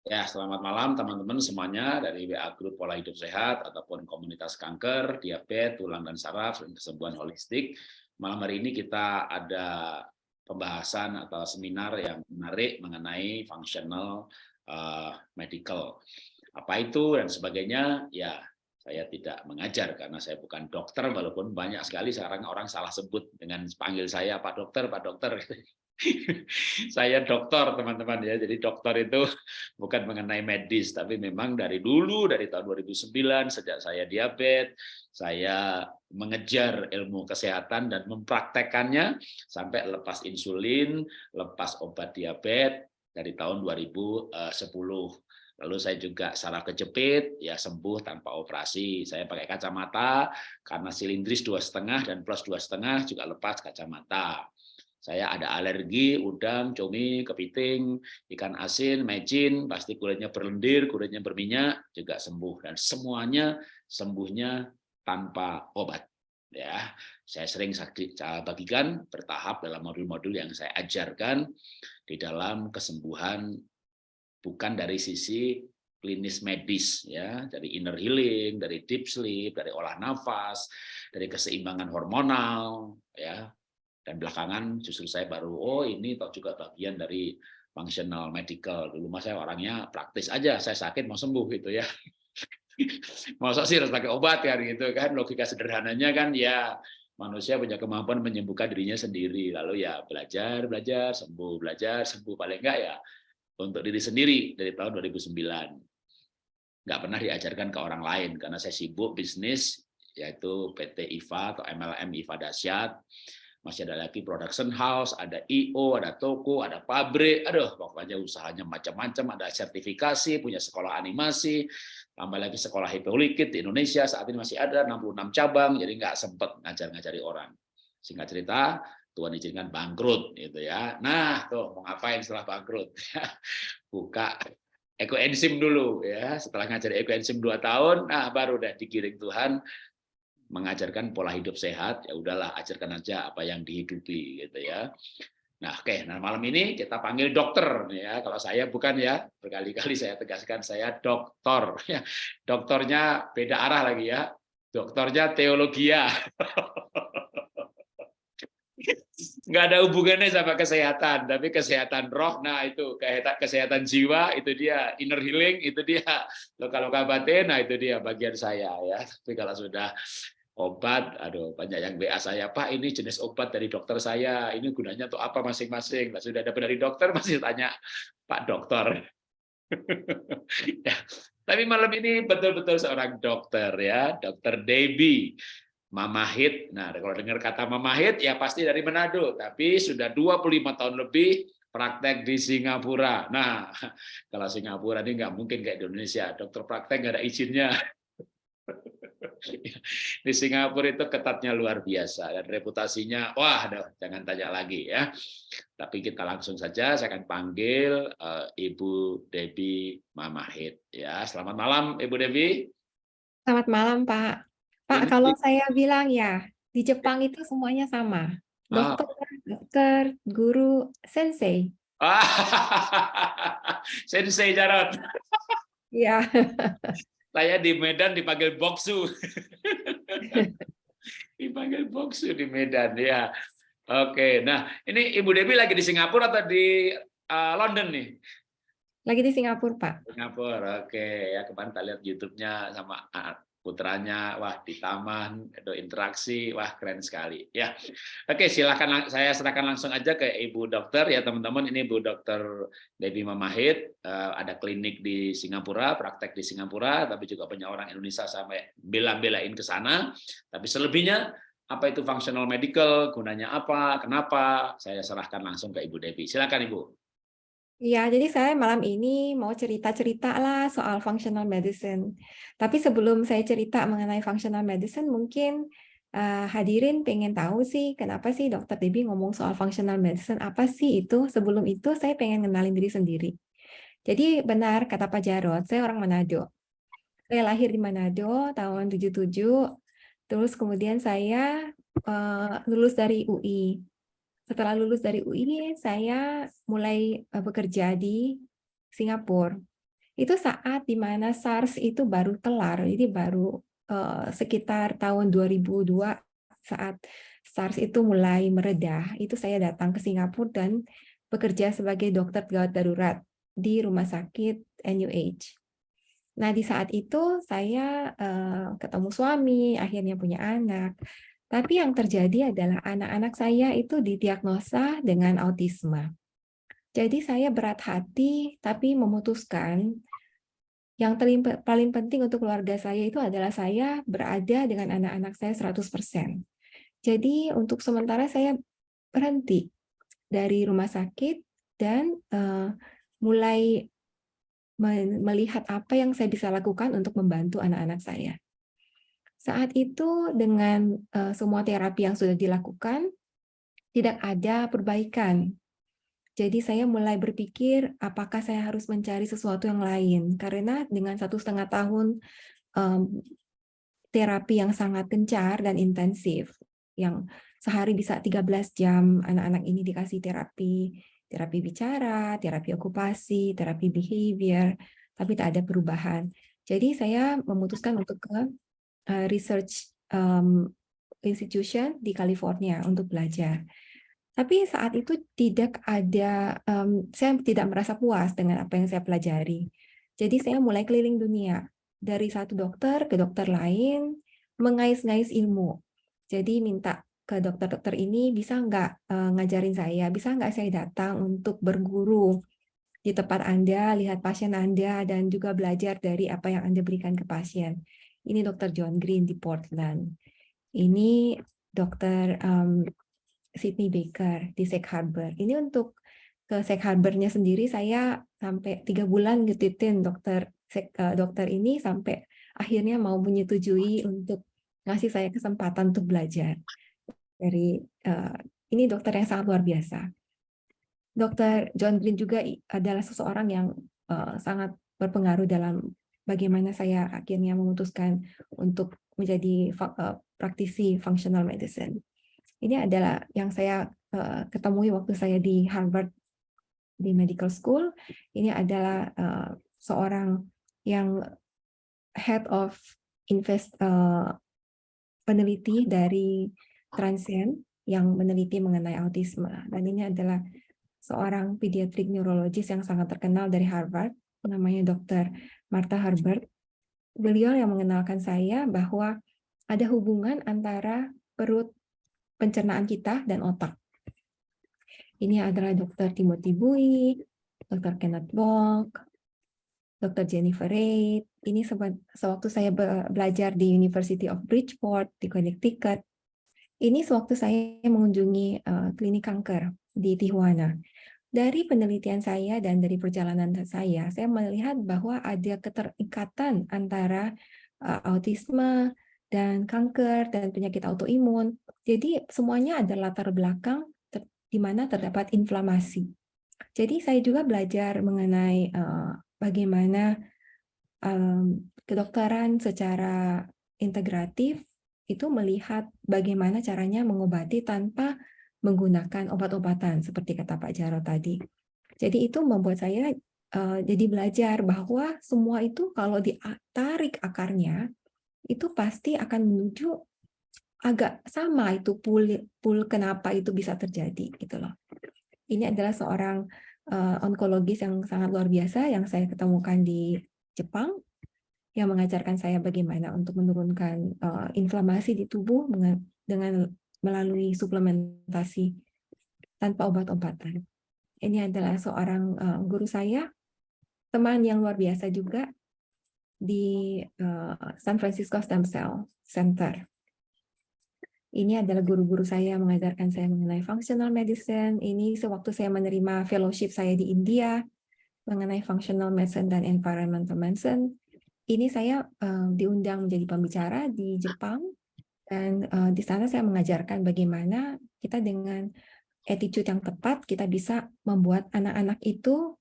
Ya, selamat malam teman-teman semuanya dari WA Group Pola Hidup Sehat ataupun komunitas kanker, diabetes, tulang dan saraf, dan kesembuhan holistik. Malam hari ini kita ada pembahasan atau seminar yang menarik mengenai functional uh, medical. Apa itu dan sebagainya, ya saya tidak mengajar karena saya bukan dokter walaupun banyak sekali sekarang orang salah sebut dengan panggil saya Pak Dokter, Pak Dokter. saya dokter teman-teman ya jadi dokter itu bukan mengenai medis tapi memang dari dulu dari tahun 2009 sejak saya diabetes saya mengejar ilmu kesehatan dan mempraktekannya sampai lepas insulin lepas obat diabetes dari tahun 2010 Lalu saya juga saraf kejepit, ya sembuh tanpa operasi. Saya pakai kacamata karena silindris dua setengah dan plus dua setengah juga lepas kacamata. Saya ada alergi, udang, cumi, kepiting, ikan asin, mecin, pasti kulitnya berlendir, kulitnya berminyak, juga sembuh. Dan semuanya sembuhnya tanpa obat. Ya, saya sering bagikan bertahap dalam modul-modul yang saya ajarkan di dalam kesembuhan bukan dari sisi klinis medis ya dari inner healing dari deep sleep dari olah nafas dari keseimbangan hormonal ya dan belakangan justru saya baru oh ini toh juga bagian dari functional medical. Dulu mas saya orangnya praktis aja saya sakit mau sembuh gitu ya. Masa sih harus pakai obat kan gitu kan logika sederhananya kan ya. Manusia punya kemampuan menyembuhkan dirinya sendiri lalu ya belajar belajar sembuh belajar sembuh. Paling enggak ya untuk diri sendiri dari tahun 2009 nggak pernah diajarkan ke orang lain karena saya sibuk bisnis yaitu PT IFA atau MLM IFA Dasyat masih ada lagi production house, ada IO, ada toko, ada pabrik, aduh pokoknya usahanya macam-macam, ada sertifikasi, punya sekolah animasi, tambah lagi sekolah hipolikit di Indonesia, saat ini masih ada 66 cabang, jadi nggak sempat ngajar-ngajari orang. Singkat cerita, Tuhan izinkan bangkrut gitu ya. Nah, tuh mau ngapain setelah bangkrut? Buka ekoenzim dulu ya. Setelah ngajar ekoenzim 2 tahun, nah baru udah dikiring Tuhan mengajarkan pola hidup sehat, ya udahlah ajarkan aja apa yang dihidupi gitu ya. Nah, oke, nah malam ini kita panggil dokter ya. Kalau saya bukan ya, berkali-kali saya tegaskan saya dokter ya. Dokternya beda arah lagi ya. Dokternya teologia. nggak ada hubungannya sama kesehatan, tapi kesehatan roh, nah itu kesehatan jiwa, itu dia inner healing, itu dia luka-luka batin, nah itu dia bagian saya ya. Tapi kalau sudah obat, aduh banyak yang WA saya, Pak ini jenis obat dari dokter saya, ini gunanya untuk apa masing-masing. Nah, sudah dapat dari dokter masih tanya Pak dokter. ya. Tapi malam ini betul-betul seorang dokter ya, dokter Debbie. Mama Hit. Nah, kalau dengar kata Mama Hit ya pasti dari Manado, tapi sudah 25 tahun lebih praktek di Singapura. Nah, kalau Singapura ini nggak mungkin kayak di Indonesia, dokter praktek nggak ada izinnya. di Singapura itu ketatnya luar biasa dan reputasinya wah jangan tanya lagi ya. Tapi kita langsung saja saya akan panggil uh, Ibu Debbie Mamahit ya. Selamat malam Ibu Debbie. Selamat malam Pak. Pak Ini, kalau saya bilang ya di Jepang itu semuanya sama. Ah. dokter ah. dokter guru sensei. Sensei Jarot. Iya. Saya di Medan dipanggil Boksu. dipanggil Boksu di Medan ya. Oke, nah ini Ibu Dewi lagi di Singapura atau di uh, London nih? Lagi di Singapura, Pak. Singapura, oke. Ya kemarin kita lihat YouTube-nya sama putranya wah di taman itu interaksi wah keren sekali. Ya oke silakan saya serahkan langsung aja ke ibu dokter. Ya teman-teman ini ibu dokter Debbie Mamahit uh, ada klinik di Singapura praktek di Singapura tapi juga punya orang Indonesia sampai bela-belain ke sana. Tapi selebihnya apa itu functional medical gunanya apa kenapa saya serahkan langsung ke ibu Debbie silakan ibu Iya, jadi saya malam ini mau cerita-cerita lah soal functional medicine. Tapi sebelum saya cerita mengenai functional medicine, mungkin uh, hadirin pengen tahu sih kenapa sih Dokter Debbie ngomong soal functional medicine, apa sih itu? Sebelum itu saya pengen kenalin diri sendiri. Jadi benar kata Pak Jarod, saya orang Manado. Saya lahir di Manado tahun 77, terus kemudian saya uh, lulus dari UI setelah lulus dari UI, saya mulai eh, bekerja di Singapura. itu saat di mana SARS itu baru kelar, jadi baru uh, sekitar tahun 2002 saat SARS itu mulai meredah, itu saya datang ke Singapura dan bekerja sebagai dokter gawat darurat di rumah sakit NUH. Nah, di saat itu saya uh, ketemu suami, akhirnya punya anak. Tapi yang terjadi adalah anak-anak saya itu didiagnosa dengan autisme. Jadi saya berat hati, tapi memutuskan yang paling penting untuk keluarga saya itu adalah saya berada dengan anak-anak saya 100%. Jadi untuk sementara saya berhenti dari rumah sakit dan uh, mulai melihat apa yang saya bisa lakukan untuk membantu anak-anak saya. Saat itu dengan uh, semua terapi yang sudah dilakukan, tidak ada perbaikan. Jadi saya mulai berpikir apakah saya harus mencari sesuatu yang lain. Karena dengan satu setengah tahun um, terapi yang sangat gencar dan intensif, yang sehari bisa 13 jam anak-anak ini dikasih terapi, terapi bicara, terapi okupasi, terapi behavior, tapi tak ada perubahan. Jadi saya memutuskan untuk ke uh, research um, institution di California untuk belajar. Tapi saat itu tidak ada, um, saya tidak merasa puas dengan apa yang saya pelajari. Jadi saya mulai keliling dunia, dari satu dokter ke dokter lain, mengais-ngais ilmu. Jadi minta ke dokter-dokter ini bisa nggak uh, ngajarin saya, bisa nggak saya datang untuk berguru di tempat Anda, lihat pasien Anda, dan juga belajar dari apa yang Anda berikan ke pasien. Ini Dr. John Green di Portland. Ini Dr. Um, Sydney Baker di Safe Harbor. Ini untuk ke Safe Harbornya sendiri saya sampai tiga bulan ngetitin dokter uh, dokter ini sampai akhirnya mau menyetujui untuk ngasih saya kesempatan untuk belajar dari uh, ini dokter yang sangat luar biasa. Dokter John Green juga adalah seseorang yang uh, sangat berpengaruh dalam bagaimana saya akhirnya memutuskan untuk menjadi uh, praktisi functional medicine. Ini adalah yang saya uh, ketemui waktu saya di Harvard di medical school. Ini adalah uh, seorang yang head of invest peneliti dari Transcend yang meneliti mengenai autisme dan ini adalah seorang pediatric neurologis yang sangat terkenal dari Harvard namanya Dr. Martha Herbert. Beliau yang mengenalkan saya bahwa ada hubungan antara perut pencernaan kita dan otak. Ini adalah Dr. Timothy Bui, Dr. Kenneth Bock, Dr. Jennifer Reid. Ini sewaktu saya belajar di University of Bridgeport di Connecticut. Ini sewaktu saya mengunjungi uh, klinik kanker di Tijuana. Dari penelitian saya dan dari perjalanan saya, saya melihat bahwa ada keterikatan antara uh, autisme dan kanker dan penyakit autoimun. Jadi semuanya ada latar belakang di mana terdapat inflamasi. Jadi saya juga belajar mengenai uh, bagaimana um, kedokteran secara integratif itu melihat bagaimana caranya mengobati tanpa menggunakan obat-obatan seperti kata Pak Jaro tadi. Jadi itu membuat saya uh, jadi belajar bahwa semua itu kalau ditarik akarnya itu pasti akan menuju agak sama itu pool pool kenapa itu bisa terjadi gitu loh. Ini adalah seorang uh, onkologis yang sangat luar biasa yang saya ketemukan di Jepang yang mengajarkan saya bagaimana untuk menurunkan uh, inflamasi di tubuh dengan melalui suplementasi tanpa obat-obatan. Ini adalah seorang uh, guru saya, teman yang luar biasa juga di uh, San Francisco Stem Cell Center. Ini adalah guru-guru saya mengajarkan saya mengenai functional medicine. Ini sewaktu saya menerima fellowship saya di India mengenai functional medicine dan environmental medicine. Ini saya uh, diundang menjadi pembicara di Jepang dan uh, di sana saya mengajarkan bagaimana kita dengan attitude yang tepat, kita bisa membuat anak-anak itu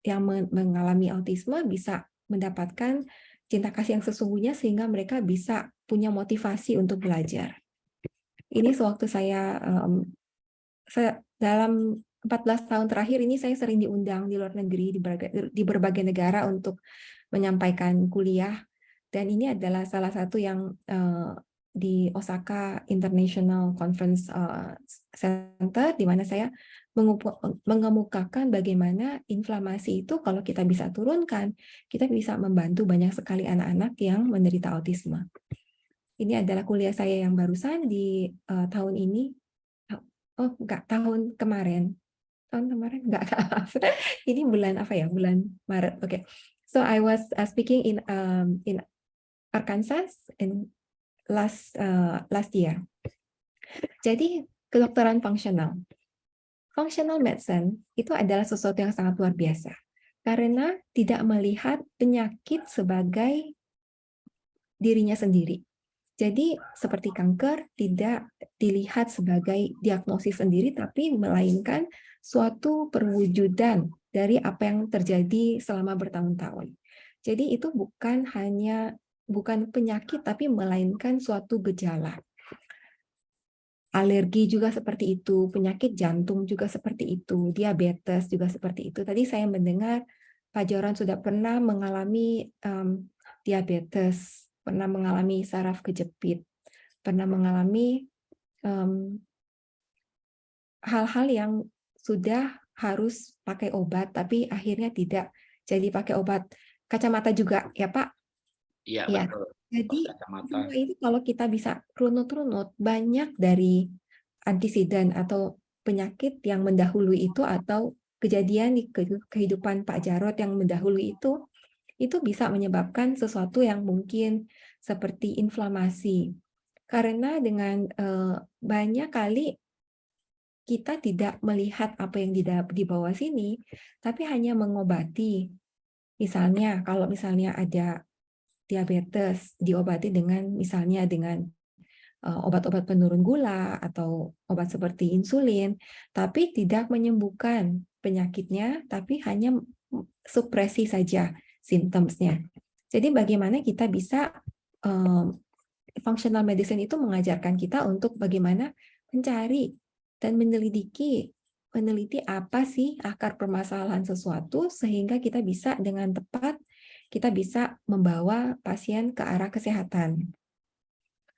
yang mengalami autisme bisa mendapatkan cinta kasih yang sesungguhnya sehingga mereka bisa punya motivasi untuk belajar. Ini sewaktu saya, um, saya dalam 14 tahun terakhir ini saya sering diundang di luar negeri, di berbagai, di berbagai negara untuk menyampaikan kuliah. Dan ini adalah salah satu yang uh, di Osaka International Conference uh, Center, di mana saya mengemukakan bagaimana inflamasi itu kalau kita bisa turunkan, kita bisa membantu banyak sekali anak-anak yang menderita autisme. Ini adalah kuliah saya yang barusan di uh, tahun ini. Oh, enggak, tahun kemarin. Tahun kemarin enggak. ini bulan apa ya? Bulan Maret. Oke. Okay. So I was uh, speaking in um, in Arkansas in last uh, last year. Jadi kedokteran fungsional functional medicine itu adalah sesuatu yang sangat luar biasa karena tidak melihat penyakit sebagai dirinya sendiri. Jadi seperti kanker tidak dilihat sebagai diagnosis sendiri tapi melainkan suatu perwujudan dari apa yang terjadi selama bertahun-tahun. Jadi itu bukan hanya bukan penyakit tapi melainkan suatu gejala alergi juga seperti itu, penyakit jantung juga seperti itu, diabetes juga seperti itu. Tadi saya mendengar Pak Joran sudah pernah mengalami um, diabetes, pernah mengalami saraf kejepit, pernah mengalami hal-hal um, yang sudah harus pakai obat, tapi akhirnya tidak jadi pakai obat. Kacamata juga, ya Pak? Iya, ya. betul. Jadi semua itu kalau kita bisa runut-runut banyak dari antisiden atau penyakit yang mendahului itu atau kejadian di kehidupan Pak Jarot yang mendahului itu itu bisa menyebabkan sesuatu yang mungkin seperti inflamasi. Karena dengan eh, banyak kali kita tidak melihat apa yang di, di bawah sini, tapi hanya mengobati. Misalnya, kalau misalnya ada diabetes diobati dengan misalnya dengan eh, obat-obat penurun gula atau obat seperti insulin, tapi tidak menyembuhkan penyakitnya, tapi hanya supresi saja simptomsnya. Jadi bagaimana kita bisa um, functional medicine itu mengajarkan kita untuk bagaimana mencari dan menyelidiki meneliti apa sih akar permasalahan sesuatu sehingga kita bisa dengan tepat kita bisa membawa pasien ke arah kesehatan.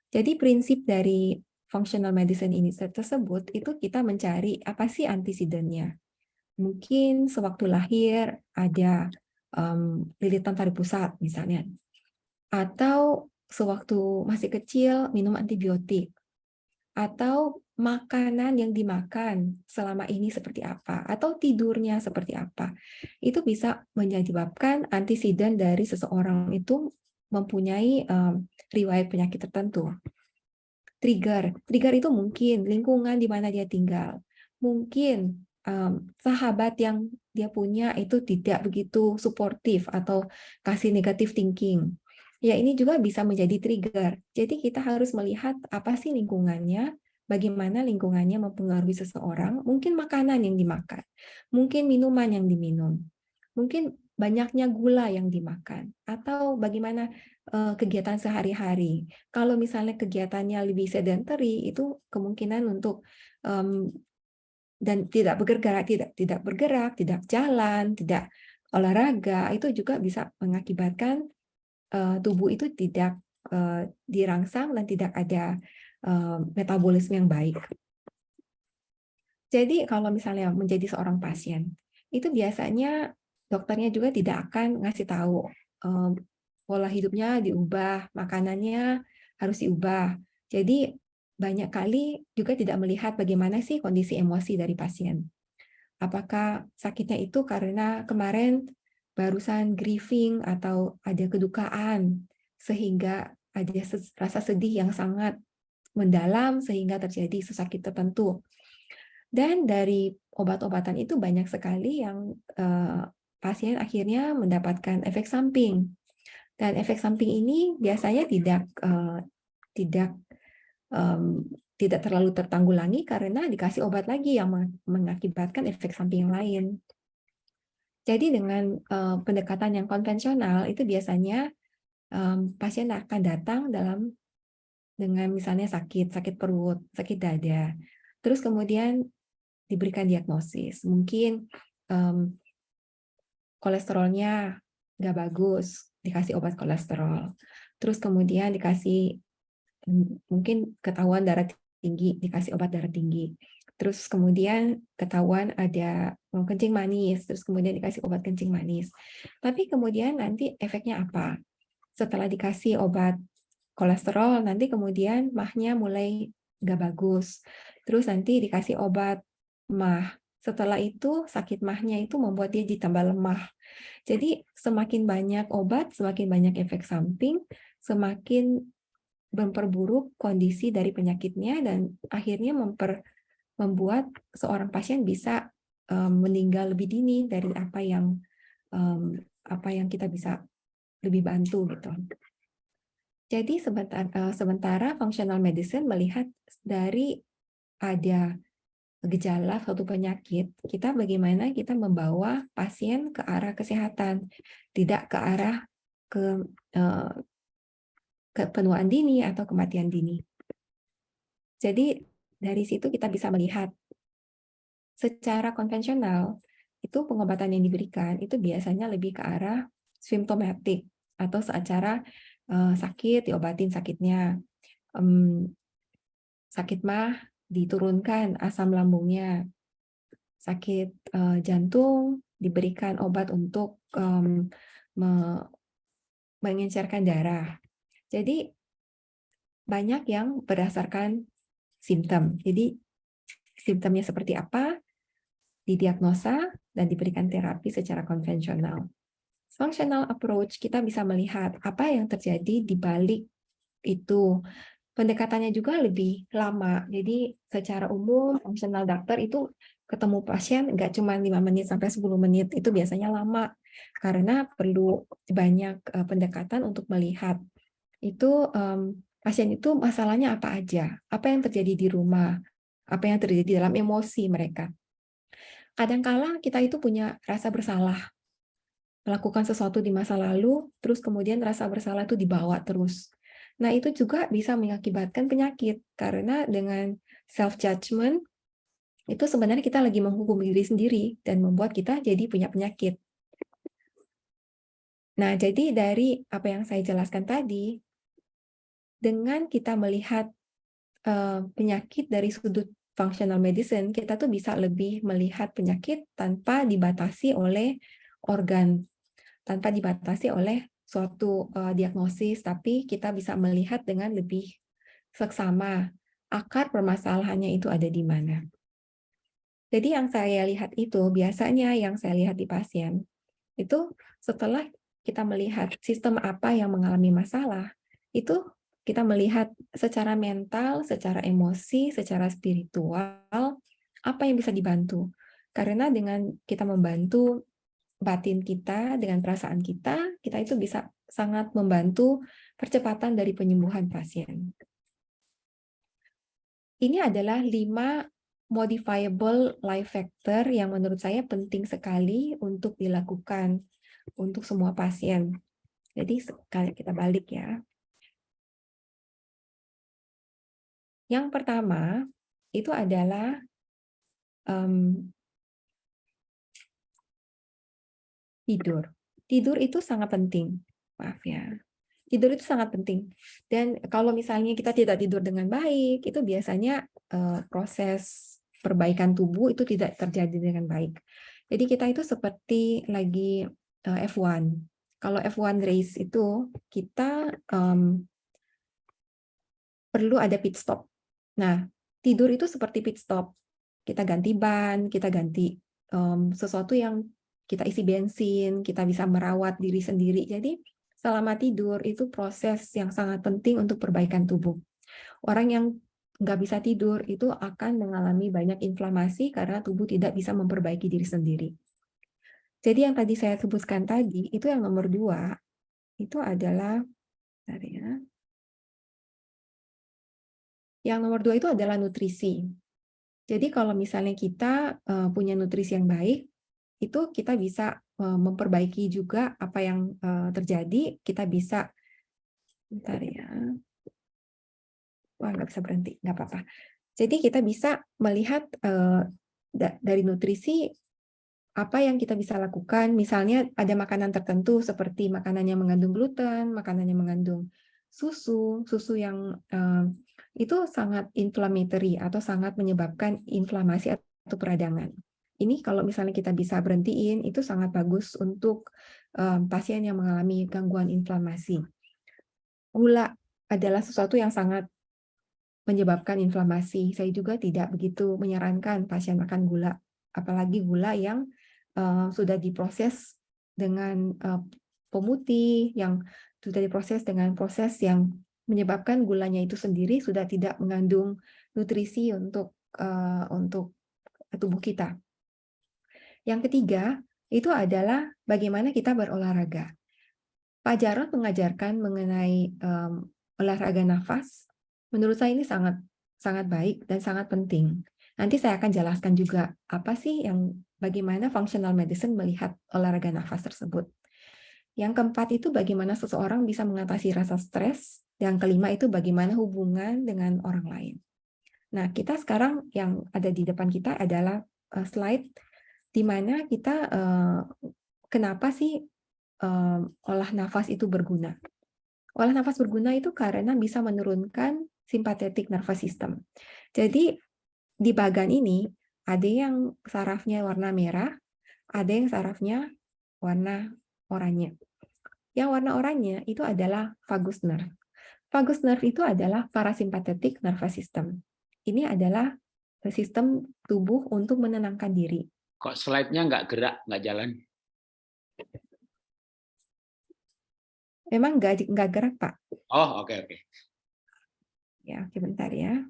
Jadi prinsip dari functional medicine ini tersebut itu kita mencari apa sih antisidennya. Mungkin sewaktu lahir ada um, lilitan tarik pusat misalnya. Atau sewaktu masih kecil minum antibiotik. Atau makanan yang dimakan selama ini seperti apa, atau tidurnya seperti apa. Itu bisa menyebabkan antisiden dari seseorang itu mempunyai um, riwayat penyakit tertentu. Trigger. Trigger itu mungkin lingkungan di mana dia tinggal. Mungkin um, sahabat yang dia punya itu tidak begitu suportif atau kasih negatif thinking. Ya, ini juga bisa menjadi trigger. Jadi kita harus melihat apa sih lingkungannya, bagaimana lingkungannya mempengaruhi seseorang, mungkin makanan yang dimakan, mungkin minuman yang diminum, mungkin banyaknya gula yang dimakan, atau bagaimana uh, kegiatan sehari-hari. Kalau misalnya kegiatannya lebih sedentary, itu kemungkinan untuk um, dan tidak bergerak, tidak tidak bergerak, tidak jalan, tidak olahraga, itu juga bisa mengakibatkan uh, tubuh itu tidak uh, dirangsang dan tidak ada Eh, metabolisme yang baik. Jadi kalau misalnya menjadi seorang pasien, itu biasanya dokternya juga tidak akan ngasih tahu um, pola hidupnya diubah, makanannya harus diubah. Jadi banyak kali juga tidak melihat bagaimana sih kondisi emosi dari pasien. Apakah sakitnya itu karena kemarin barusan grieving atau ada kedukaan sehingga ada rasa sedih yang sangat mendalam sehingga terjadi sesakit tertentu. Dan dari obat-obatan itu banyak sekali yang uh, pasien akhirnya mendapatkan efek samping. Dan efek samping ini biasanya tidak uh, tidak um, tidak terlalu tertanggulangi karena dikasih obat lagi yang mengakibatkan efek samping lain. Jadi dengan uh, pendekatan yang konvensional itu biasanya um, pasien akan datang dalam dengan misalnya sakit, sakit perut, sakit dada. Terus kemudian diberikan diagnosis. Mungkin um, kolesterolnya nggak bagus, dikasih obat kolesterol. Terus kemudian dikasih mungkin ketahuan darah tinggi, dikasih obat darah tinggi. Terus kemudian ketahuan ada kencing manis, terus kemudian dikasih obat kencing manis. Tapi kemudian nanti efeknya apa? Setelah dikasih obat kolesterol, nanti kemudian mahnya mulai nggak bagus. Terus nanti dikasih obat mah. Setelah itu sakit mahnya itu membuat dia ditambah lemah. Jadi semakin banyak obat, semakin banyak efek samping, semakin memperburuk kondisi dari penyakitnya dan akhirnya memper, membuat seorang pasien bisa um, meninggal lebih dini dari apa yang um, apa yang kita bisa lebih bantu gitu. Jadi sebentar, uh, sementara functional medicine melihat dari ada gejala suatu penyakit, kita bagaimana kita membawa pasien ke arah kesehatan, tidak ke arah ke uh, kepenuaan dini atau kematian dini. Jadi dari situ kita bisa melihat secara konvensional itu pengobatan yang diberikan itu biasanya lebih ke arah simptomatik atau secara uh, sakit diobatin sakitnya, um, sakit mah diturunkan asam lambungnya, sakit uh, jantung diberikan obat untuk um, me mengencerkan darah. Jadi banyak yang berdasarkan simptom. Jadi simptomnya seperti apa, didiagnosa, dan diberikan terapi secara konvensional. Functional approach, kita bisa melihat apa yang terjadi di balik itu. Pendekatannya juga lebih lama. Jadi secara umum, functional doctor itu ketemu pasien nggak cuma 5 menit sampai 10 menit, itu biasanya lama. Karena perlu banyak eh, pendekatan untuk melihat itu um, pasien itu masalahnya apa aja, apa yang terjadi di rumah, apa yang terjadi dalam emosi mereka. Kadangkala kita itu punya rasa bersalah, melakukan sesuatu di masa lalu, terus kemudian rasa bersalah itu dibawa terus. Nah itu juga bisa mengakibatkan penyakit, karena dengan self-judgment, itu sebenarnya kita lagi menghukum diri sendiri, dan membuat kita jadi punya penyakit. Nah, jadi dari apa yang saya jelaskan tadi, dengan kita melihat uh, penyakit dari sudut functional medicine, kita tuh bisa lebih melihat penyakit tanpa dibatasi oleh organ, tanpa dibatasi oleh suatu uh, diagnosis, tapi kita bisa melihat dengan lebih seksama akar permasalahannya itu ada di mana. Jadi yang saya lihat itu, biasanya yang saya lihat di pasien, itu setelah kita melihat sistem apa yang mengalami masalah, itu kita melihat secara mental, secara emosi, secara spiritual, apa yang bisa dibantu. Karena dengan kita membantu batin kita, dengan perasaan kita, kita itu bisa sangat membantu percepatan dari penyembuhan pasien. Ini adalah lima modifiable life factor yang menurut saya penting sekali untuk dilakukan untuk semua pasien. Jadi kita balik ya. Yang pertama itu adalah um, tidur. Tidur itu sangat penting. Maaf ya. Tidur itu sangat penting. Dan kalau misalnya kita tidak tidur dengan baik, itu biasanya uh, proses perbaikan tubuh itu tidak terjadi dengan baik. Jadi kita itu seperti lagi uh, eh, F1. Kalau F1 race itu kita um, perlu ada pit stop. Nah, tidur itu seperti pit stop. Kita ganti ban, kita ganti um, sesuatu yang kita isi bensin, kita bisa merawat diri sendiri. Jadi, selama tidur itu proses yang sangat penting untuk perbaikan tubuh. Orang yang nggak bisa tidur itu akan mengalami banyak inflamasi karena tubuh tidak bisa memperbaiki diri sendiri. Jadi yang tadi saya sebutkan tadi, itu yang nomor dua, itu adalah, yang nomor dua itu adalah nutrisi. Jadi kalau misalnya kita uh, punya nutrisi yang baik, itu kita bisa uh, memperbaiki juga apa yang uh, terjadi. Kita bisa, bentar ya, wah nggak bisa berhenti, nggak apa-apa. Jadi kita bisa melihat dari nutrisi apa yang kita bisa lakukan, misalnya ada makanan tertentu seperti makanan yang mengandung gluten, makanan yang mengandung susu, susu yang uh, itu sangat inflammatory atau sangat menyebabkan inflamasi atau peradangan. Ini kalau misalnya kita bisa berhentiin, itu sangat bagus untuk um, pasien yang mengalami gangguan inflamasi. Gula adalah sesuatu yang sangat menyebabkan inflamasi. Saya juga tidak begitu menyarankan pasien makan gula, apalagi gula yang uh, sudah diproses dengan uh, pemutih, yang sudah diproses dengan proses yang menyebabkan gulanya itu sendiri sudah tidak mengandung nutrisi untuk uh, untuk tubuh kita. Yang ketiga, itu adalah bagaimana kita berolahraga. Pak Jarod mengajarkan mengenai um, olahraga nafas. Menurut saya ini sangat sangat baik dan sangat penting. Nanti saya akan jelaskan juga apa sih yang bagaimana functional medicine melihat olahraga nafas tersebut. Yang keempat itu bagaimana seseorang bisa mengatasi rasa stres yang kelima itu bagaimana hubungan dengan orang lain. Nah, kita sekarang yang ada di depan kita adalah uh, slide di mana kita uh, kenapa sih uh, olah nafas itu berguna. Olah nafas berguna itu karena bisa menurunkan simpatetik nervous system. Jadi di bagian ini ada yang sarafnya warna merah, ada yang sarafnya warna oranye. Yang warna oranye itu adalah vagus nerve. Vagus nerve itu adalah parasimpatetik nervous system. Ini adalah sistem tubuh untuk menenangkan diri. Kok slide-nya nggak gerak, nggak jalan? Memang nggak nggak gerak, Pak. Oh, oke okay, oke. Okay. Ya, oke bentar ya.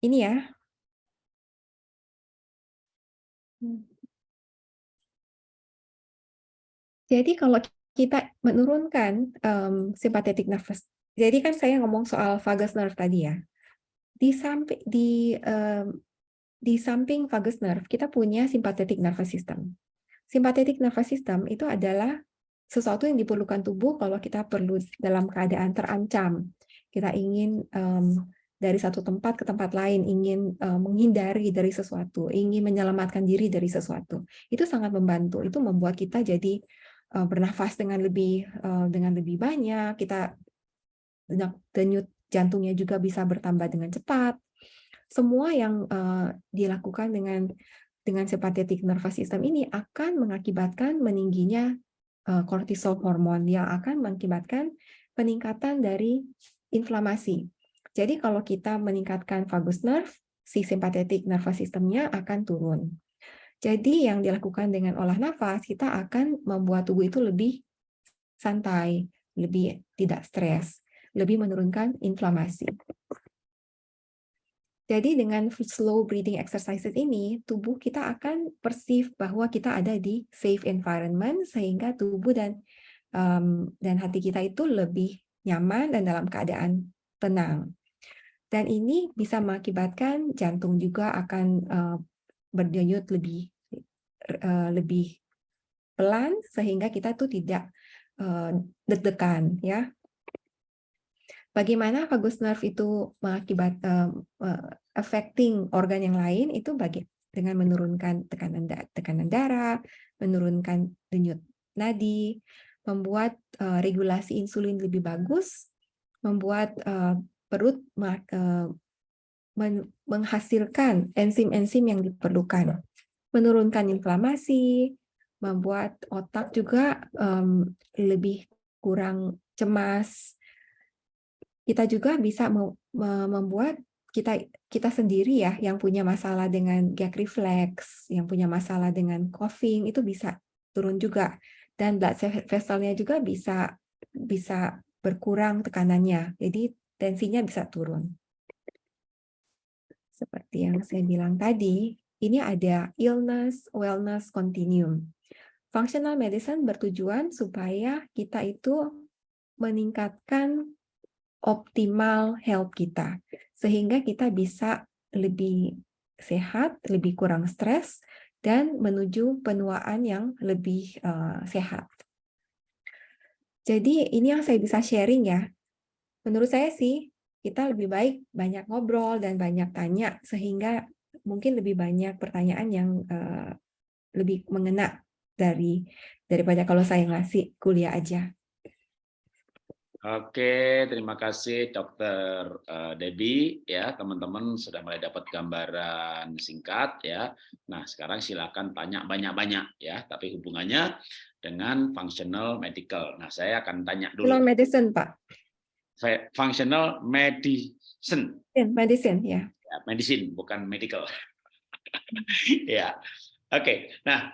Ini ya. Jadi kalau kita menurunkan um, simpatetik nervous, jadi kan saya ngomong soal vagus nerve tadi ya. Di samping di um, di samping vagus nerve kita punya simpatetik nervous system. Simpatetik nervous system itu adalah sesuatu yang diperlukan tubuh kalau kita perlu dalam keadaan terancam. Kita ingin um, dari satu tempat ke tempat lain, ingin uh, menghindari dari sesuatu, ingin menyelamatkan diri dari sesuatu. Itu sangat membantu. Itu membuat kita jadi uh, bernafas dengan lebih uh, dengan lebih banyak, kita denyut jantungnya juga bisa bertambah dengan cepat. Semua yang dilakukan dengan dengan simpatetik nervous system ini akan mengakibatkan meningginya kortisol hormon yang akan mengakibatkan peningkatan dari inflamasi. Jadi kalau kita meningkatkan vagus nerve, si simpatetik nervous systemnya akan turun. Jadi yang dilakukan dengan olah nafas, kita akan membuat tubuh itu lebih santai, lebih tidak stres, lebih menurunkan inflamasi. Jadi dengan slow breathing exercises ini, tubuh kita akan perceive bahwa kita ada di safe environment, sehingga tubuh dan um, dan hati kita itu lebih nyaman dan dalam keadaan tenang. Dan ini bisa mengakibatkan jantung juga akan uh, berdenyut lebih uh, lebih pelan sehingga kita tuh tidak uh, deg-degan ya. Bagaimana vagus nerve itu mengakibat uh, uh, affecting organ yang lain itu bagi dengan menurunkan tekanan da tekanan darah, menurunkan denyut nadi, membuat uh, regulasi insulin lebih bagus, membuat uh, perut uh, menghasilkan enzim-enzim yang diperlukan menurunkan inflamasi, membuat otak juga lebih kurang cemas. Kita juga bisa membuat kita kita sendiri ya yang punya masalah dengan gag reflex, yang punya masalah dengan coughing itu bisa turun juga dan blood vesselnya juga bisa bisa berkurang tekanannya. Jadi tensinya bisa turun. Seperti yang saya bilang tadi, ini ada illness wellness continuum. Functional medicine bertujuan supaya kita itu meningkatkan optimal health kita sehingga kita bisa lebih sehat, lebih kurang stres dan menuju penuaan yang lebih uh, sehat. Jadi ini yang saya bisa sharing ya. Menurut saya sih kita lebih baik banyak ngobrol dan banyak tanya sehingga mungkin lebih banyak pertanyaan yang uh, lebih mengena dari daripada kalau saya ngasih kuliah aja. Oke, terima kasih Dokter uh, Debbie ya teman-teman sudah mulai dapat gambaran singkat ya. Nah sekarang silakan tanya banyak-banyak ya, tapi hubungannya dengan functional medical. Nah saya akan tanya dulu. Functional medicine Pak. Functional medicine. Medicine ya. ya medicine bukan medical. ya, oke. Nah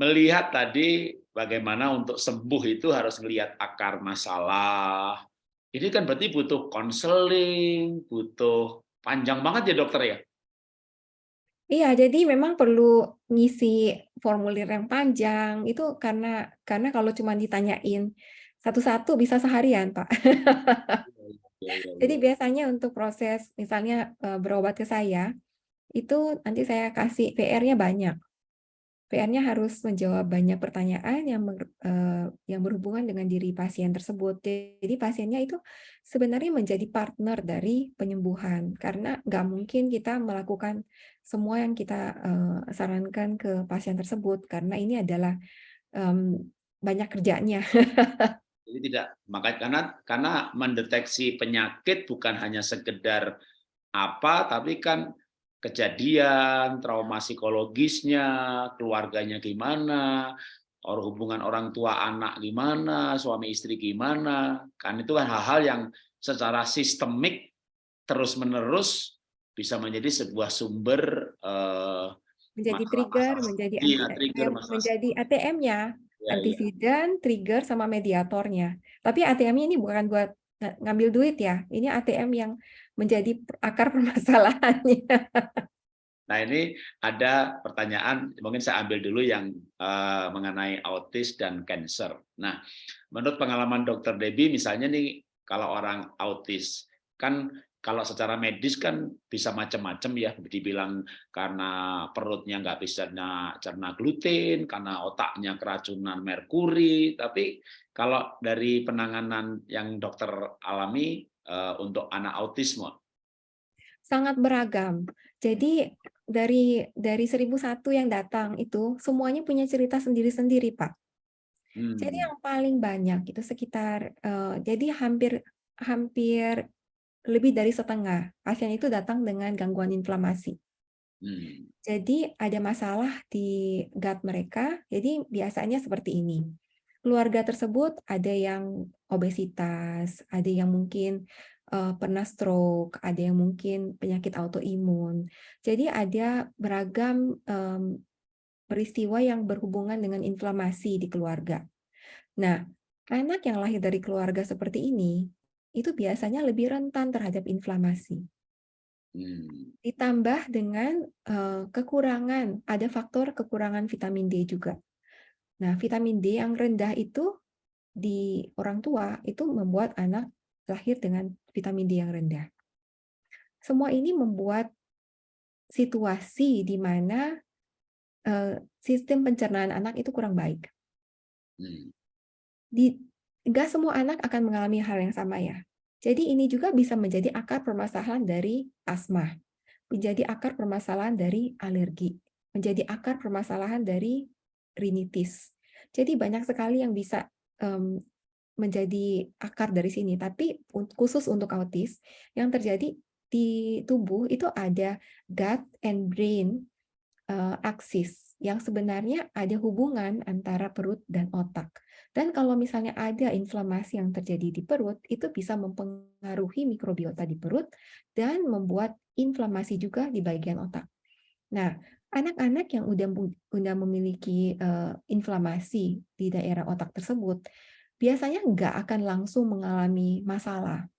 melihat tadi bagaimana untuk sembuh itu harus melihat akar masalah. Ini kan berarti butuh konseling, butuh panjang banget ya dokter ya? Iya, jadi memang perlu ngisi formulir yang panjang itu karena karena kalau cuma ditanyain satu-satu bisa seharian, Pak. Iya, iya, jadi iya. biasanya untuk proses misalnya berobat ke saya, itu nanti saya kasih PR-nya banyak. PR-nya harus menjawab banyak pertanyaan yang yang berhubungan dengan diri pasien tersebut. Jadi pasiennya itu sebenarnya menjadi partner dari penyembuhan karena nggak mungkin kita melakukan semua yang kita sarankan ke pasien tersebut karena ini adalah um, banyak kerjanya. Jadi tidak makanya karena karena mendeteksi penyakit bukan hanya sekedar apa tapi kan kejadian, trauma psikologisnya, keluarganya gimana, orang hubungan orang tua anak gimana, suami istri gimana, kan itu kan hal-hal yang secara sistemik terus-menerus bisa menjadi sebuah sumber uh, menjadi masalah, trigger, masalah. menjadi iya, trigger, menjadi ATM-nya, ya, antisidan, ya. trigger sama mediatornya. Tapi ATM-nya ini bukan buat ngambil duit ya, ini ATM yang menjadi akar permasalahannya. Nah ini ada pertanyaan, mungkin saya ambil dulu yang uh, mengenai autis dan cancer. Nah, menurut pengalaman dokter Debbie, misalnya nih kalau orang autis, kan kalau secara medis kan bisa macam-macam ya, dibilang karena perutnya nggak bisa cerna gluten, karena otaknya keracunan merkuri, tapi kalau dari penanganan yang dokter alami uh, untuk anak autisme? Sangat beragam. Jadi dari dari 1001 yang datang itu semuanya punya cerita sendiri-sendiri, Pak. Hmm. Jadi yang paling banyak itu sekitar uh, jadi hampir hampir lebih dari setengah pasien itu datang dengan gangguan inflamasi. Hmm. Jadi ada masalah di gut mereka, jadi biasanya seperti ini keluarga tersebut ada yang obesitas, ada yang mungkin uh, pernah stroke, ada yang mungkin penyakit autoimun. Jadi ada beragam um, peristiwa yang berhubungan dengan inflamasi di keluarga. Nah, anak yang lahir dari keluarga seperti ini, itu biasanya lebih rentan terhadap inflamasi. Hmm. Ditambah dengan uh, kekurangan, ada faktor kekurangan vitamin D juga. Nah, vitamin D yang rendah itu di orang tua itu membuat anak lahir dengan vitamin D yang rendah. Semua ini membuat situasi di mana uh, sistem pencernaan anak itu kurang baik. Hmm. Di enggak semua anak akan mengalami hal yang sama ya. Jadi ini juga bisa menjadi akar permasalahan dari asma, menjadi akar permasalahan dari alergi, menjadi akar permasalahan dari rinitis. Jadi banyak sekali yang bisa um, menjadi akar dari sini. Tapi khusus untuk autis, yang terjadi di tubuh itu ada gut and brain uh, axis yang sebenarnya ada hubungan antara perut dan otak. Dan kalau misalnya ada inflamasi yang terjadi di perut, itu bisa mempengaruhi mikrobiota di perut dan membuat inflamasi juga di bagian otak. Nah, Anak-anak yang udah udah memiliki uh, inflamasi di daerah otak tersebut, biasanya nggak akan langsung mengalami masalah.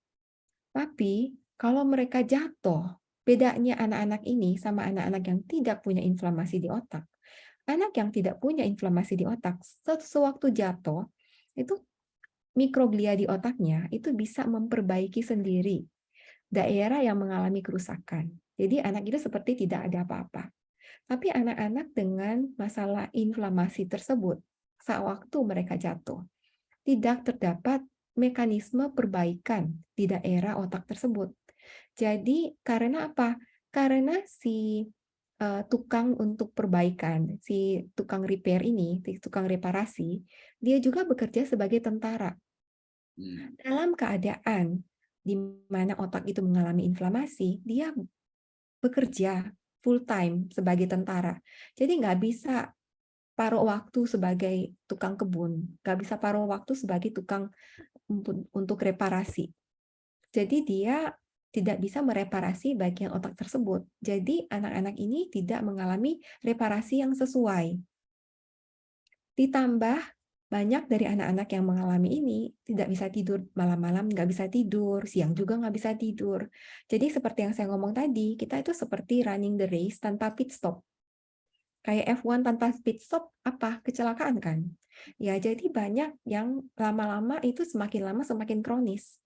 Tapi kalau mereka jatuh, bedanya anak-anak ini sama anak-anak yang tidak punya inflamasi di otak. Anak yang tidak punya inflamasi di otak, sewaktu jatuh, itu mikroglia di otaknya itu bisa memperbaiki sendiri daerah yang mengalami kerusakan. Jadi anak itu seperti tidak ada apa-apa. Tapi anak-anak dengan masalah inflamasi tersebut, saat waktu mereka jatuh, tidak terdapat mekanisme perbaikan di daerah otak tersebut. Jadi karena apa? Karena si uh, tukang untuk perbaikan, si tukang repair ini, si tukang reparasi, dia juga bekerja sebagai tentara. Hmm. Dalam keadaan di mana otak itu mengalami inflamasi, dia bekerja full time sebagai tentara. Jadi nggak bisa paruh waktu sebagai tukang kebun, nggak bisa paruh waktu sebagai tukang untuk reparasi. Jadi dia tidak bisa mereparasi bagian otak tersebut. Jadi anak-anak ini tidak mengalami reparasi yang sesuai. Ditambah banyak dari anak-anak yang mengalami ini tidak bisa tidur malam-malam, nggak bisa tidur, siang juga nggak bisa tidur. Jadi seperti yang saya ngomong tadi, kita itu seperti running the race tanpa pit stop. Kayak F1 tanpa pit stop, apa? Kecelakaan kan? Ya, jadi banyak yang lama-lama itu semakin lama semakin kronis.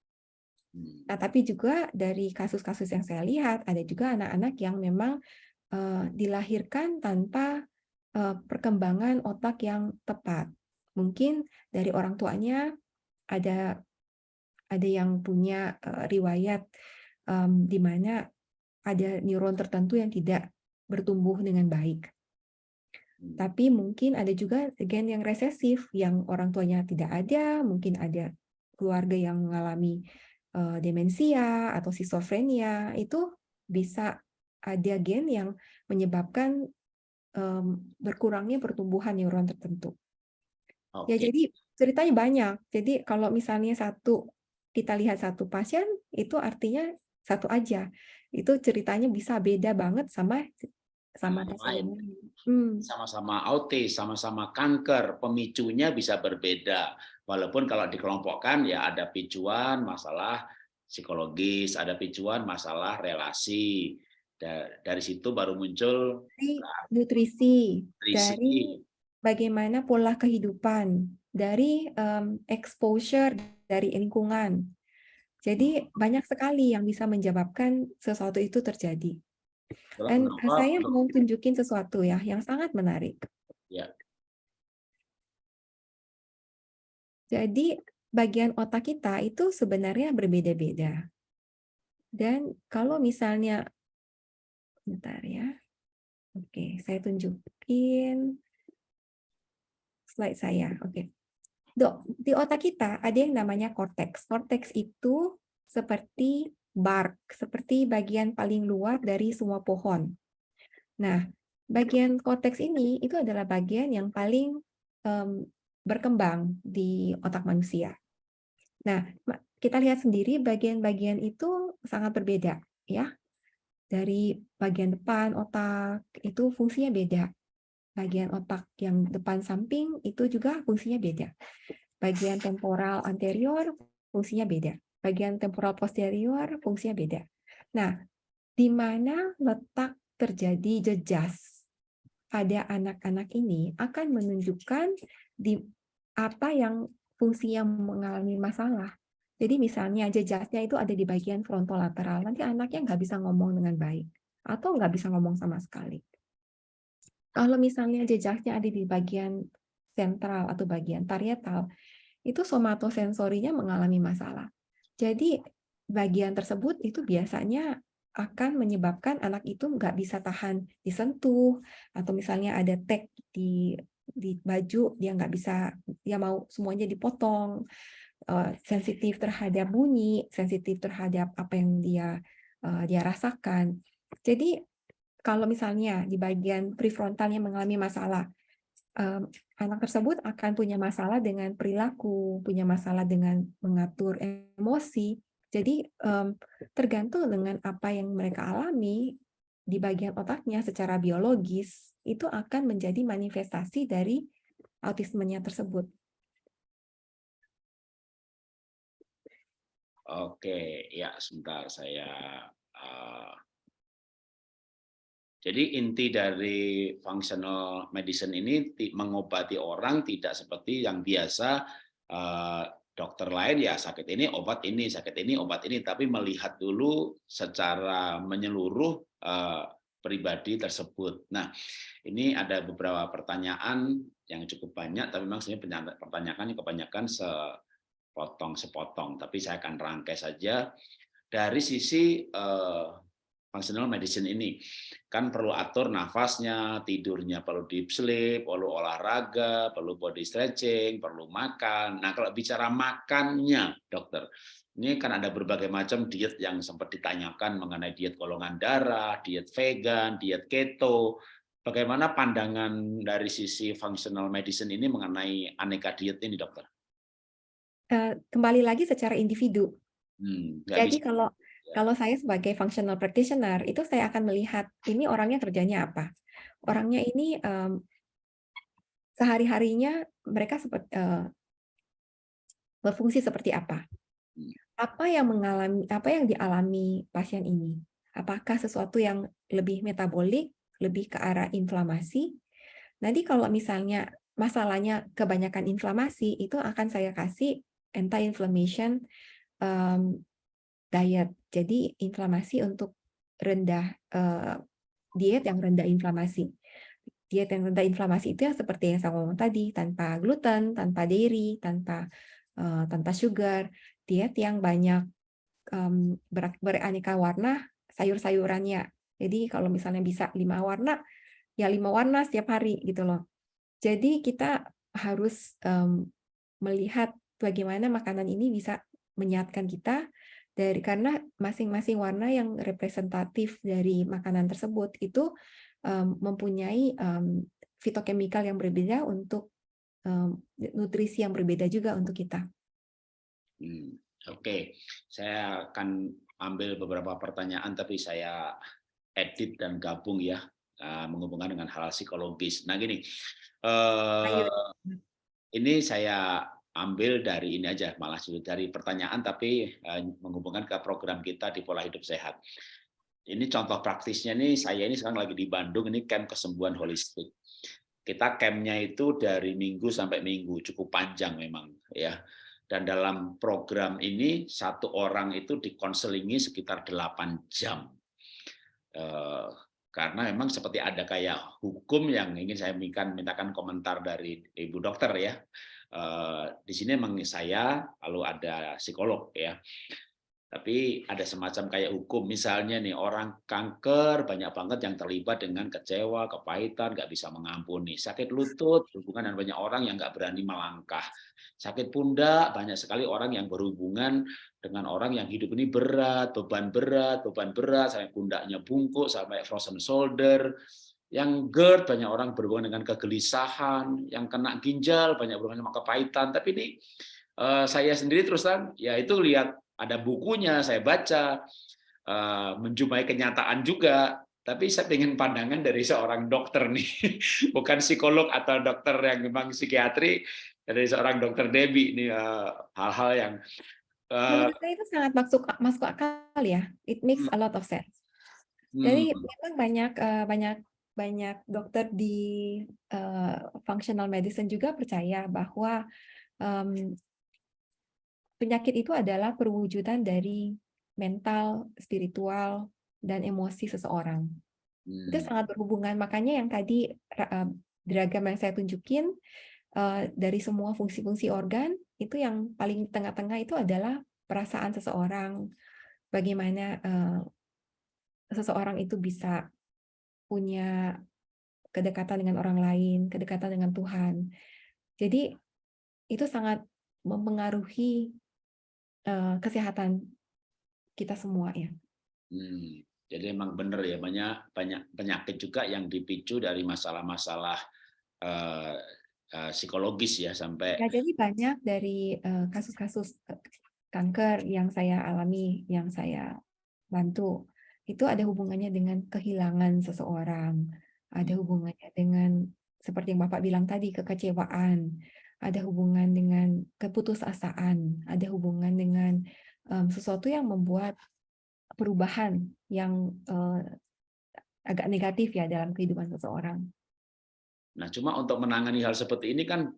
Hmm. Nah, tapi juga dari kasus-kasus yang saya lihat, ada juga anak-anak yang memang uh, dilahirkan tanpa uh, perkembangan otak yang tepat. Mungkin dari orang tuanya ada ada yang punya uh, riwayat um, di mana ada neuron tertentu yang tidak bertumbuh dengan baik. Hmm. Tapi mungkin ada juga gen yang resesif, yang orang tuanya tidak ada, mungkin ada keluarga yang mengalami uh, demensia atau skizofrenia, itu bisa ada gen yang menyebabkan um, berkurangnya pertumbuhan neuron tertentu. Okay. Ya jadi ceritanya banyak. Jadi kalau misalnya satu kita lihat satu pasien itu artinya satu aja. Itu ceritanya bisa beda banget sama sama lain. Hmm. Sama-sama autis, sama-sama kanker, pemicunya bisa berbeda. Walaupun kalau dikelompokkan ya ada picuan masalah psikologis, ada picuan masalah relasi. Dari situ baru muncul dari nutrisi, nutrisi, dari bagaimana pola kehidupan, dari um, exposure dari lingkungan. Jadi banyak sekali yang bisa menyebabkan sesuatu itu terjadi. Dan Kenapa? saya mau tunjukin sesuatu ya yang sangat menarik. Ya. Jadi bagian otak kita itu sebenarnya berbeda-beda. Dan kalau misalnya, bentar ya. Oke, saya tunjukin slide saya. Oke. Dok, di otak kita ada yang namanya korteks. Korteks itu seperti bark, seperti bagian paling luar dari semua pohon. Nah, bagian korteks ini itu adalah bagian yang paling um, berkembang di otak manusia. Nah, kita lihat sendiri bagian-bagian itu sangat berbeda, ya. Dari bagian depan otak itu fungsinya beda. Bagian otak yang depan samping itu juga fungsinya beda. Bagian temporal anterior fungsinya beda bagian temporal posterior fungsinya beda. Nah, di mana letak terjadi jejas pada anak-anak ini akan menunjukkan di apa yang fungsinya mengalami masalah. Jadi misalnya jejasnya itu ada di bagian frontolateral, nanti anaknya nggak bisa ngomong dengan baik atau nggak bisa ngomong sama sekali. Kalau misalnya jejasnya ada di bagian sentral atau bagian parietal, itu somatosensorinya mengalami masalah. Jadi bagian tersebut itu biasanya akan menyebabkan anak itu nggak bisa tahan disentuh atau misalnya ada tag di di baju dia nggak bisa dia mau semuanya dipotong. Uh, sensitif terhadap bunyi sensitif terhadap apa yang dia uh, dia rasakan. Jadi kalau misalnya di bagian prefrontalnya mengalami masalah um, anak tersebut akan punya masalah dengan perilaku, punya masalah dengan mengatur emosi. Jadi um, tergantung dengan apa yang mereka alami di bagian otaknya secara biologis itu akan menjadi manifestasi dari autismenya tersebut. Oke, ya sebentar saya uh, jadi inti dari functional medicine ini mengobati orang tidak seperti yang biasa eh, dokter lain ya sakit ini obat ini, sakit ini obat ini, tapi melihat dulu secara menyeluruh eh, pribadi tersebut. Nah, ini ada beberapa pertanyaan yang cukup banyak, tapi memang sebenarnya pertanyaan kebanyakan se potong sepotong, tapi saya akan rangkai saja. Dari sisi uh, functional medicine ini kan perlu atur nafasnya, tidurnya perlu deep sleep, perlu olahraga, perlu body stretching, perlu makan. Nah, kalau bicara makannya, dokter, ini kan ada berbagai macam diet yang sempat ditanyakan mengenai diet golongan darah, diet vegan, diet keto. Bagaimana pandangan dari sisi functional medicine ini mengenai aneka diet ini, dokter? Eh, kembali lagi secara individu. Hmm, Jadi bisa. kalau kalau saya sebagai functional practitioner, itu saya akan melihat ini orangnya kerjanya apa. Orangnya ini um, sehari-harinya mereka seperti uh, berfungsi seperti apa. Apa yang mengalami apa yang dialami pasien ini? Apakah sesuatu yang lebih metabolik, lebih ke arah inflamasi? Nanti kalau misalnya masalahnya kebanyakan inflamasi, itu akan saya kasih anti-inflammation um, diet. Jadi inflamasi untuk rendah uh, diet yang rendah inflamasi. Diet yang rendah inflamasi itu yang seperti yang saya ngomong tadi, tanpa gluten, tanpa dairy, tanpa uh, tanpa sugar, diet yang banyak um, ber beraneka warna sayur-sayurannya. Jadi kalau misalnya bisa lima warna, ya lima warna setiap hari gitu loh. Jadi kita harus um, melihat bagaimana makanan ini bisa menyehatkan kita dari karena masing-masing warna yang representatif dari makanan tersebut itu um, mempunyai um, fitokemikal yang berbeda untuk um, nutrisi yang berbeda juga untuk kita. Hmm, Oke, okay. saya akan ambil beberapa pertanyaan tapi saya edit dan gabung ya uh, menghubungkan dengan hal psikologis. Nah gini, uh, ini saya ambil dari ini aja malah dari pertanyaan tapi uh, menghubungkan ke program kita di pola hidup sehat. Ini contoh praktisnya nih saya ini sekarang lagi di Bandung ini camp kesembuhan holistik. Kita campnya itu dari minggu sampai minggu cukup panjang memang ya. Dan dalam program ini satu orang itu dikonselingi sekitar 8 jam. Uh, karena memang seperti ada kayak hukum yang ingin saya mintakan, mintakan komentar dari ibu dokter ya Eh, di sini memang saya lalu ada psikolog ya. Tapi ada semacam kayak hukum misalnya nih orang kanker banyak banget yang terlibat dengan kecewa kepahitan nggak bisa mengampuni. Sakit lutut hubungan dengan banyak orang yang nggak berani melangkah. Sakit pundak banyak sekali orang yang berhubungan dengan orang yang hidup ini berat beban berat beban berat sampai pundaknya bungkuk sampai frozen shoulder yang GERD banyak orang berhubungan dengan kegelisahan, yang kena ginjal banyak berhubungan dengan kepahitan. Tapi ini uh, saya sendiri terus terang ya itu lihat ada bukunya saya baca uh, menjumpai kenyataan juga. Tapi saya ingin pandangan dari seorang dokter nih, bukan psikolog atau dokter yang memang psikiatri, dari seorang dokter Debbie ini eh, hal-hal uh, yang uh, Menurut saya itu sangat masuk masuk akal ya. It makes hmm. a lot of sense. Jadi hmm. memang banyak uh, banyak banyak dokter di uh, functional medicine juga percaya bahwa um, penyakit itu adalah perwujudan dari mental, spiritual, dan emosi seseorang. Hmm. Itu sangat berhubungan. Makanya yang tadi uh, diagram yang saya tunjukin uh, dari semua fungsi-fungsi organ itu yang paling tengah-tengah itu adalah perasaan seseorang, bagaimana uh, seseorang itu bisa punya kedekatan dengan orang lain, kedekatan dengan Tuhan. Jadi itu sangat mempengaruhi uh, kesehatan kita semua ya. Hmm, jadi emang benar ya banyak banyak penyakit juga yang dipicu dari masalah-masalah uh, uh, psikologis ya sampai. Ya jadi banyak dari kasus-kasus uh, kanker yang saya alami, yang saya bantu itu ada hubungannya dengan kehilangan seseorang, ada hmm. hubungannya dengan seperti yang Bapak bilang tadi kekecewaan, ada hubungan dengan keputusasaan, ada hubungan dengan um, sesuatu yang membuat perubahan yang uh, agak negatif ya dalam kehidupan seseorang. Nah, cuma untuk menangani hal seperti ini kan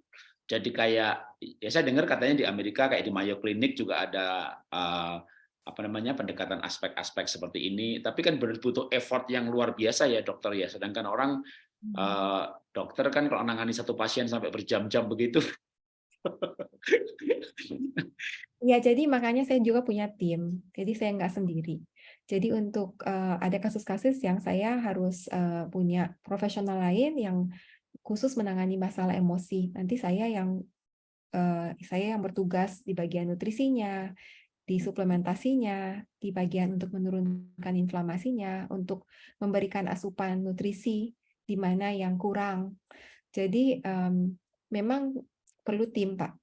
jadi kayak ya saya dengar katanya di Amerika kayak di Mayo Clinic juga ada uh, apa namanya pendekatan aspek-aspek seperti ini tapi kan butuh effort yang luar biasa ya dokter ya sedangkan orang hmm. uh, dokter kan kalau menangani satu pasien sampai berjam-jam begitu Ya, jadi makanya saya juga punya tim. Jadi saya nggak sendiri. Jadi untuk uh, ada kasus-kasus yang saya harus uh, punya profesional lain yang khusus menangani masalah emosi. Nanti saya yang uh, saya yang bertugas di bagian nutrisinya, di suplementasinya, di bagian untuk menurunkan inflamasinya, untuk memberikan asupan nutrisi di mana yang kurang. Jadi um, memang perlu tim, Pak.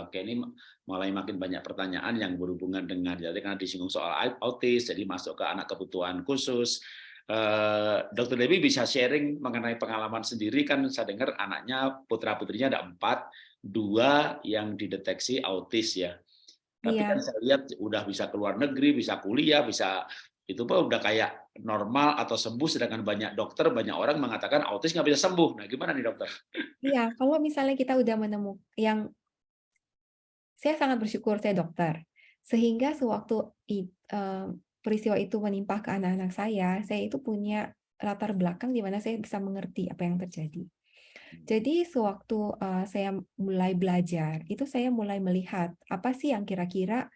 Oke, ini mulai makin banyak pertanyaan yang berhubungan dengan jadi karena disinggung soal autis, jadi masuk ke anak kebutuhan khusus. Eh, Dokter Dewi bisa sharing mengenai pengalaman sendiri kan saya dengar anaknya putra putrinya ada empat, dua yang dideteksi autis ya. Tapi iya. kan saya lihat udah bisa keluar negeri, bisa kuliah, bisa itu pun udah kayak normal atau sembuh sedangkan banyak dokter banyak orang mengatakan autis nggak bisa sembuh nah gimana nih dokter? Iya kalau misalnya kita udah menemukan yang saya sangat bersyukur saya dokter, sehingga sewaktu peristiwa itu menimpa ke anak-anak saya, saya itu punya latar belakang di mana saya bisa mengerti apa yang terjadi. Jadi sewaktu saya mulai belajar, itu saya mulai melihat apa sih yang kira-kira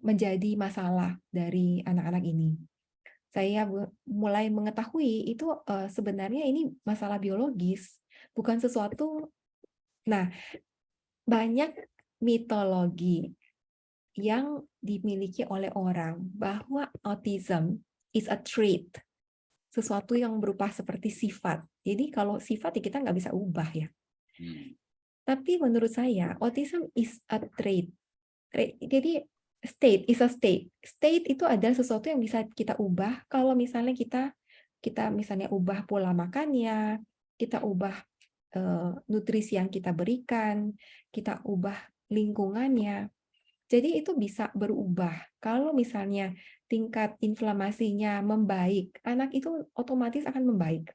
menjadi masalah dari anak-anak ini. Saya mulai mengetahui itu sebenarnya ini masalah biologis, bukan sesuatu. Nah, banyak mitologi yang dimiliki oleh orang bahwa autism is a trait, sesuatu yang berupa seperti sifat. Jadi kalau sifat ya kita nggak bisa ubah ya. Hmm. Tapi menurut saya autism is a trait. Jadi state is a state. State itu adalah sesuatu yang bisa kita ubah kalau misalnya kita kita misalnya ubah pola makannya, kita ubah uh, nutrisi yang kita berikan, kita ubah lingkungannya. Jadi itu bisa berubah. Kalau misalnya tingkat inflamasinya membaik, anak itu otomatis akan membaik.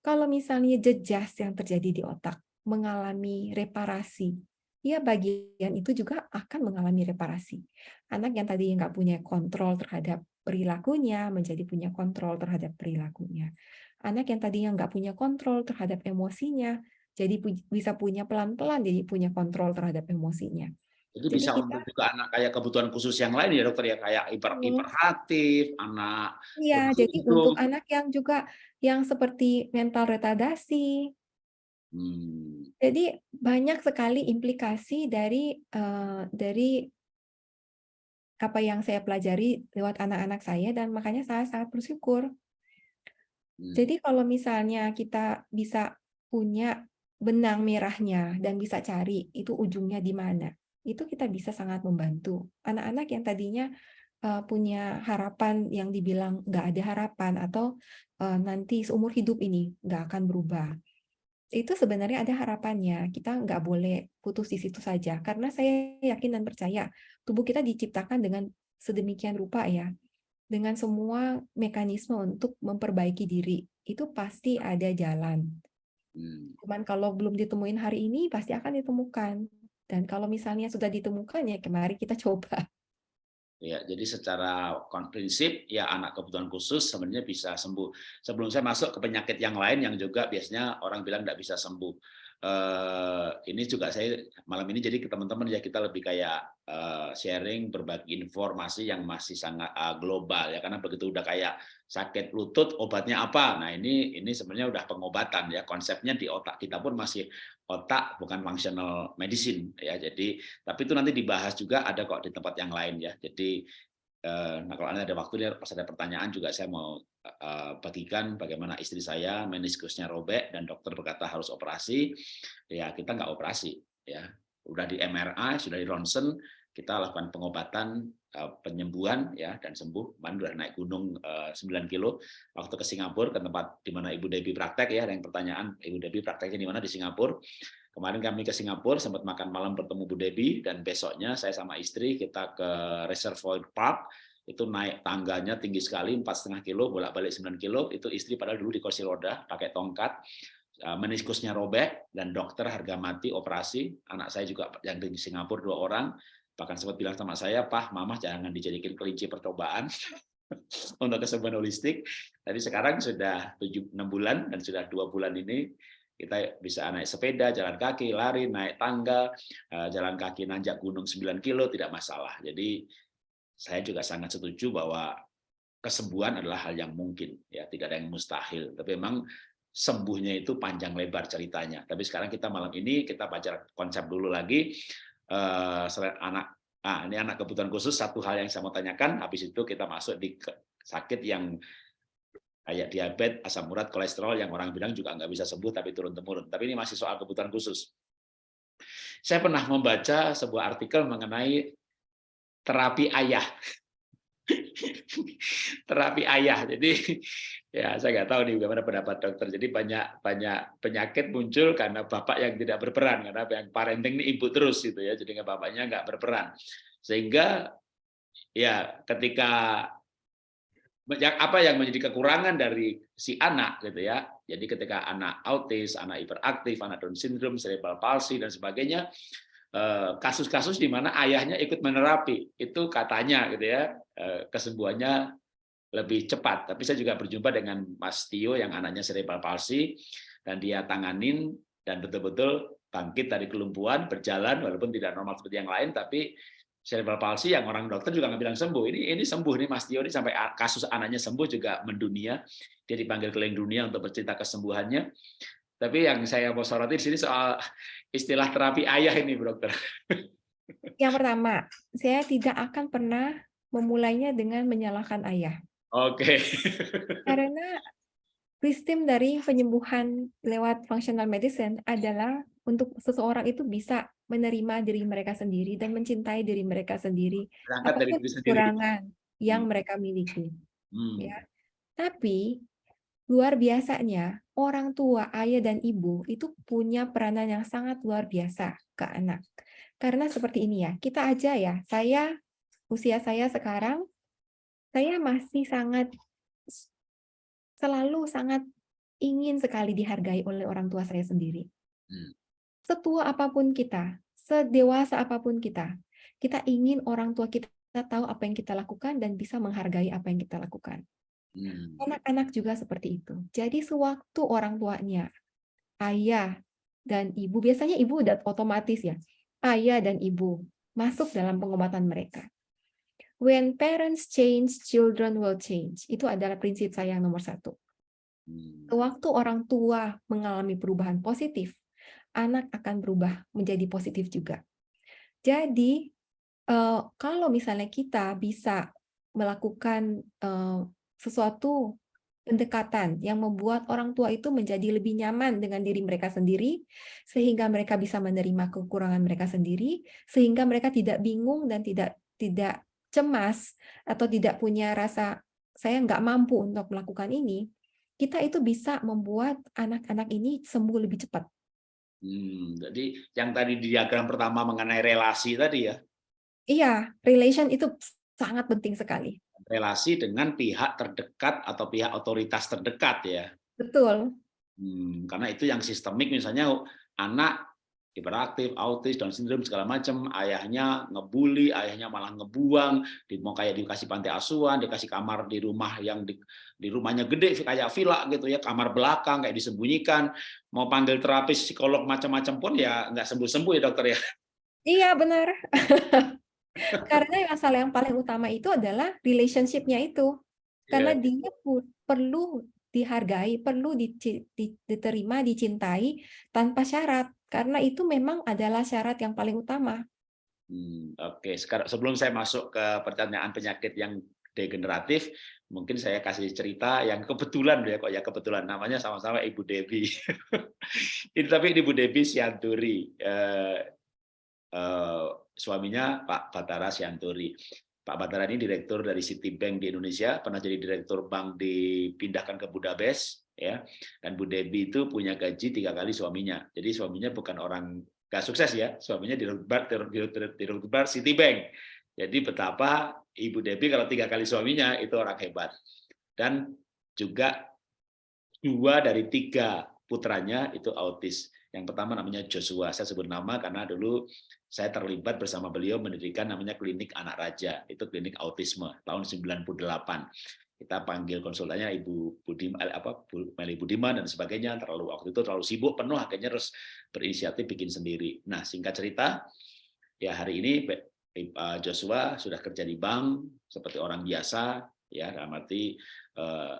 Kalau misalnya jejas yang terjadi di otak mengalami reparasi, ya bagian itu juga akan mengalami reparasi. Anak yang tadi nggak punya kontrol terhadap perilakunya menjadi punya kontrol terhadap perilakunya. Anak yang tadinya nggak punya kontrol terhadap emosinya jadi bisa punya pelan-pelan jadi punya kontrol terhadap emosinya. Jadi, jadi bisa kita, untuk juga anak kayak kebutuhan khusus yang lain ya dokter ya kayak hiper hmm. hiperaktif, anak Iya, jadi itu. untuk anak yang juga yang seperti mental retardasi. Hmm. Jadi banyak sekali implikasi dari uh, dari apa yang saya pelajari lewat anak-anak saya dan makanya saya sangat bersyukur. Hmm. Jadi kalau misalnya kita bisa punya benang merahnya dan bisa cari itu ujungnya di mana. Itu kita bisa sangat membantu. Anak-anak yang tadinya uh, punya harapan yang dibilang nggak ada harapan atau uh, nanti seumur hidup ini nggak akan berubah. Itu sebenarnya ada harapannya. Kita nggak boleh putus di situ saja. Karena saya yakin dan percaya tubuh kita diciptakan dengan sedemikian rupa ya. Dengan semua mekanisme untuk memperbaiki diri. Itu pasti ada jalan Hmm. Cuman kalau belum ditemuin hari ini pasti akan ditemukan. Dan kalau misalnya sudah ditemukan ya kemarin kita coba. Ya, jadi secara prinsip ya anak kebutuhan khusus sebenarnya bisa sembuh. Sebelum saya masuk ke penyakit yang lain yang juga biasanya orang bilang tidak bisa sembuh. Uh, ini juga saya malam ini jadi ke teman-teman ya kita lebih kayak uh, sharing berbagi informasi yang masih sangat uh, global ya. Karena begitu udah kayak sakit lutut obatnya apa? Nah ini ini sebenarnya udah pengobatan ya. Konsepnya di otak kita pun masih otak bukan functional medicine ya. Jadi tapi itu nanti dibahas juga ada kok di tempat yang lain ya. Jadi nah kalau ada waktu pas ada pertanyaan juga saya mau eh, bagikan bagaimana istri saya meniskusnya robek dan dokter berkata harus operasi ya kita nggak operasi ya udah di MRI sudah di ronsen kita lakukan pengobatan eh, penyembuhan ya dan sembuh. Udah naik gunung 9 eh, kilo waktu ke Singapura ke tempat di mana Ibu Debbie praktek ya. Ada yang pertanyaan Ibu Debbie prakteknya di mana di Singapura. Kemarin kami ke Singapura sempat makan malam bertemu Bu Debbie dan besoknya saya sama istri kita ke Reservoir Park. Itu naik tangganya tinggi sekali empat setengah kilo bolak balik 9 kilo. Itu istri padahal dulu di kursi roda pakai tongkat eh, meniskusnya robek dan dokter harga mati operasi. Anak saya juga yang di Singapura dua orang. Bahkan sempat bilang sama saya, Pak, Mama jangan dijadikan kelinci percobaan untuk kesembuhan holistik. Tapi sekarang sudah 7, 6 bulan dan sudah dua bulan ini Kita bisa naik sepeda, jalan kaki, lari, naik tangga, eh, jalan kaki nanjak gunung 9 kilo tidak masalah. Jadi saya juga sangat setuju bahwa kesembuhan adalah hal yang mungkin ya, tidak ada yang mustahil. Tapi memang sembuhnya itu panjang lebar ceritanya. Tapi sekarang kita malam ini kita baca konsep dulu lagi eh, selain anak Nah, ini anak kebutuhan khusus satu hal yang saya mau tanyakan habis itu kita masuk di sakit yang kayak diabetes, asam urat, kolesterol yang orang bilang juga nggak bisa sembuh tapi turun temurun. Tapi ini masih soal kebutuhan khusus. Saya pernah membaca sebuah artikel mengenai terapi ayah. terapi ayah. Jadi ya saya nggak tahu nih bagaimana pendapat dokter. Jadi banyak banyak penyakit muncul karena bapak yang tidak berperan karena yang parenting ini ibu terus gitu ya. Jadi bapaknya nggak berperan. Sehingga ya ketika apa yang menjadi kekurangan dari si anak gitu ya. Jadi ketika anak autis, anak hiperaktif, anak Down syndrome, cerebral palsy dan sebagainya eh, kasus-kasus di mana ayahnya ikut menerapi itu katanya gitu ya eh, kesembuhannya lebih cepat. Tapi saya juga berjumpa dengan Mas Tio yang anaknya cerebral palsy dan dia tanganin dan betul-betul bangkit dari kelumpuhan, berjalan walaupun tidak normal seperti yang lain tapi cerebral palsy yang orang dokter juga nggak bilang sembuh. Ini ini sembuh nih Mas Tio ini sampai kasus anaknya sembuh juga mendunia. Dia dipanggil keliling dunia untuk bercerita kesembuhannya. Tapi yang saya mau soroti di sini soal istilah terapi ayah ini, dokter. Yang pertama, saya tidak akan pernah memulainya dengan menyalahkan ayah. Oke. Okay. Karena sistem dari penyembuhan lewat functional medicine adalah untuk seseorang itu bisa menerima diri mereka sendiri dan mencintai diri mereka sendiri Berangkat dari diri sendiri. kekurangan yang hmm. mereka miliki. Hmm. Ya. Tapi luar biasanya orang tua, ayah dan ibu itu punya peranan yang sangat luar biasa ke anak. Karena seperti ini ya, kita aja ya, saya usia saya sekarang saya masih sangat selalu sangat ingin sekali dihargai oleh orang tua saya sendiri. Hmm setua apa pun kita, sedewasa apa pun kita, kita ingin orang tua kita tahu apa yang kita lakukan dan bisa menghargai apa yang kita lakukan. Hmm. Anak-anak hmm. juga seperti itu. Jadi sewaktu orang tuanya, ayah dan ibu, biasanya ibu udah otomatis ya, ayah dan ibu masuk dalam pengobatan mereka. When parents change, children will change. Itu adalah prinsip saya yang nomor satu. Hmm. Waktu orang tua mengalami perubahan positif, anak akan berubah menjadi positif juga. Jadi, uh, kalau misalnya kita bisa melakukan uh, sesuatu pendekatan yang membuat orang tua itu menjadi lebih nyaman dengan diri mereka sendiri, sehingga mereka bisa menerima kekurangan mereka sendiri, sehingga mereka tidak bingung dan tidak tidak cemas atau tidak punya rasa saya nggak mampu untuk melakukan ini, kita itu bisa membuat anak-anak ini sembuh lebih cepat. Hmm, jadi yang tadi di diagram pertama mengenai relasi tadi ya? Iya, relation itu sangat penting sekali. Relasi dengan pihak terdekat atau pihak otoritas terdekat ya? Betul. Hmm, karena itu yang sistemik misalnya anak hiperaktif, autis, Down syndrome segala macam, ayahnya ngebully, ayahnya malah ngebuang, di mau kayak dikasih pantai asuhan, dikasih kamar di rumah yang di, di rumahnya gede kayak villa gitu ya, kamar belakang kayak disembunyikan, mau panggil terapis psikolog macam-macam pun ya nggak sembuh-sembuh ya dokter ya. Iya benar. Karena masalah yang paling utama itu adalah relationship-nya itu. Karena yeah. dia perlu dihargai, perlu diterima, dicintai tanpa syarat karena itu memang adalah syarat yang paling utama. Hmm, Oke, okay. sekarang sebelum saya masuk ke pertanyaan penyakit yang degeneratif, mungkin saya kasih cerita yang kebetulan ya kok ya kebetulan namanya sama-sama Ibu Devi. Ini tapi Ibu Devi Sianturi, eh, eh, suaminya Pak Batara Sianturi. Pak Batara ini direktur dari Citibank di Indonesia, pernah jadi direktur bank dipindahkan ke Budapest, ya. Dan Bu Debi itu punya gaji tiga kali suaminya. Jadi suaminya bukan orang gak sukses ya. Suaminya di direktur Citibank. Jadi betapa Ibu Debi kalau tiga kali suaminya itu orang hebat. Dan juga dua dari tiga putranya itu autis yang pertama namanya Joshua. Saya sebut nama karena dulu saya terlibat bersama beliau mendirikan namanya klinik anak raja. Itu klinik autisme tahun 98 kita panggil konsultannya Ibu Budiman, apa Bu Meli Budiman dan sebagainya. Terlalu waktu itu terlalu sibuk penuh akhirnya harus berinisiatif bikin sendiri. Nah singkat cerita ya hari ini Joshua sudah kerja di bank seperti orang biasa ya dalam arti eh,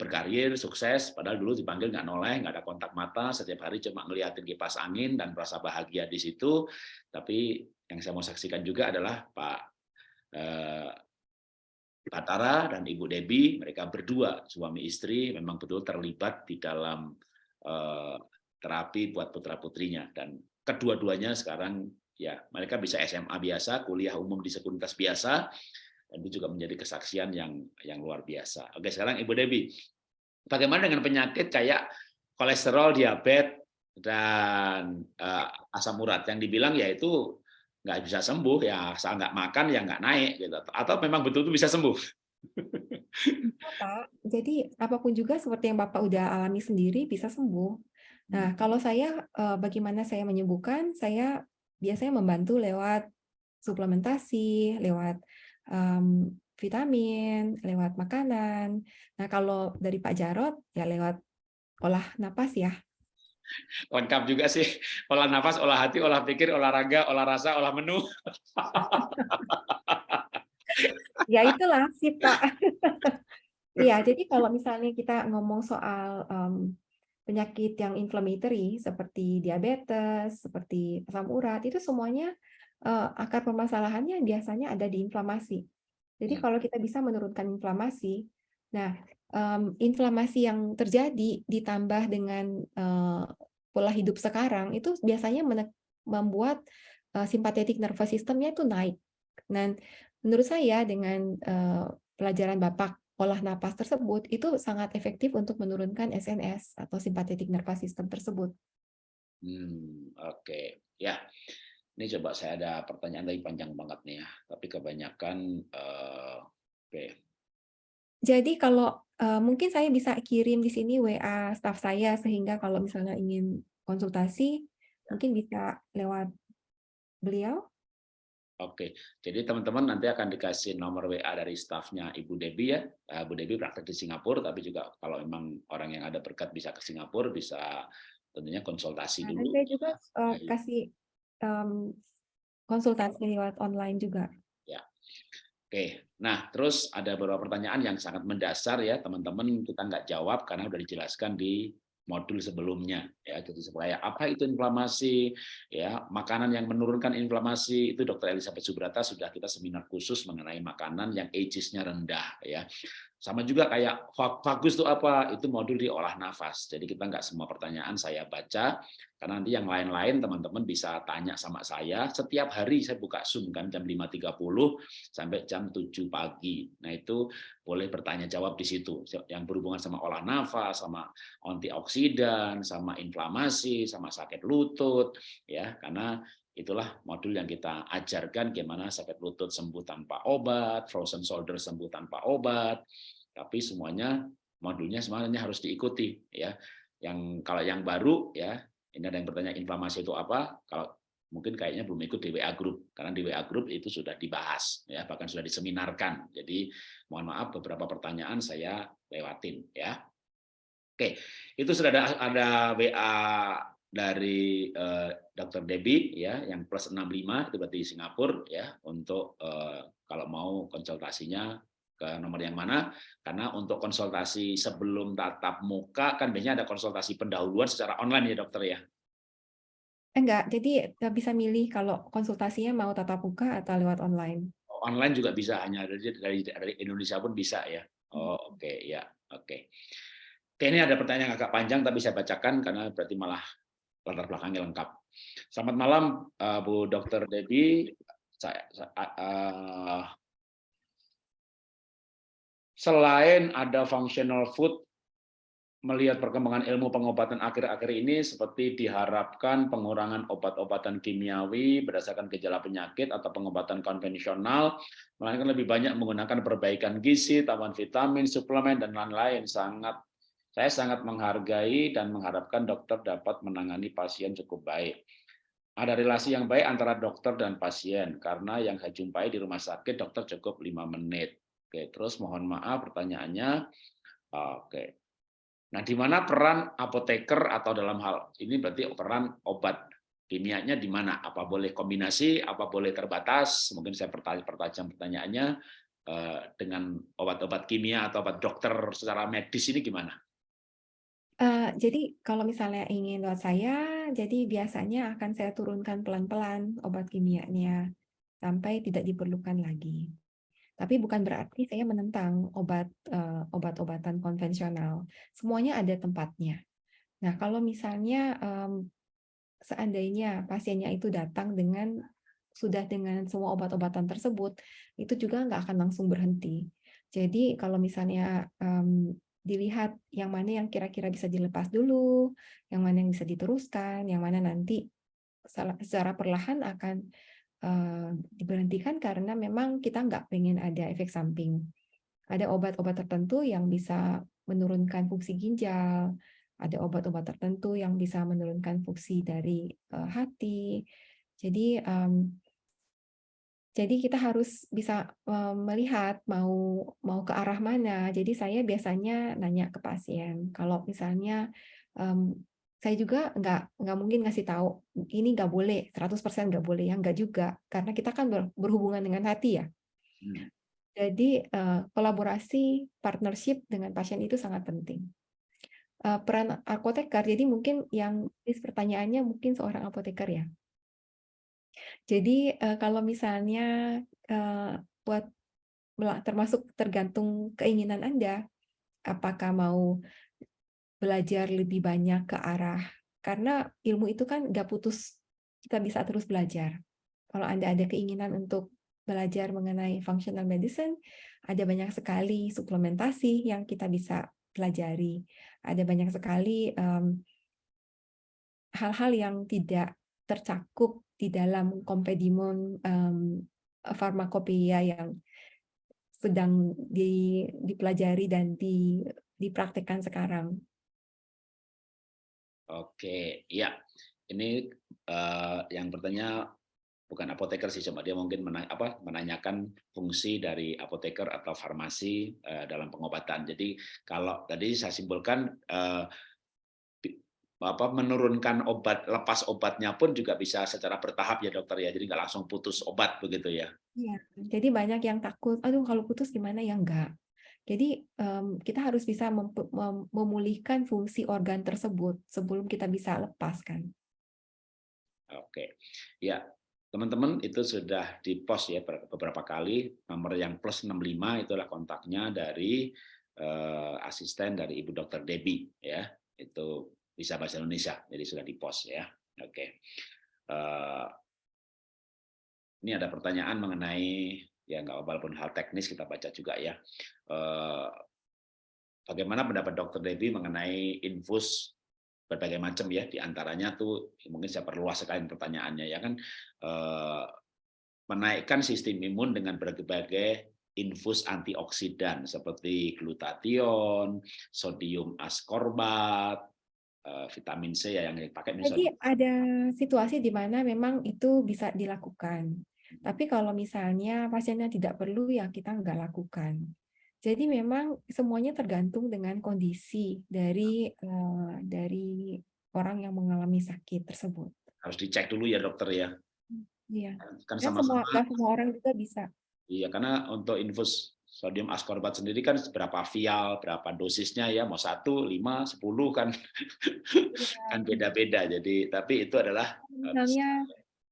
berkarir sukses padahal dulu dipanggil nggak noleh nggak ada kontak mata setiap hari cuma ngeliatin kipas angin dan merasa bahagia di situ. Tapi yang saya mau saksikan juga adalah Pak eh, dan Ibu Debi, mereka berdua suami istri memang betul terlibat di dalam uh, terapi buat putra-putrinya. Dan kedua-duanya sekarang ya mereka bisa SMA biasa, kuliah umum di sekuritas biasa dan itu juga menjadi kesaksian yang yang luar biasa. Oke, sekarang Ibu Debi, bagaimana dengan penyakit kayak kolesterol, diabetes dan uh, asam urat yang dibilang yaitu nggak bisa sembuh ya asal nggak makan ya nggak naik gitu atau memang betul-betul bisa sembuh Pak, jadi apa pun juga seperti yang Bapak udah alami sendiri bisa sembuh. Nah, hmm. kalau saya eh, bagaimana saya menyembuhkan, saya biasanya membantu lewat suplementasi, lewat um, vitamin, lewat makanan. Nah, kalau dari Pak Jarot ya lewat olah napas ya. Lengkap juga sih. Olah nafas olah hati olah pikir olahraga olah rasa olah menu. Ya itulah sih pak. Iya, jadi kalau misalnya kita ngomong soal um, penyakit yang inflammatory seperti diabetes, seperti asam urat, itu semuanya akar permasalahannya biasanya ada di inflamasi. Jadi hmm. kalau kita bisa menurunkan inflamasi, nah um, inflamasi yang terjadi ditambah dengan uh, pola hidup sekarang itu biasanya membuat uh, simpatetik nervous systemnya itu naik. Dan menurut saya dengan uh, pelajaran Bapak olah napas tersebut itu sangat efektif untuk menurunkan SNS atau simpatetik nervous system tersebut. Hmm, Oke, okay. ya. Ini coba saya ada pertanyaan lagi panjang banget nih ya, tapi kebanyakan uh, oke. Okay. Jadi kalau uh, mungkin saya bisa kirim di sini WA staff saya sehingga kalau misalnya ingin konsultasi mungkin bisa lewat beliau. Oke, jadi teman-teman nanti akan dikasih nomor WA dari stafnya Ibu Debi ya. Uh, Bu Debi praktek di Singapura, tapi juga kalau memang orang yang ada berkat bisa ke Singapura, bisa tentunya konsultasi nah, dulu. Saya juga uh, kasih um, konsultasi lewat online juga. Oke, nah terus ada beberapa pertanyaan yang sangat mendasar ya teman-teman. Kita nggak jawab karena sudah dijelaskan di modul sebelumnya. Ya jadi supaya apa itu inflamasi? Ya makanan yang menurunkan inflamasi itu dokter Elizabeth Subrata sudah kita seminar khusus mengenai makanan yang ages-nya rendah ya sama juga kayak bagus itu apa? Itu modul di olah nafas. Jadi kita nggak semua pertanyaan saya baca, karena nanti yang lain-lain teman-teman bisa tanya sama saya. Setiap hari saya buka Zoom kan jam 5.30 sampai jam 7 pagi. Nah itu boleh bertanya jawab di situ. Yang berhubungan sama olah nafas, sama antioksidan, sama inflamasi, sama sakit lutut. ya Karena itulah modul yang kita ajarkan gimana sakit lutut sembuh tanpa obat, frozen shoulder sembuh tanpa obat, tapi semuanya modulnya semuanya harus diikuti ya. Yang kalau yang baru ya, ini ada yang bertanya inflamasi itu apa? Kalau mungkin kayaknya belum ikut di WA group karena di WA group itu sudah dibahas ya, bahkan sudah diseminarkan. Jadi mohon maaf beberapa pertanyaan saya lewatin ya. Oke, itu sudah ada ada WA dari uh, eh, Dr. Debbie ya yang plus 65 itu berarti di Singapura ya untuk uh, kalau mau konsultasinya ke nomor yang mana karena untuk konsultasi sebelum tatap muka kan biasanya ada konsultasi pendahuluan secara online ya dokter ya enggak jadi bisa milih kalau konsultasinya mau tatap muka atau lewat online online juga bisa hanya dari dari, dari Indonesia pun bisa ya oh oke okay. ya oke okay. Oke, ini ada pertanyaan yang agak panjang tapi saya bacakan karena berarti malah latar belakangnya lengkap. Selamat malam uh, Bu Dr. Saya, saya uh, selain ada functional food, melihat perkembangan ilmu pengobatan akhir-akhir ini seperti diharapkan pengurangan obat-obatan kimiawi berdasarkan gejala penyakit atau pengobatan konvensional, melainkan lebih banyak menggunakan perbaikan gizi, tambahan vitamin, suplemen, dan lain-lain. Sangat Saya sangat menghargai dan mengharapkan dokter dapat menangani pasien cukup baik. Ada relasi yang baik antara dokter dan pasien, karena yang saya jumpai di rumah sakit, dokter cukup lima menit Oke, terus mohon maaf pertanyaannya. Oke. Nah, di mana peran apoteker atau dalam hal ini berarti peran obat kimianya di mana? Apa boleh kombinasi, apa boleh terbatas? Mungkin saya pertajam pertanyaannya eh, dengan obat-obat kimia atau obat dokter secara medis ini gimana? Uh, jadi kalau misalnya ingin buat saya, jadi biasanya akan saya turunkan pelan-pelan obat kimianya sampai tidak diperlukan lagi. Tapi bukan berarti saya menentang obat uh, obat-obatan konvensional. Semuanya ada tempatnya. Nah, kalau misalnya um, seandainya pasiennya itu datang dengan sudah dengan semua obat-obatan tersebut, itu juga nggak akan langsung berhenti. Jadi kalau misalnya um, dilihat yang mana yang kira-kira bisa dilepas dulu, yang mana yang bisa diteruskan, yang mana nanti secara perlahan akan uh, diberhentikan karena memang kita nggak pengen ada efek samping. Ada obat-obat tertentu yang bisa menurunkan fungsi ginjal, ada obat-obat tertentu yang bisa menurunkan fungsi dari uh, hati. Jadi um, jadi kita harus bisa melihat mau mau ke arah mana. Jadi saya biasanya nanya ke pasien. Kalau misalnya um, saya juga nggak nggak mungkin ngasih tahu ini nggak boleh 100% nggak boleh ya nggak juga karena kita kan berhubungan dengan hati ya hmm. jadi uh, kolaborasi partnership dengan pasien itu sangat penting uh, peran apoteker jadi mungkin yang pertanyaannya mungkin seorang apoteker ya jadi uh, kalau misalnya uh, buat termasuk tergantung keinginan anda apakah mau belajar lebih banyak ke arah karena ilmu itu kan nggak putus kita bisa terus belajar. Kalau anda ada keinginan untuk belajar mengenai functional medicine ada banyak sekali suplementasi yang kita bisa pelajari. Ada banyak sekali hal-hal um, yang tidak tercakup di dalam kompedimon um, farmakopeia yang sedang di, dipelajari dan di, dipraktekkan sekarang. Oke, ya. Ini uh, yang bertanya bukan apoteker sih, cuma dia mungkin menanya, apa, menanyakan fungsi dari apoteker atau farmasi uh, dalam pengobatan. Jadi kalau tadi saya simpulkan uh, apa menurunkan obat lepas obatnya pun juga bisa secara bertahap ya dokter ya. Jadi nggak langsung putus obat begitu ya. Iya, jadi banyak yang takut aduh kalau putus gimana ya? Enggak jadi um, kita harus bisa mem mem memulihkan fungsi organ tersebut sebelum kita bisa lepaskan. Oke, ya teman-teman itu sudah di post ya beberapa kali. Nomor yang plus 65 itulah kontaknya dari uh, asisten dari Ibu Dokter Debbie ya. Itu bisa bahasa Indonesia jadi sudah di post ya. Oke. Uh, ini ada pertanyaan mengenai ya nggak walaupun hal teknis kita baca juga ya. Eh, bagaimana pendapat Dokter Debbie mengenai infus berbagai macam ya di antaranya tuh mungkin saya perluas sekali pertanyaannya ya kan eh, menaikkan sistem imun dengan berbagai infus antioksidan seperti glutathione, sodium ascorbat, eh, vitamin C ya yang dipakai misalnya. Jadi ada situasi di mana memang itu bisa dilakukan. Tapi kalau misalnya pasiennya tidak perlu, ya kita nggak lakukan. Jadi memang semuanya tergantung dengan kondisi dari uh, dari orang yang mengalami sakit tersebut. Harus dicek dulu ya dokter ya. Iya. Kan sama, -sama semua, semua orang juga bisa. Iya, karena untuk infus sodium ascorbat sendiri kan berapa vial, berapa dosisnya ya, mau satu, lima, sepuluh kan, ya. kan beda-beda. Jadi, tapi itu adalah misalnya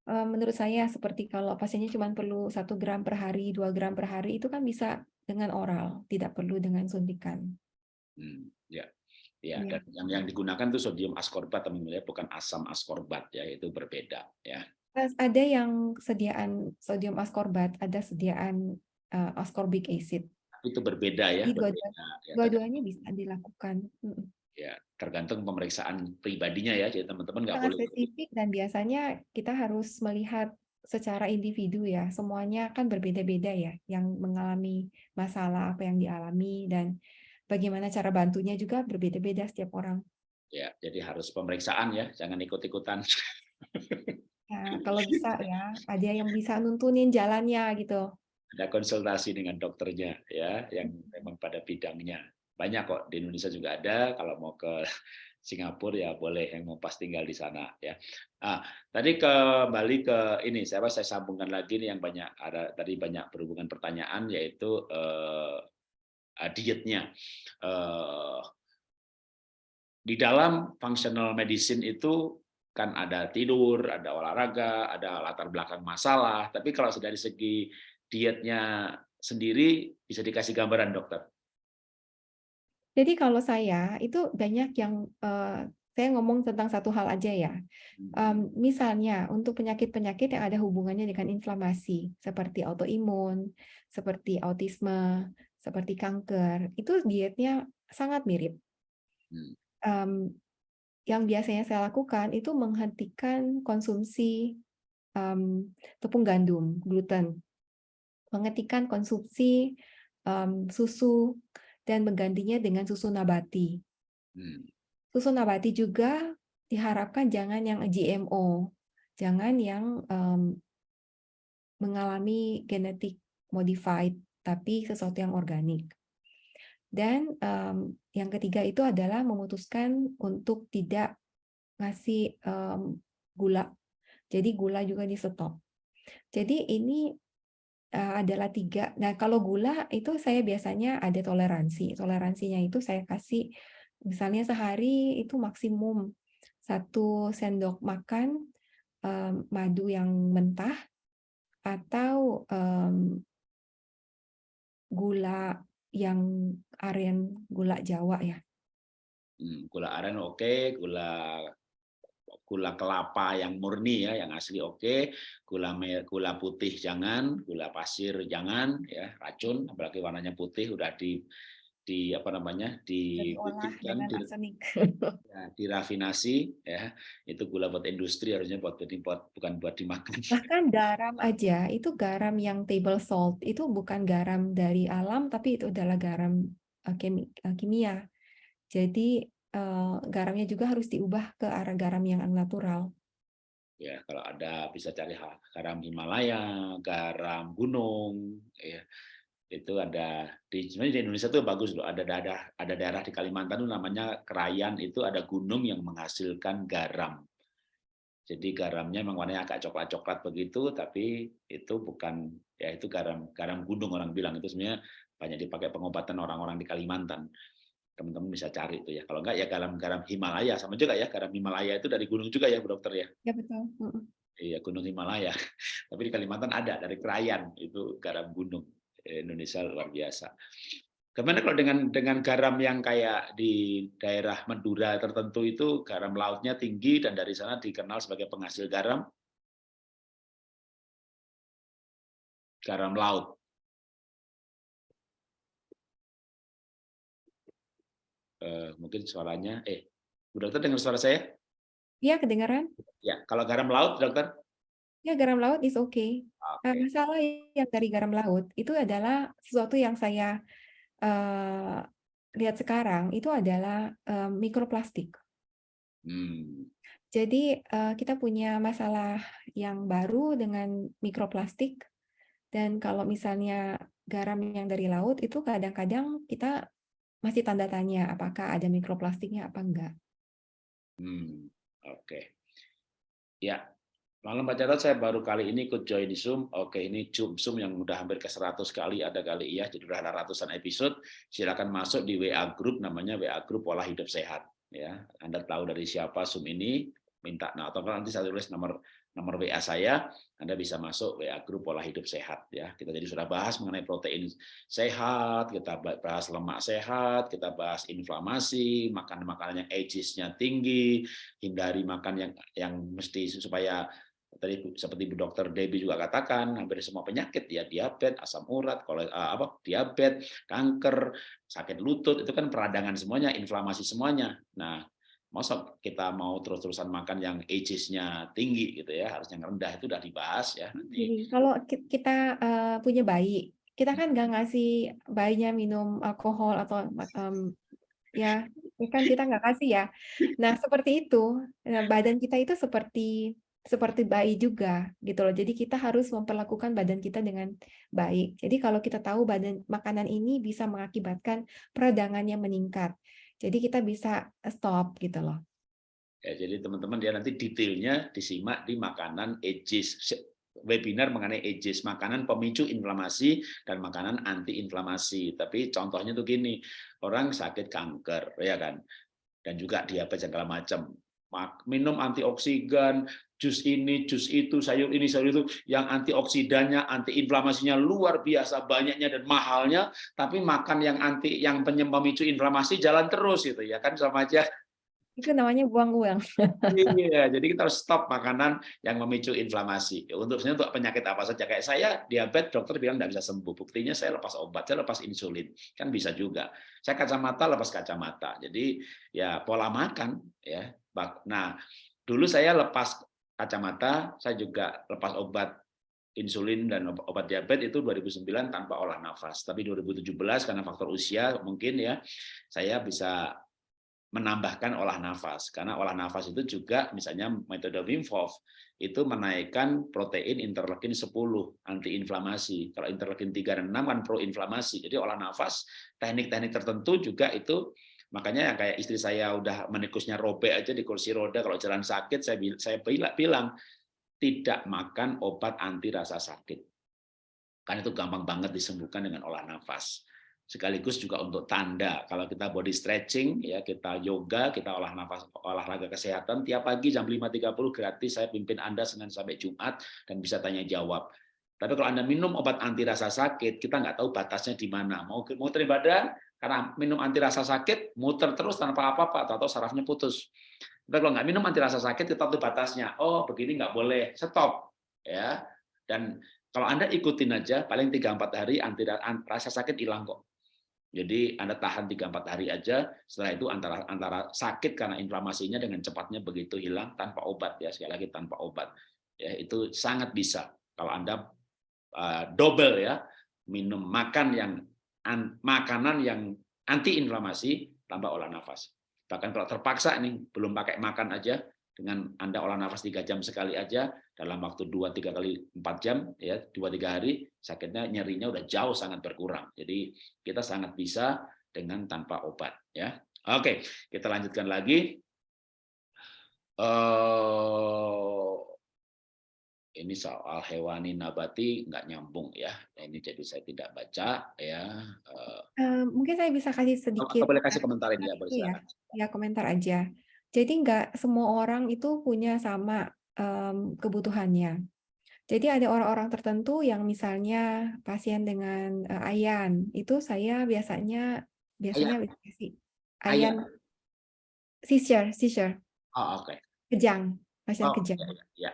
Eh, menurut saya seperti kalau pasiennya cuma perlu satu gram per hari, dua gram per hari, itu kan bisa dengan oral, tidak perlu dengan suntikan. Hmm, ya, ya, ya. Dan yang yang digunakan itu sodium ascorbat, teman-teman ya, bukan asam ascorbat ya, itu berbeda ya. Ada yang sediaan sodium ascorbat, ada sediaan uh, ascorbic acid. Itu berbeda ya. Dua-duanya dua bisa dilakukan. Ya, tergantung pemeriksaan pribadinya ya, jadi teman-teman nggak boleh. spesifik dan biasanya kita harus melihat secara individu ya, semuanya kan berbeda-beda ya, yang mengalami masalah apa yang dialami dan bagaimana cara bantunya juga berbeda-beda setiap orang. Ya, jadi harus pemeriksaan ya, jangan ikut-ikutan. Ya, kalau bisa ya, ada yang bisa nuntunin jalannya gitu. Ada konsultasi dengan dokternya ya yang memang pada bidangnya banyak kok di Indonesia juga ada kalau mau ke Singapura ya boleh yang mau pas tinggal di sana ya. Ah, tadi kembali ke ini saya saya sambungkan lagi nih yang banyak ada tadi banyak berhubungan pertanyaan yaitu eh, dietnya. Eh, di dalam functional medicine itu kan ada tidur, ada olahraga, ada latar belakang masalah. Tapi kalau dari segi dietnya sendiri bisa dikasih gambaran dokter. Jadi kalau saya itu banyak yang uh, saya ngomong tentang satu hal aja ya. Um, misalnya untuk penyakit-penyakit yang ada hubungannya dengan inflamasi seperti autoimun, seperti autisme, seperti kanker, itu dietnya sangat mirip. Um, yang biasanya saya lakukan itu menghentikan konsumsi um, tepung gandum, gluten, menghentikan konsumsi um, susu, dan menggantinya dengan susu nabati. Hmm. Susu nabati juga diharapkan jangan yang GMO, jangan yang um, mengalami genetik modified, tapi sesuatu yang organik. Dan um, yang ketiga itu adalah memutuskan untuk tidak ngasih um, gula. Jadi gula juga di stop. Jadi ini adalah tiga. Nah, kalau gula itu saya biasanya ada toleransi. Toleransinya itu saya kasih misalnya sehari itu maksimum satu sendok makan um, madu yang mentah atau um, gula yang aren gula Jawa ya. Hmm, gula aren oke, okay. gula gula kelapa yang murni ya, yang asli oke, okay. gula gula putih jangan, gula pasir jangan, ya racun, apalagi warnanya putih udah di di apa namanya di di, ya, dirafinasi ya. Itu gula buat industri harusnya buat buat bukan buat dimakan. Bahkan garam aja itu garam yang table salt itu bukan garam dari alam tapi itu adalah garam uh, kimia. Jadi garamnya juga harus diubah ke arah garam yang natural. Ya, kalau ada bisa cari garam Himalaya, garam gunung, ya. Itu ada di sebenarnya di Indonesia tuh bagus loh. Ada daerah ada daerah di Kalimantan tuh namanya Krayan itu ada gunung yang menghasilkan garam. Jadi garamnya memang warnanya agak coklat-coklat begitu tapi itu bukan ya itu garam garam gunung orang bilang. Itu sebenarnya banyak dipakai pengobatan orang-orang di Kalimantan teman-teman bisa cari itu ya. Kalau enggak ya garam-garam Himalaya sama juga ya. Garam Himalaya itu dari gunung juga ya, Bu Dokter ya. Ya betul. Iya, Gunung Himalaya. Tapi di Kalimantan ada dari Krayan itu garam gunung. Indonesia luar biasa. Gimana kalau dengan dengan garam yang kayak di daerah Madura tertentu itu garam lautnya tinggi dan dari sana dikenal sebagai penghasil garam? Garam laut. Uh, mungkin suaranya eh Bu Dokter dengar suara saya? Iya, kedengaran. Ya, kalau garam laut, Dokter? Ya, garam laut is. Okay. Okay. Nah, masalah yang dari garam laut itu adalah sesuatu yang saya uh, lihat sekarang itu adalah uh, mikroplastik. Hmm. Jadi uh, kita punya masalah yang baru dengan mikroplastik dan kalau misalnya garam yang dari laut itu kadang-kadang kita masih tanda tanya apakah ada mikroplastiknya apa enggak. Hmm, oke. Okay. Ya, malam Pak Jarod saya baru kali ini ikut join di Zoom. Oke, ini Zoom Zoom yang udah hampir ke 100 kali ada kali ya, jadi udah ada ratusan episode. Silakan masuk di WA group namanya WA group pola hidup sehat ya. Anda tahu dari siapa Zoom ini, minta nah atau nanti saya tulis nomor nomor WA saya, Anda bisa masuk WA grup pola hidup sehat ya. Kita jadi sudah bahas mengenai protein sehat, kita bahas lemak sehat, kita bahas inflamasi, makan makanan yang ages-nya tinggi, hindari makan yang yang mesti supaya tadi seperti Bu Dokter Debbie juga katakan hampir semua penyakit ya diabetes, asam urat, kalau apa diabetes, kanker, sakit lutut itu kan peradangan semuanya, inflamasi semuanya. Nah, masa kita mau terus-terusan makan yang ages-nya tinggi gitu ya, harus yang rendah itu udah dibahas ya. Nanti. Kalau kita uh, punya bayi, kita kan nggak ngasih bayinya minum alkohol atau um, ya, kan kita nggak kasih ya. Nah seperti itu, nah, badan kita itu seperti seperti bayi juga gitu loh. Jadi kita harus memperlakukan badan kita dengan baik. Jadi kalau kita tahu badan makanan ini bisa mengakibatkan peradangannya meningkat. Jadi kita bisa stop gitu loh. Ya, jadi teman-teman dia nanti detailnya disimak di makanan Aegis webinar mengenai Aegis, makanan pemicu inflamasi dan makanan anti inflamasi. Tapi contohnya tuh gini, orang sakit kanker ya kan. Dan juga diabetes segala macam. Minum antioksidan, jus ini, jus itu, sayur ini, sayur itu, yang antioksidannya, antiinflamasinya luar biasa banyaknya dan mahalnya, tapi makan yang anti yang pemicu inflamasi jalan terus gitu ya kan sama aja itu namanya buang uang. iya, jadi kita harus stop makanan yang memicu inflamasi. Untuk untuk penyakit apa saja kayak saya diabetes, dokter bilang tidak bisa sembuh. Buktinya saya lepas obat, saya lepas insulin, kan bisa juga. Saya kacamata lepas kacamata. Jadi ya pola makan ya. Nah, dulu saya lepas kacamata, saya juga lepas obat insulin dan obat diabetes itu 2009 tanpa olah nafas. Tapi 2017 karena faktor usia mungkin ya saya bisa menambahkan olah nafas karena olah nafas itu juga misalnya metode Wim Hof itu menaikkan protein interleukin 10 antiinflamasi. Kalau interleukin 3 dan 6 kan proinflamasi. Jadi olah nafas teknik-teknik tertentu juga itu makanya kayak istri saya udah menikusnya robek aja di kursi roda kalau jalan sakit saya saya bilang tidak makan obat anti rasa sakit. Karena itu gampang banget disembuhkan dengan olah nafas sekaligus juga untuk tanda. Kalau kita body stretching ya kita yoga kita olah nafas olahraga kesehatan tiap pagi jam 5.30 gratis saya pimpin Anda Senin sampai Jumat dan bisa tanya jawab. Tapi kalau Anda minum obat anti rasa sakit kita nggak tahu batasnya di mana. Mau mau badan karena minum anti rasa sakit muter terus tanpa apa-apa atau sarafnya putus. Tapi kalau nggak minum anti rasa sakit kita tahu batasnya. Oh begini nggak boleh stop ya. Dan kalau Anda ikutin aja paling 3-4 hari anti rasa sakit hilang kok jadi Anda tahan 3-4 hari aja, setelah itu antara antara sakit karena inflamasinya dengan cepatnya begitu hilang tanpa obat ya, sekali lagi tanpa obat. Ya, itu sangat bisa kalau Anda uh, double ya, minum makan yang an, makanan yang anti inflamasi tanpa olah nafas. Bahkan kalau terpaksa ini belum pakai makan aja, dengan Anda olah nafas tiga jam sekali aja dalam waktu dua tiga kali empat jam ya dua tiga hari sakitnya nyerinya udah jauh sangat berkurang. Jadi kita sangat bisa dengan tanpa obat ya. Oke, kita lanjutkan lagi. Uh, ini soal hewani nabati nggak nyambung ya. Nah, ini jadi saya tidak baca ya. Uh, uh, mungkin saya bisa kasih sedikit. boleh kasih komentar ini ya, boleh Ya, ya komentar aja. Jadi nggak semua orang itu punya sama um, kebutuhannya. Jadi ada orang-orang tertentu yang misalnya pasien dengan uh, ayan, itu saya biasanya biasanya ayan, kasih ayan, seizure, seizure. Oh, oke. Okay. Kejang, pasien oh, kejang. Ya, ya.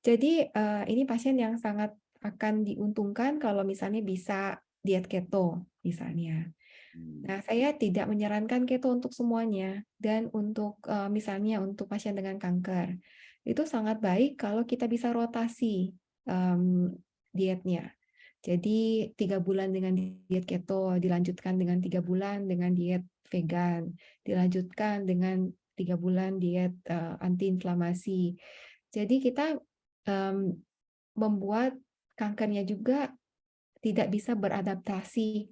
Jadi uh, ini pasien yang sangat akan diuntungkan kalau misalnya bisa diet keto misalnya. Hmm. Nah, saya tidak menyarankan keto untuk semuanya dan untuk misalnya untuk pasien dengan kanker. Itu sangat baik kalau kita bisa rotasi um, dietnya. Jadi tiga bulan dengan diet keto, dilanjutkan dengan tiga bulan dengan diet vegan, dilanjutkan dengan tiga bulan diet uh, anti-inflamasi. Jadi kita um, membuat kankernya juga tidak bisa beradaptasi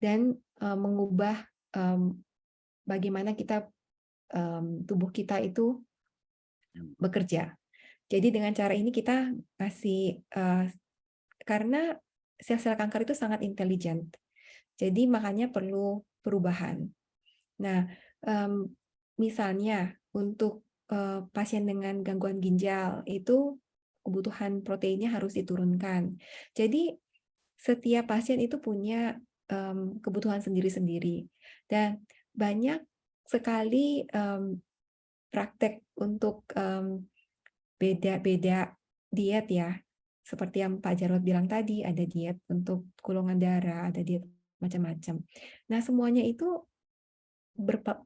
dan uh, mengubah um, bagaimana kita um, tubuh kita itu hmm. bekerja. Jadi dengan cara ini kita kasih uh, karena sel-sel kanker itu sangat intelijen. Jadi makanya perlu perubahan. Nah, um, misalnya untuk uh, pasien dengan gangguan ginjal itu kebutuhan proteinnya harus diturunkan. Jadi setiap pasien itu punya um, kebutuhan sendiri-sendiri. Dan banyak sekali um, praktek untuk beda-beda um, diet ya. Seperti yang Pak Jarod bilang tadi, ada diet untuk golongan darah, ada diet macam-macam. Nah, semuanya itu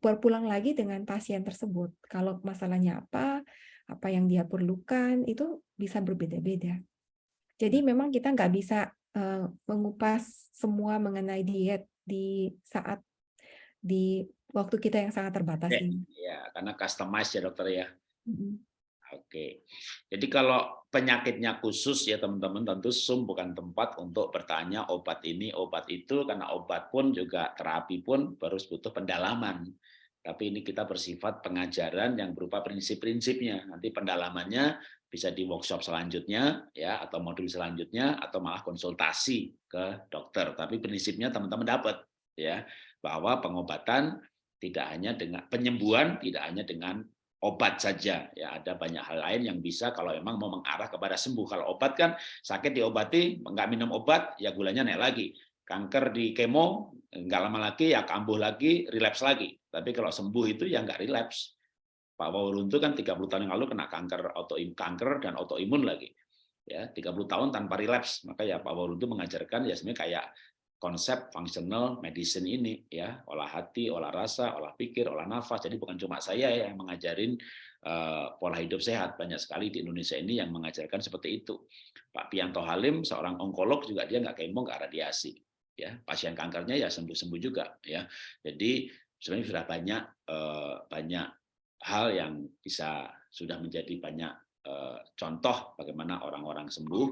berpulang lagi dengan pasien tersebut. Kalau masalahnya apa, apa yang dia perlukan, itu bisa berbeda-beda. Jadi memang kita nggak bisa uh, mengupas semua mengenai diet di saat di waktu kita yang sangat terbatas ya, ini. Ya, karena customize ya dokter ya. Mm -hmm. Oke, jadi kalau penyakitnya khusus ya teman-teman tentu Zoom bukan tempat untuk bertanya obat ini, obat itu, karena obat pun juga terapi pun harus butuh pendalaman. Tapi ini kita bersifat pengajaran yang berupa prinsip-prinsipnya. Nanti pendalamannya bisa di workshop selanjutnya ya atau modul selanjutnya atau malah konsultasi ke dokter. Tapi prinsipnya teman-teman dapat ya bahwa pengobatan tidak hanya dengan penyembuhan tidak hanya dengan obat saja ya. Ada banyak hal lain yang bisa kalau memang mau mengarah kepada sembuh. Kalau obat kan sakit diobati nggak minum obat ya gulanya naik lagi. Kanker di kemo nggak lama lagi ya kambuh lagi relapse lagi. Tapi kalau sembuh itu ya nggak relapse Pak Wawuruntu kan 30 tahun yang lalu kena kanker autoimun kanker dan autoimun lagi. Ya 30 tahun tanpa relapse. Maka ya Pak Wawuruntu mengajarkan ya sebenarnya kayak konsep functional medicine ini ya. Olah hati olah rasa olah pikir olah nafas. Jadi bukan cuma saya yang mengajarin uh, pola hidup sehat. Banyak sekali di Indonesia ini yang mengajarkan seperti itu. Pak Pianto Halim seorang onkolog juga dia nggak kemo nggak radiasi. Ya pasien kankernya ya sembuh sembuh juga ya. Jadi sebenarnya sudah banyak uh, banyak hal yang bisa sudah menjadi banyak Eh, contoh bagaimana orang-orang sembuh.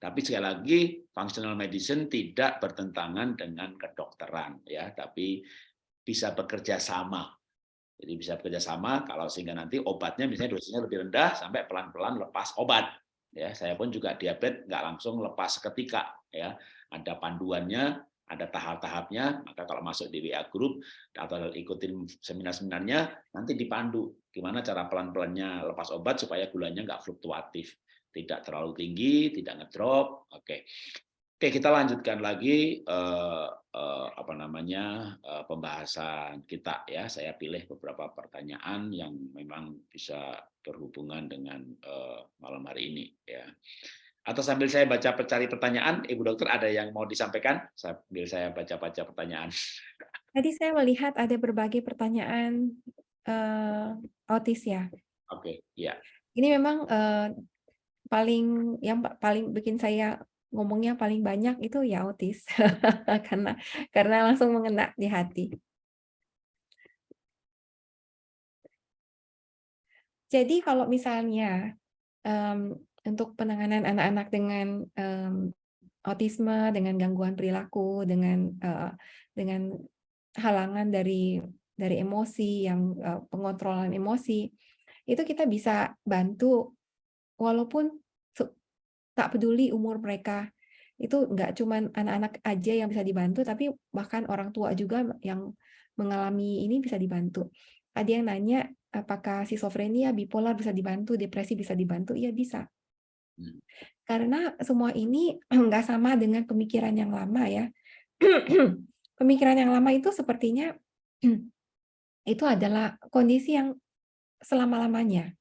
Tapi sekali lagi functional medicine tidak bertentangan dengan kedokteran ya, tapi bisa bekerja sama. Jadi bisa bekerja sama kalau sehingga nanti obatnya misalnya dosisnya lebih rendah sampai pelan-pelan lepas obat. Ya, saya pun juga diabetes nggak langsung lepas seketika ya. Ada panduannya ada tahap-tahapnya, maka kalau masuk di WA Group atau ikutin seminar-seminarnya, nanti dipandu gimana cara pelan-pelannya lepas obat supaya gulanya nggak fluktuatif, tidak terlalu tinggi, tidak ngedrop. Oke, oke kita lanjutkan lagi eh, eh, apa namanya eh, pembahasan kita ya. Saya pilih beberapa pertanyaan yang memang bisa berhubungan dengan eh, malam hari ini ya. Atau sambil saya baca cari pertanyaan, Ibu Dokter ada yang mau disampaikan sambil saya baca-baca pertanyaan. Tadi saya melihat ada berbagai pertanyaan uh, autis ya. Oke, okay, ya. Ini memang uh, paling yang paling bikin saya ngomongnya paling banyak itu ya autis karena karena langsung mengena di hati. Jadi kalau misalnya um, untuk penanganan anak-anak dengan um, autisme, dengan gangguan perilaku, dengan uh, dengan halangan dari dari emosi yang uh, pengontrolan emosi, itu kita bisa bantu walaupun tak peduli umur mereka itu nggak cuma anak-anak aja yang bisa dibantu, tapi bahkan orang tua juga yang mengalami ini bisa dibantu. Ada yang nanya apakah schizophrenia, bipolar bisa dibantu, depresi bisa dibantu? Iya bisa. Hmm. Karena semua ini nggak sama dengan pemikiran yang lama ya. pemikiran yang lama itu sepertinya itu adalah kondisi yang selama-lamanya.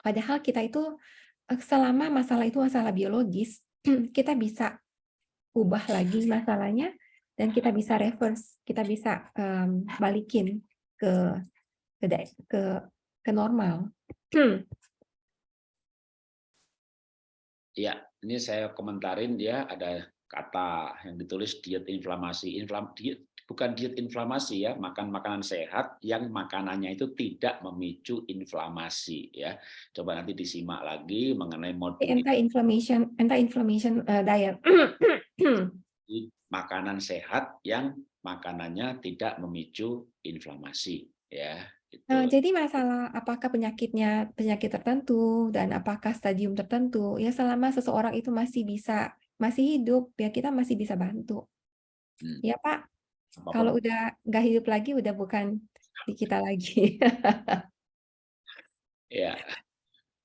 Padahal kita itu eh, selama masalah itu masalah biologis, kita bisa ubah lagi masalahnya dan kita bisa reverse, kita bisa um, balikin ke ke ke, ke normal. Ya, ini saya komentarin dia ada kata yang ditulis diet inflamasi. Inflam, diet, bukan diet inflamasi ya, makan makanan sehat yang makanannya itu tidak memicu inflamasi ya. Coba nanti disimak lagi mengenai modul anti-inflammation anti-inflammation uh, diet. makanan sehat yang makanannya tidak memicu inflamasi ya. Gitu. Nah, jadi masalah apakah penyakitnya penyakit tertentu dan apakah stadium tertentu, ya selama seseorang itu masih bisa masih hidup, ya kita masih bisa bantu. Hmm. Ya Pak, Apa kalau udah nggak hidup lagi, udah bukan di kita lagi. ya.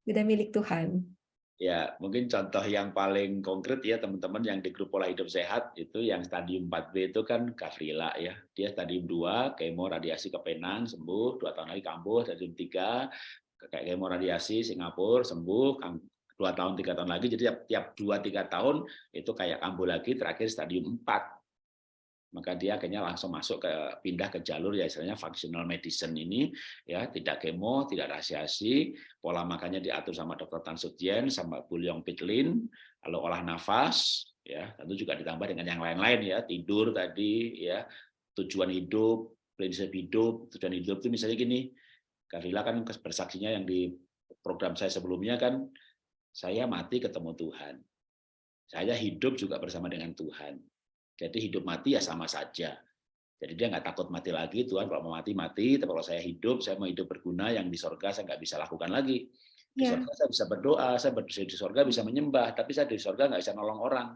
Udah milik Tuhan. Ya, mungkin contoh yang paling konkret ya teman-teman yang di grup pola hidup sehat itu yang stadium 4B itu kan Gavrila ya. Dia stadium 2, kemo radiasi ke Penang sembuh, dua tahun lagi kambuh, stadium 3 kayak kemo radiasi Singapura sembuh, dua tahun tiga tahun lagi jadi tiap tiap dua tiga tahun itu kayak kambuh lagi terakhir stadium 4 maka dia akhirnya langsung masuk ke pindah ke jalur ya istilahnya functional medicine ini ya. Tidak kemo tidak rasiasi pola makannya diatur sama dokter Tan Sutien sama Bulyong Pitlin lalu olah nafas ya. Tentu juga ditambah dengan yang lain-lain ya. Tidur tadi ya. Tujuan hidup prinsip hidup. Tujuan hidup itu misalnya gini. Karila kan bersaksinya yang di program saya sebelumnya kan saya mati ketemu Tuhan. Saya hidup juga bersama dengan Tuhan. Jadi hidup mati ya sama saja. Jadi dia nggak takut mati lagi, Tuhan kalau mau mati, mati. Tapi kalau saya hidup, saya mau hidup berguna, yang di sorga saya nggak bisa lakukan lagi. Di Ya. sorga saya bisa berdoa, saya di sorga bisa menyembah, tapi saya di sorga nggak bisa nolong orang.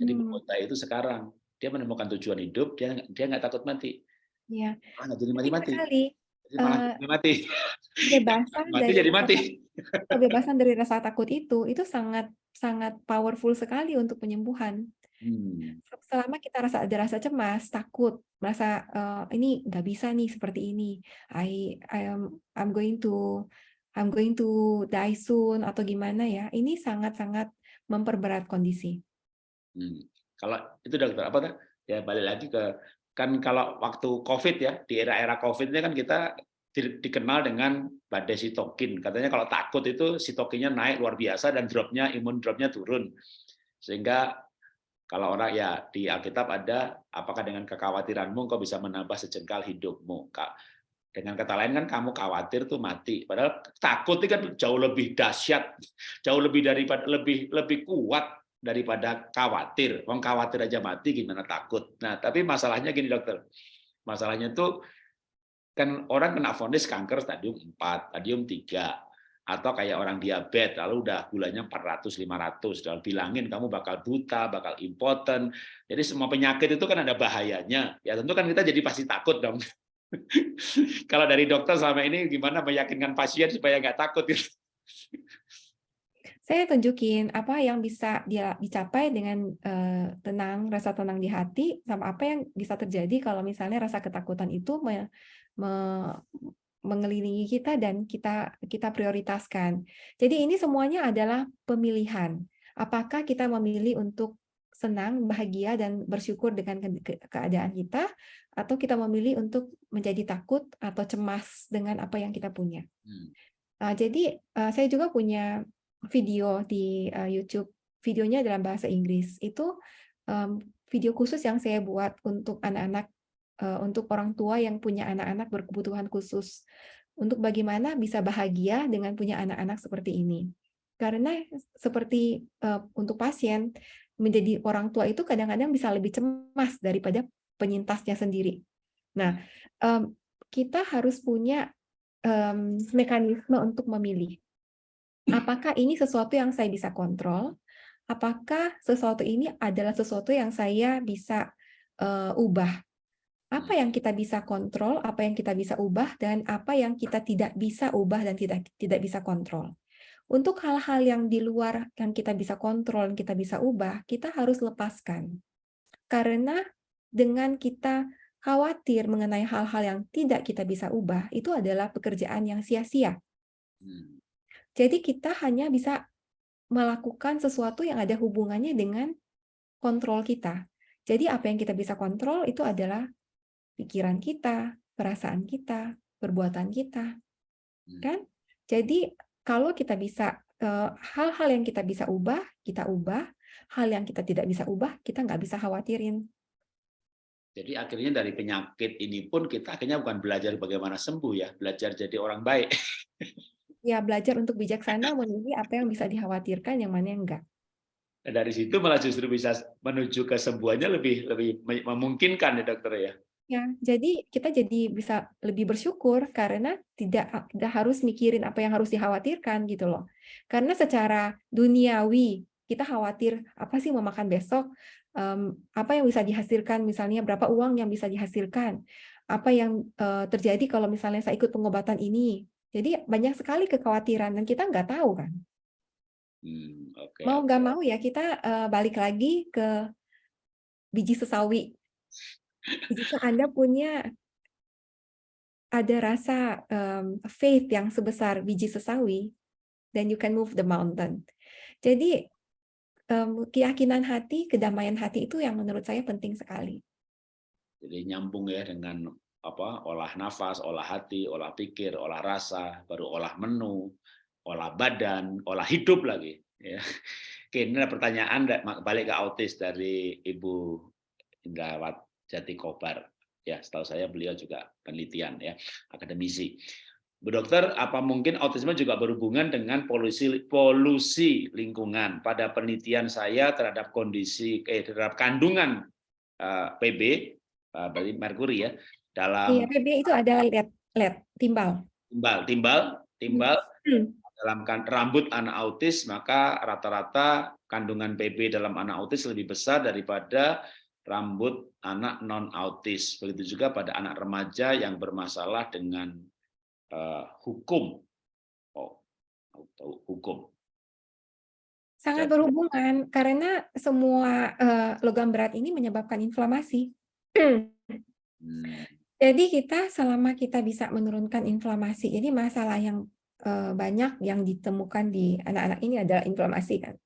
Jadi Hmm. itu sekarang, dia menemukan tujuan hidup, dia dia nggak takut mati. Ya. Ah, nggak jadi mati-mati. Jadi malah Eh, jadi mati. kebebasan Mati dari jadi mati. kebebasan dari rasa takut itu, itu sangat sangat powerful sekali untuk penyembuhan. Hmm. Selama kita rasa ada rasa cemas, takut, merasa eh, ini nggak bisa nih seperti ini, I I am I'm going to I'm going to die soon atau gimana ya, ini sangat-sangat memperberat kondisi. Hmm. Kalau itu dokter apa tuh? Ya balik lagi ke kan kalau waktu COVID ya di era-era COVID ini kan kita di- dikenal dengan badai sitokin. Katanya kalau takut itu sitokinnya naik luar biasa dan dropnya imun dropnya turun. Sehingga kalau orang ya di Alkitab ada apakah dengan kekhawatiranmu kau bisa menambah sejengkal hidupmu. Dengan kata lain kan kamu khawatir tuh mati. Padahal takut itu kan jauh lebih dahsyat, jauh lebih daripada lebih lebih kuat daripada khawatir. Wong khawatir aja mati gimana takut. Nah, tapi masalahnya gini dokter. Masalahnya tuh kan orang kena vonis kanker stadium 4, stadium 3 atau kayak orang diabetes lalu udah gulanya 400 500 dan bilangin kamu bakal buta, bakal impoten. Jadi semua penyakit itu kan ada bahayanya. Ya tentu kan kita jadi pasti takut dong. Kalau dari dokter selama ini gimana meyakinkan pasien supaya nggak takut gitu? Saya tunjukin apa yang bisa dia dicapai dengan eh, tenang, rasa tenang di hati, sama apa yang bisa terjadi kalau misalnya rasa ketakutan itu me- me- mengelilingi kita dan kita kita prioritaskan. Jadi ini semuanya adalah pemilihan. Apakah kita memilih untuk senang, bahagia dan bersyukur dengan ke- ke- keadaan kita atau kita memilih untuk menjadi takut atau cemas dengan apa yang kita punya. Hmm. Uh, jadi uh, saya juga punya video di uh, YouTube, videonya dalam bahasa Inggris. Itu um, video khusus yang saya buat untuk anak-anak, untuk orang tua yang punya anak-anak berkebutuhan khusus, untuk bagaimana bisa bahagia dengan punya anak-anak seperti ini. Karena seperti uh, untuk pasien menjadi orang tua itu kadang-kadang bisa lebih cemas daripada penyintasnya sendiri. Nah, kita harus punya mekanisme untuk memilih. Apakah ini sesuatu yang saya bisa kontrol? Apakah sesuatu ini adalah sesuatu yang saya bisa uh, ubah? Apa yang kita bisa kontrol, apa yang kita bisa ubah, dan apa yang kita tidak bisa ubah dan tidak tidak bisa kontrol. Untuk hal-hal yang di luar yang kita bisa kontrol, yang kita bisa ubah, kita harus lepaskan. Karena dengan kita khawatir mengenai hal-hal yang tidak kita bisa ubah, itu adalah pekerjaan yang sia-sia. Hmm. Jadi kita hanya bisa melakukan sesuatu yang ada hubungannya dengan kontrol kita. Jadi apa yang kita bisa kontrol itu adalah pikiran kita, perasaan kita, perbuatan kita. Hmm. Kan? Jadi kalau kita bisa eh, hal-hal yang kita bisa ubah, kita ubah. Hal yang kita tidak bisa ubah, kita nggak bisa khawatirin. Jadi akhirnya dari penyakit ini pun kita akhirnya bukan belajar bagaimana sembuh ya, belajar jadi orang baik. Ya belajar untuk bijaksana memilih apa yang bisa dikhawatirkan, yang mana yang enggak. Dan dari situ malah justru bisa menuju kesembuhannya lebih lebih memungkinkan ya dokter ya. Ya, jadi kita jadi bisa lebih bersyukur karena tidak tidak harus mikirin apa yang harus dikhawatirkan gitu loh. Karena secara duniawi kita khawatir apa sih mau makan besok, um, apa yang bisa dihasilkan, misalnya berapa uang yang bisa dihasilkan, apa yang uh, terjadi kalau misalnya saya ikut pengobatan ini. Jadi banyak sekali kekhawatiran dan kita nggak tahu kan. Hmm, okay, mau nggak okay. mau ya kita uh, balik lagi ke biji sesawi. Jika Anda punya ada rasa um, faith yang sebesar biji sesawi, then you can move the mountain. Jadi um, keyakinan hati, kedamaian hati itu yang menurut saya penting sekali. Jadi nyambung ya dengan apa olah nafas, olah hati, olah pikir, olah rasa, baru olah menu, olah badan, olah hidup lagi. Ya. Oke, ini ada pertanyaan balik ke autis dari Ibu Indrawat Jati Kobar. Ya, setahu saya beliau juga penelitian ya, akademisi. Bu Dokter, apa mungkin autisme juga berhubungan dengan polusi polusi lingkungan? Pada penelitian saya terhadap kondisi eh, terhadap kandungan uh, eh, PB, uh, eh, berarti merkuri ya, dalam Iya, PB itu adalah led, led timbal. Timbal, timbal, timbal hmm. dalam kan, rambut anak autis, maka rata-rata kandungan PB dalam anak autis lebih besar daripada rambut anak non autis. Begitu juga pada anak remaja yang bermasalah dengan uh, hukum. Oh, hukum. Sangat berhubungan karena semua uh, logam berat ini menyebabkan inflamasi. hmm. Jadi kita selama kita bisa menurunkan inflamasi, jadi masalah yang uh, banyak yang ditemukan di anak-anak ini adalah inflamasi kan.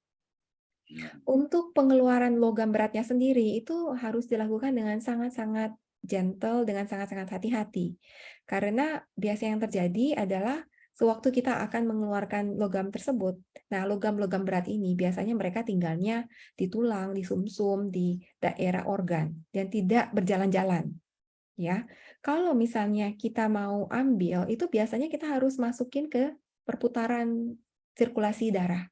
Iya. Untuk pengeluaran logam beratnya sendiri itu harus dilakukan dengan sangat-sangat gentle, dengan sangat-sangat hati-hati. Karena biasa yang terjadi adalah sewaktu kita akan mengeluarkan logam tersebut, nah logam-logam berat ini biasanya mereka tinggalnya di tulang, di sumsum, -sum, di daerah organ, dan tidak berjalan-jalan. Ya, kalau misalnya kita mau ambil, itu biasanya kita harus masukin ke perputaran sirkulasi darah.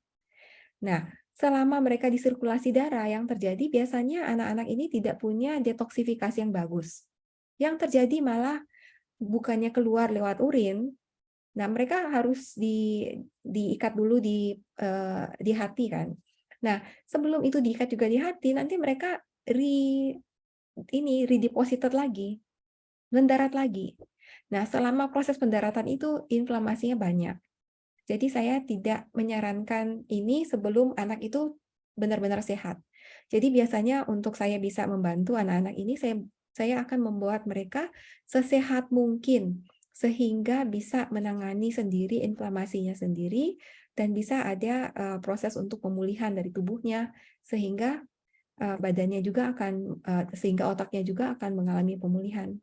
Nah, selama mereka di sirkulasi darah, yang terjadi biasanya anak-anak ini tidak punya detoksifikasi yang bagus. Yang terjadi malah bukannya keluar lewat urin, nah mereka harus di, diikat dulu di uh, di hati kan. Nah sebelum itu diikat juga di hati, nanti mereka re ini redeposited lagi, mendarat lagi. Nah selama proses pendaratan itu inflamasinya banyak. Jadi saya tidak menyarankan ini sebelum anak itu benar-benar sehat. Jadi biasanya untuk saya bisa membantu anak-anak ini, saya saya akan membuat mereka sesehat mungkin sehingga bisa menangani sendiri inflamasinya sendiri dan bisa ada uh, proses untuk pemulihan dari tubuhnya sehingga uh, badannya juga akan uh, sehingga otaknya juga akan mengalami pemulihan.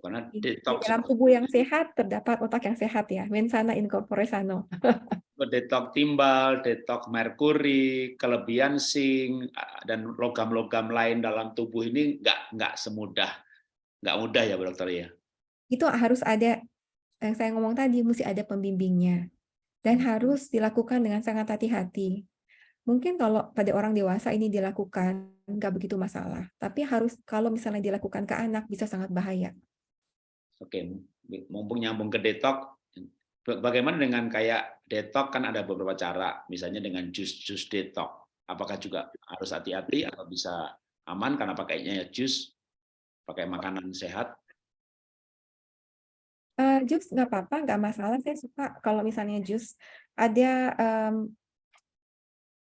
Karena detox. Di dalam tubuh yang sehat terdapat otak yang sehat ya, mensana in corpore sano. detok timbal, detok merkuri, kelebihan zinc dan logam-logam lain dalam tubuh ini nggak nggak semudah nggak mudah ya, Bu Dokter ya. Itu harus ada yang saya ngomong tadi mesti ada pembimbingnya dan hmm. harus dilakukan dengan sangat hati-hati. Mungkin kalau pada orang dewasa ini dilakukan nggak begitu masalah, tapi harus kalau misalnya dilakukan ke anak bisa sangat bahaya. Oke, mumpung nyambung ke detok, Bagaimana dengan kayak detok kan ada beberapa cara, misalnya dengan jus-jus detok. Apakah juga harus hati-hati atau bisa aman karena pakainya ya jus, pakai makanan sehat? Uh, jus nggak apa-apa, nggak masalah. Saya suka kalau misalnya jus ada, um,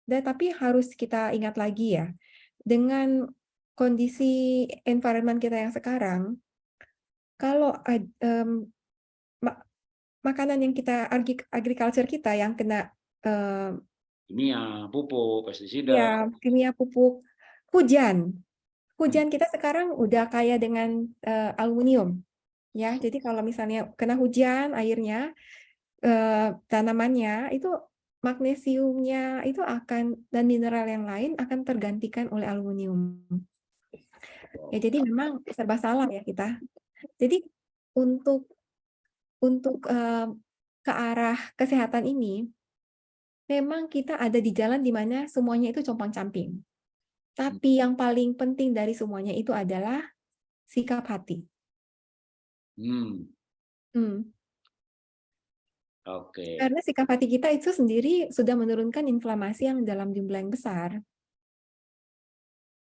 tapi harus kita ingat lagi ya, dengan kondisi environment kita yang sekarang, kalau um, makanan yang kita agriculture kita yang kena uh, kimia, pupuk, pestisida. Ya, kimia, pupuk, hujan. Hujan kita sekarang udah kaya dengan uh, aluminium. Ya, jadi kalau misalnya kena hujan airnya uh, tanamannya itu magnesiumnya itu akan dan mineral yang lain akan tergantikan oleh aluminium. Ya, jadi memang serba salah ya kita. Jadi untuk untuk uh, ke arah kesehatan ini, memang kita ada di jalan di mana semuanya itu compang-camping. Tapi yang paling penting dari semuanya itu adalah sikap hati. Hmm. Hmm. Oke. Okay. Karena sikap hati kita itu sendiri sudah menurunkan inflamasi yang dalam jumlah yang besar.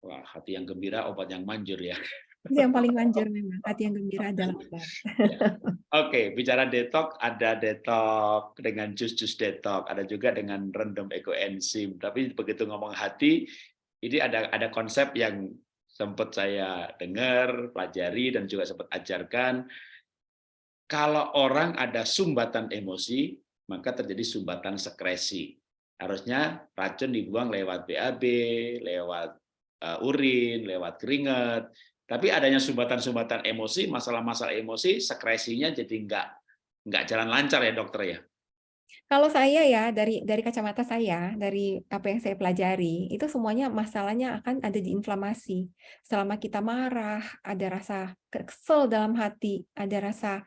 Wah, hati yang gembira, obat yang manjur ya. Itu yang paling manjur memang, hati yang gembira adalah obat. Ya. Oke, okay, bicara detok, ada detok dengan jus-jus detok, ada juga dengan random ekoenzim. Tapi begitu ngomong hati, ini ada ada konsep yang sempat saya dengar, pelajari, dan juga sempat ajarkan. Kalau orang ada sumbatan emosi, maka terjadi sumbatan sekresi. Harusnya racun dibuang lewat BAB, lewat uh, urin, lewat keringat, tapi adanya sumbatan-sumbatan emosi, masalah-masalah emosi, sekresinya jadi nggak nggak jalan lancar ya dokter ya. Kalau saya ya dari dari kacamata saya, dari apa yang saya pelajari, itu semuanya masalahnya akan ada di inflamasi. Selama kita marah, ada rasa kesel dalam hati, ada rasa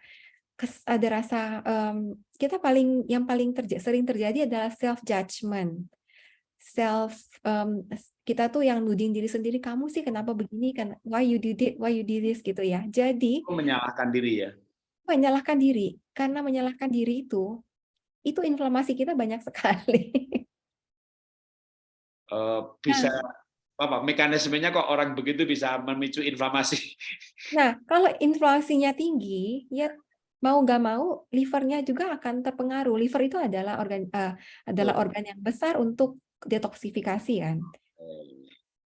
ada rasa um, kita paling yang paling terja sering terjadi adalah self judgment self um, kita tuh yang nuding diri sendiri kamu sih kenapa begini? Kan why you did it why you did this? gitu ya. Jadi menyalahkan diri ya? Menyalahkan diri. Karena menyalahkan diri itu itu inflamasi kita banyak sekali. Uh, bisa nah, apa mekanismenya kok orang begitu bisa memicu inflamasi? Nah kalau inflamasinya tinggi ya mau nggak mau livernya juga akan terpengaruh. Liver itu adalah organ uh, adalah organ yang besar untuk detoksifikasi kan.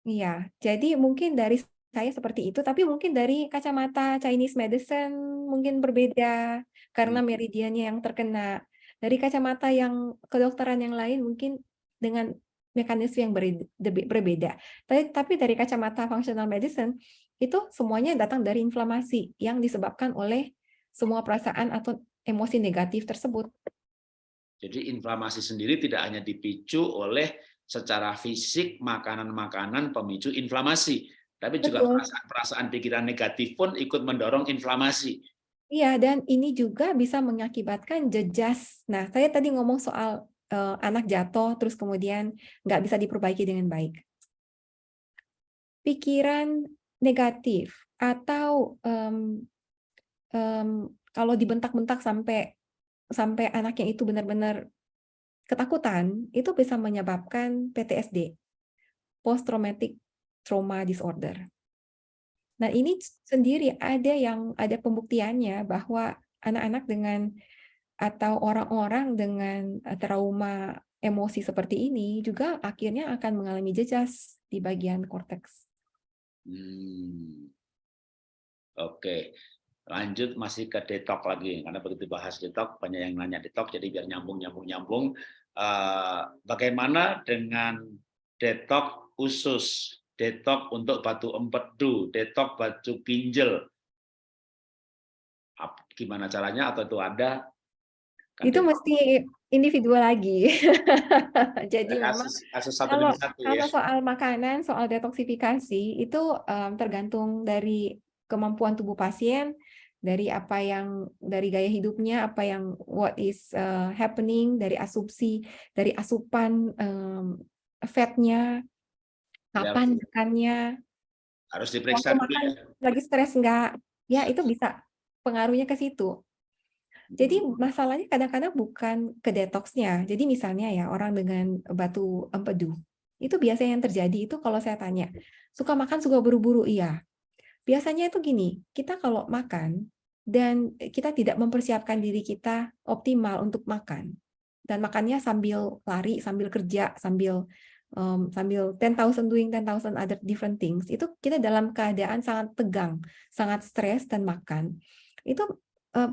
Iya, jadi mungkin dari saya seperti itu, tapi mungkin dari kacamata Chinese medicine mungkin berbeda karena hmm. meridiannya yang terkena. Dari kacamata yang kedokteran yang lain mungkin dengan mekanisme yang berbeda. Tapi, tapi dari kacamata functional medicine itu semuanya datang dari inflamasi yang disebabkan oleh semua perasaan atau emosi negatif tersebut. Jadi inflamasi sendiri tidak hanya dipicu oleh secara fisik makanan-makanan pemicu inflamasi, tapi juga perasaan-perasaan pikiran negatif pun ikut mendorong inflamasi. Iya, dan ini juga bisa mengakibatkan jejas. Nah, saya tadi ngomong soal uh, anak jatuh, terus kemudian nggak bisa diperbaiki dengan baik. Pikiran negatif atau um, um, kalau dibentak-bentak sampai sampai anaknya itu benar-benar ketakutan, itu bisa menyebabkan PTSD, Post Traumatic Trauma Disorder. Nah, ini sendiri ada yang ada pembuktiannya bahwa anak-anak dengan atau orang-orang dengan trauma emosi seperti ini juga akhirnya akan mengalami jejas di bagian korteks. Hmm. Oke, lanjut masih ke detok lagi karena begitu bahas detok banyak yang nanya detok jadi biar nyambung nyambung nyambung. Uh, bagaimana dengan detok usus? Detok untuk batu empedu detok batu ginjal gimana caranya? Atau itu ada? Kan itu detok. mesti individual lagi. Jadi kasus, memang kasus satu kalau, satu, ya. kalau soal makanan soal detoksifikasi itu um, tergantung dari kemampuan tubuh pasien dari apa yang dari gaya hidupnya, apa yang what is uh, happening dari asumsi, dari asupan um, fatnya, kapan ya. makannya, harus diperiksa dulu makan, ya. Lagi stres enggak? Ya itu bisa pengaruhnya ke situ. Jadi hmm. masalahnya kadang-kadang bukan ke detoxnya. Jadi misalnya ya orang dengan batu empedu, itu biasanya yang terjadi itu kalau saya tanya, suka makan suka buru-buru, iya. Biasanya itu gini, kita kalau makan dan kita tidak mempersiapkan diri kita optimal untuk makan dan makannya sambil lari, sambil kerja, sambil um, sambil 10,000 doing 10,000 other different things, itu kita dalam keadaan sangat tegang, sangat stres dan makan. Itu uh,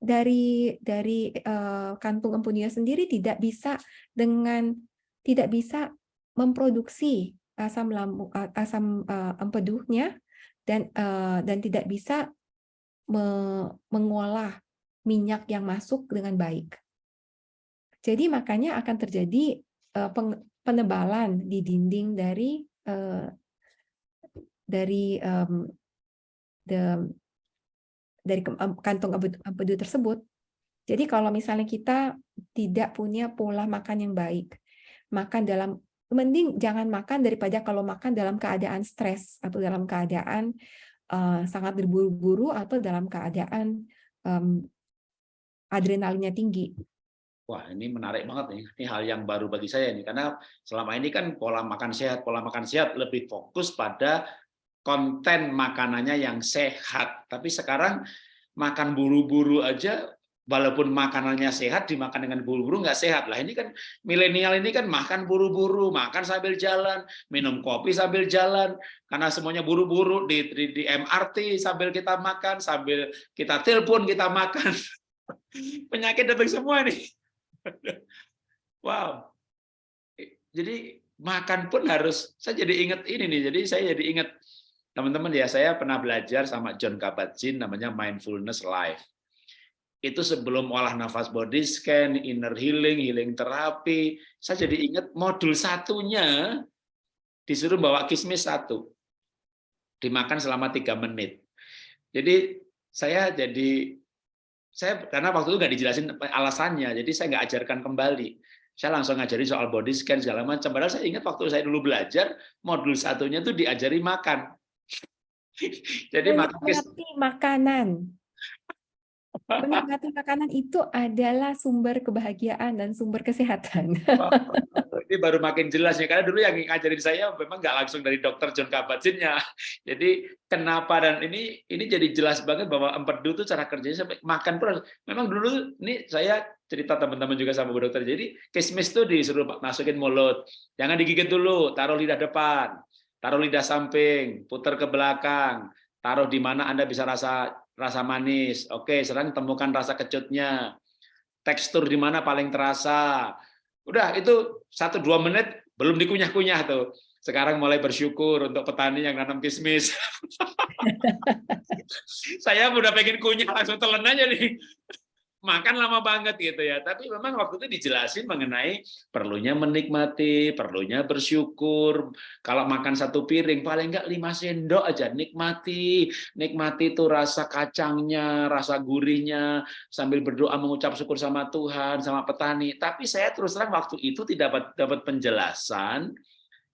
dari dari uh, kantung empunya sendiri tidak bisa dengan tidak bisa memproduksi asam lambung asam uh, empedunya dan uh, dan tidak bisa me mengolah minyak yang masuk dengan baik. Jadi makanya akan terjadi uh, penebalan di dinding dari uh, dari um, the, dari kantong empedu tersebut. Jadi kalau misalnya kita tidak punya pola makan yang baik, makan dalam mending jangan makan daripada kalau makan dalam keadaan stres atau dalam keadaan uh, sangat berburu-buru atau dalam keadaan um, adrenalinnya tinggi. Wah, ini menarik banget nih. Ini hal yang baru bagi saya nih karena selama ini kan pola makan sehat, pola makan sehat lebih fokus pada konten makanannya yang sehat. Tapi sekarang makan buru-buru aja walaupun makanannya sehat dimakan dengan buru-buru nggak sehat. Lah ini kan milenial ini kan makan buru-buru makan sambil jalan minum kopi sambil jalan. Karena semuanya buru-buru di, di, di MRT sambil kita makan sambil kita telepon kita makan. Penyakit datang semua nih wow. Jadi makan pun harus saya jadi ingat ini nih jadi saya jadi ingat teman-teman ya saya pernah belajar sama John Kabat-Zinn namanya mindfulness life itu sebelum olah nafas body scan, inner healing, healing terapi, saya jadi ingat modul satunya disuruh bawa kismis satu, dimakan selama tiga menit. Jadi saya jadi saya karena waktu itu nggak dijelasin alasannya, jadi saya nggak ajarkan kembali. Saya langsung ngajari soal body scan segala macam. Padahal saya ingat waktu saya dulu belajar modul satunya tuh diajari makan. Jadi makan makanan. Menikmati makanan itu adalah sumber kebahagiaan dan sumber kesehatan. Ini baru makin jelas ya, karena dulu yang ngajarin saya memang nggak langsung dari dokter John Kabat-Zinn Jadi kenapa dan ini ini jadi jelas banget bahwa empedu itu cara kerjanya sampai makan pun memang dulu ini saya cerita teman-teman juga sama bu dokter. Jadi kismis tuh disuruh masukin mulut, jangan digigit dulu, taruh lidah depan, taruh lidah samping, putar ke belakang, taruh di mana Anda bisa rasa rasa manis. Oke, sekarang temukan rasa kecutnya. Tekstur di mana paling terasa. Udah itu satu dua menit belum dikunyah-kunyah tuh. Sekarang mulai bersyukur untuk petani yang nanam kismis. Saya udah pengen kunyah langsung telan aja nih makan lama banget gitu ya. Tapi memang waktu itu dijelasin mengenai perlunya menikmati, perlunya bersyukur. Kalau makan satu piring paling enggak lima sendok aja nikmati. Nikmati itu rasa kacangnya, rasa gurihnya sambil berdoa mengucap syukur sama Tuhan, sama petani. Tapi saya terus terang waktu itu tidak dapat dapat penjelasan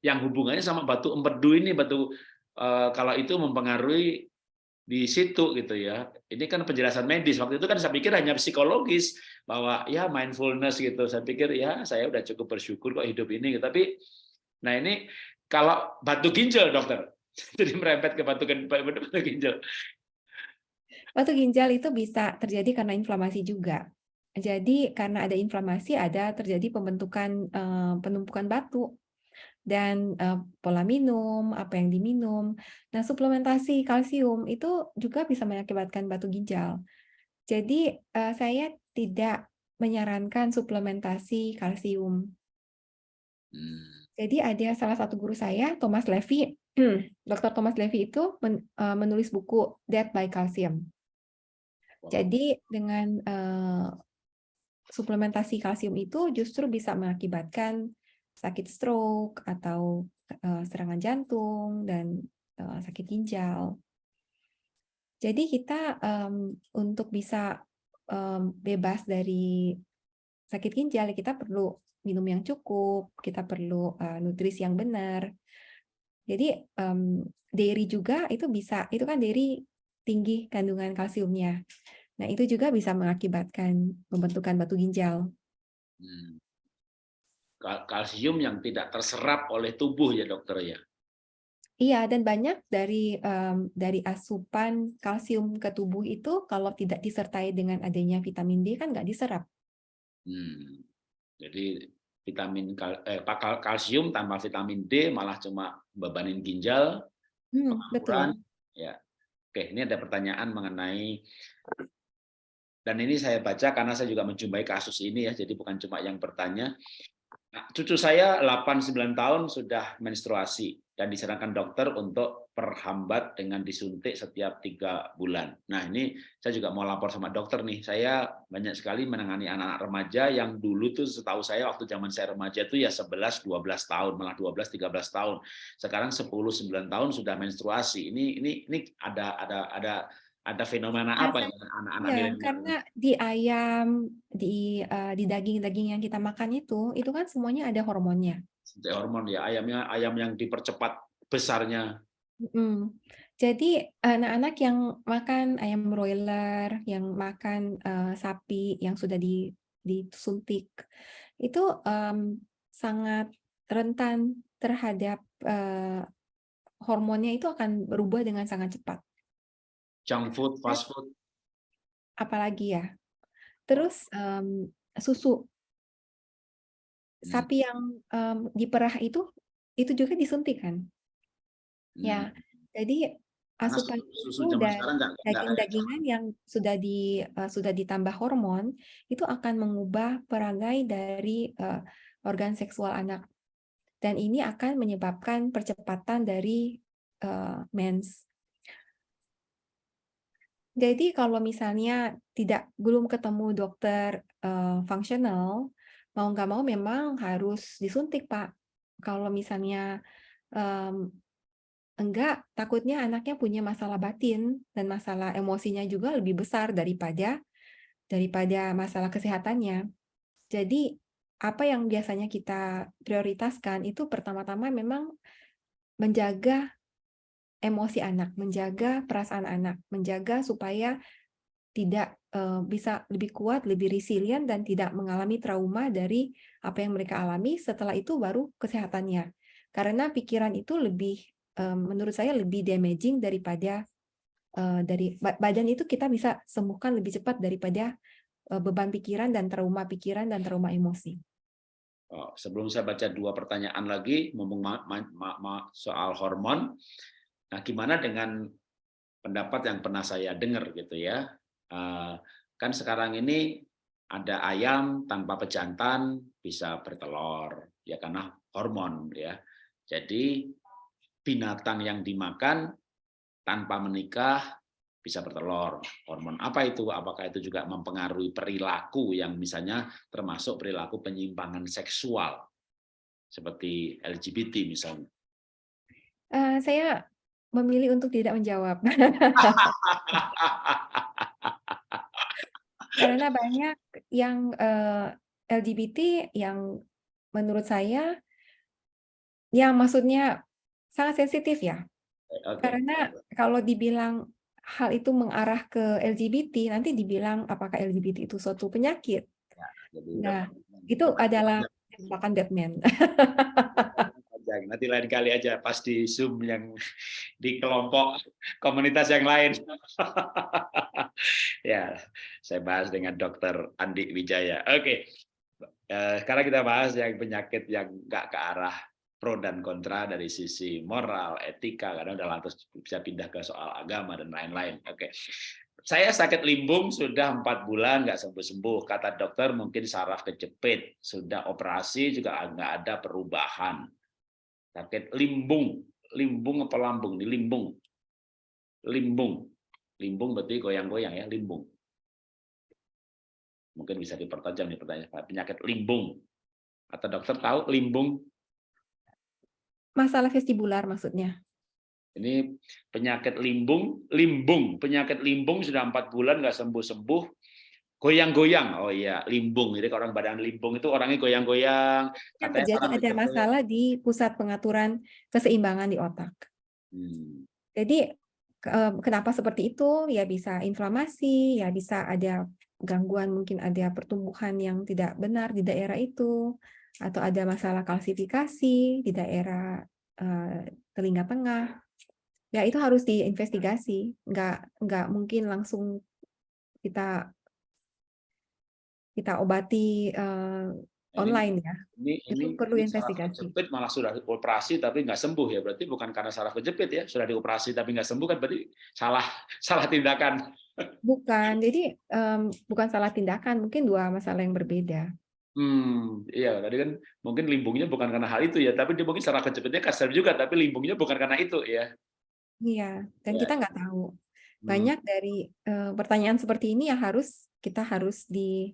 yang hubungannya sama batu empedu ini, batu eh, kalau itu mempengaruhi di situ gitu ya. Ini kan penjelasan medis. Waktu itu kan saya pikir hanya psikologis bahwa ya mindfulness gitu. Saya pikir ya saya udah cukup bersyukur kok hidup ini. Tapi nah ini kalau batu ginjal dokter. Jadi merempet ke batu, batu ginjal. Batu ginjal itu bisa terjadi karena inflamasi juga. Jadi karena ada inflamasi ada terjadi pembentukan eh, penumpukan batu dan uh, pola minum, apa yang diminum. Nah, suplementasi kalsium itu juga bisa mengakibatkan batu ginjal. Jadi, uh, saya tidak menyarankan suplementasi kalsium. Hmm. Jadi ada salah satu guru saya, Thomas Levy, Dr. Thomas Levy itu men, uh, menulis buku Death by Calcium. Jadi dengan uh, suplementasi kalsium itu justru bisa mengakibatkan sakit stroke atau uh, serangan jantung dan uh, sakit ginjal. Jadi kita um, untuk bisa um, bebas dari sakit ginjal kita perlu minum yang cukup, kita perlu uh, nutrisi yang benar. Jadi um, dairy juga itu bisa, itu kan dairy tinggi kandungan kalsiumnya. Nah itu juga bisa mengakibatkan pembentukan batu ginjal. Hmm kalsium yang tidak terserap oleh tubuh ya dokter ya. Iya, dan banyak dari um, dari asupan kalsium ke tubuh itu kalau tidak disertai dengan adanya vitamin D kan nggak diserap. Hmm. Jadi vitamin kal eh, kalsium tanpa vitamin D malah cuma bebanin ginjal. Hmm, betul. Ya. Oke, ini ada pertanyaan mengenai dan ini saya baca karena saya juga menjumpai kasus ini ya, jadi bukan cuma yang bertanya. Nah, cucu saya 8-9 tahun sudah menstruasi dan disarankan dokter untuk perhambat dengan disuntik setiap tiga bulan. Nah ini saya juga mau lapor sama dokter nih. Saya banyak sekali menangani anak-anak remaja yang dulu tuh setahu saya waktu zaman saya remaja itu ya 11-12 tahun, malah 12-13 tahun. Sekarang 10-9 tahun sudah menstruasi. Ini ini ini ada ada ada ada fenomena apa ya anak-anak ya, karena di ayam di uh, di daging-daging yang kita makan itu itu kan semuanya ada hormonnya. Hormon ya ayamnya ayam yang dipercepat besarnya. Hmm. jadi anak-anak yang makan ayam broiler yang makan uh, sapi yang sudah di disuntik itu um, sangat rentan terhadap uh, hormonnya itu akan berubah dengan sangat cepat junk food, fast food. Apalagi ya. Terus um, susu. Hmm. Sapi yang um, diperah itu itu juga disuntik kan? Ya, hmm. Ya. Jadi asupan susu dan daging-dagingan yang sudah di uh, sudah ditambah hormon itu akan mengubah perangai dari uh, organ seksual anak dan ini akan menyebabkan percepatan dari uh, mens jadi kalau misalnya tidak belum ketemu dokter uh, fungsional, mau nggak mau memang harus disuntik, Pak. Kalau misalnya um, enggak, takutnya anaknya punya masalah batin dan masalah emosinya juga lebih besar daripada daripada masalah kesehatannya. Jadi apa yang biasanya kita prioritaskan itu pertama-tama memang menjaga emosi anak, menjaga perasaan anak, menjaga supaya tidak uh, bisa lebih kuat, lebih resilient dan tidak mengalami trauma dari apa yang mereka alami. Setelah itu baru kesehatannya. Karena pikiran itu lebih uh, menurut saya lebih damaging daripada uh, dari badan itu kita bisa sembuhkan lebih cepat daripada uh, beban pikiran dan trauma pikiran dan trauma emosi. Oh, sebelum saya baca dua pertanyaan lagi, ngomong soal hormon, nah gimana dengan pendapat yang pernah saya dengar gitu ya, Eh, kan sekarang ini ada ayam tanpa pejantan bisa bertelur ya karena hormon ya. Jadi binatang yang dimakan tanpa menikah bisa bertelur. Hormon apa itu? Apakah itu juga mempengaruhi perilaku yang misalnya termasuk perilaku penyimpangan seksual seperti LGBT misalnya? Uh, saya memilih untuk tidak menjawab. Karena banyak yang, uh, eh, LGBT yang menurut saya yang maksudnya sangat sensitif ya. Oke. Karena kalau dibilang hal itu mengarah ke LGBT, nanti dibilang apakah LGBT itu suatu penyakit. Ya, nah, itu adalah jebakan Batman. Nanti lain kali aja pas di Zoom yang di kelompok komunitas yang lain. ya, saya bahas dengan Dokter Andi Wijaya. Oke, eh, sekarang kita bahas yang penyakit yang nggak ke arah pro dan kontra dari sisi moral, etika, karena udah lantas bisa pindah ke soal agama dan lain-lain. Oke, saya sakit limbung sudah empat bulan nggak sembuh-sembuh. Kata dokter mungkin saraf kejepit, sudah operasi juga nggak ada perubahan sakit limbung. Limbung apa lambung di limbung. Limbung. Limbung berarti goyang-goyang ya limbung. Mungkin bisa dipertajam nih pertanyaan penyakit limbung. Atau dokter tahu limbung? Masalah vestibular maksudnya. Ini penyakit limbung limbung. Penyakit limbung sudah empat bulan nggak sembuh sembuh goyang-goyang. Oh iya, limbung. Jadi orang badan limbung itu orangnya goyang-goyang. Yang terjadi ada masalah di pusat pengaturan keseimbangan di otak. Hmm. Jadi kenapa seperti itu? Ya bisa inflamasi, ya bisa ada gangguan, mungkin ada pertumbuhan yang tidak benar di daerah itu, atau ada masalah kalsifikasi di daerah uh, telinga tengah. Ya itu harus diinvestigasi. Nggak nggak mungkin langsung kita kita obati uh, online ya. Ini, itu ini, perlu ini investigasi. Kejepit malah sudah dioperasi tapi nggak sembuh ya. Berarti bukan karena saraf kejepit ya, sudah dioperasi tapi nggak sembuh kan berarti salah salah tindakan. Bukan, jadi um, bukan salah tindakan, mungkin dua masalah yang berbeda. Hmm, iya tadi kan mungkin limbungnya bukan karena hal itu ya, tapi dia mungkin saraf kejepitnya kasar juga, tapi limbungnya bukan karena itu ya. Iya, dan ya. kita nggak tahu. Hmm. Banyak hmm. dari uh, pertanyaan seperti ini yang harus kita harus di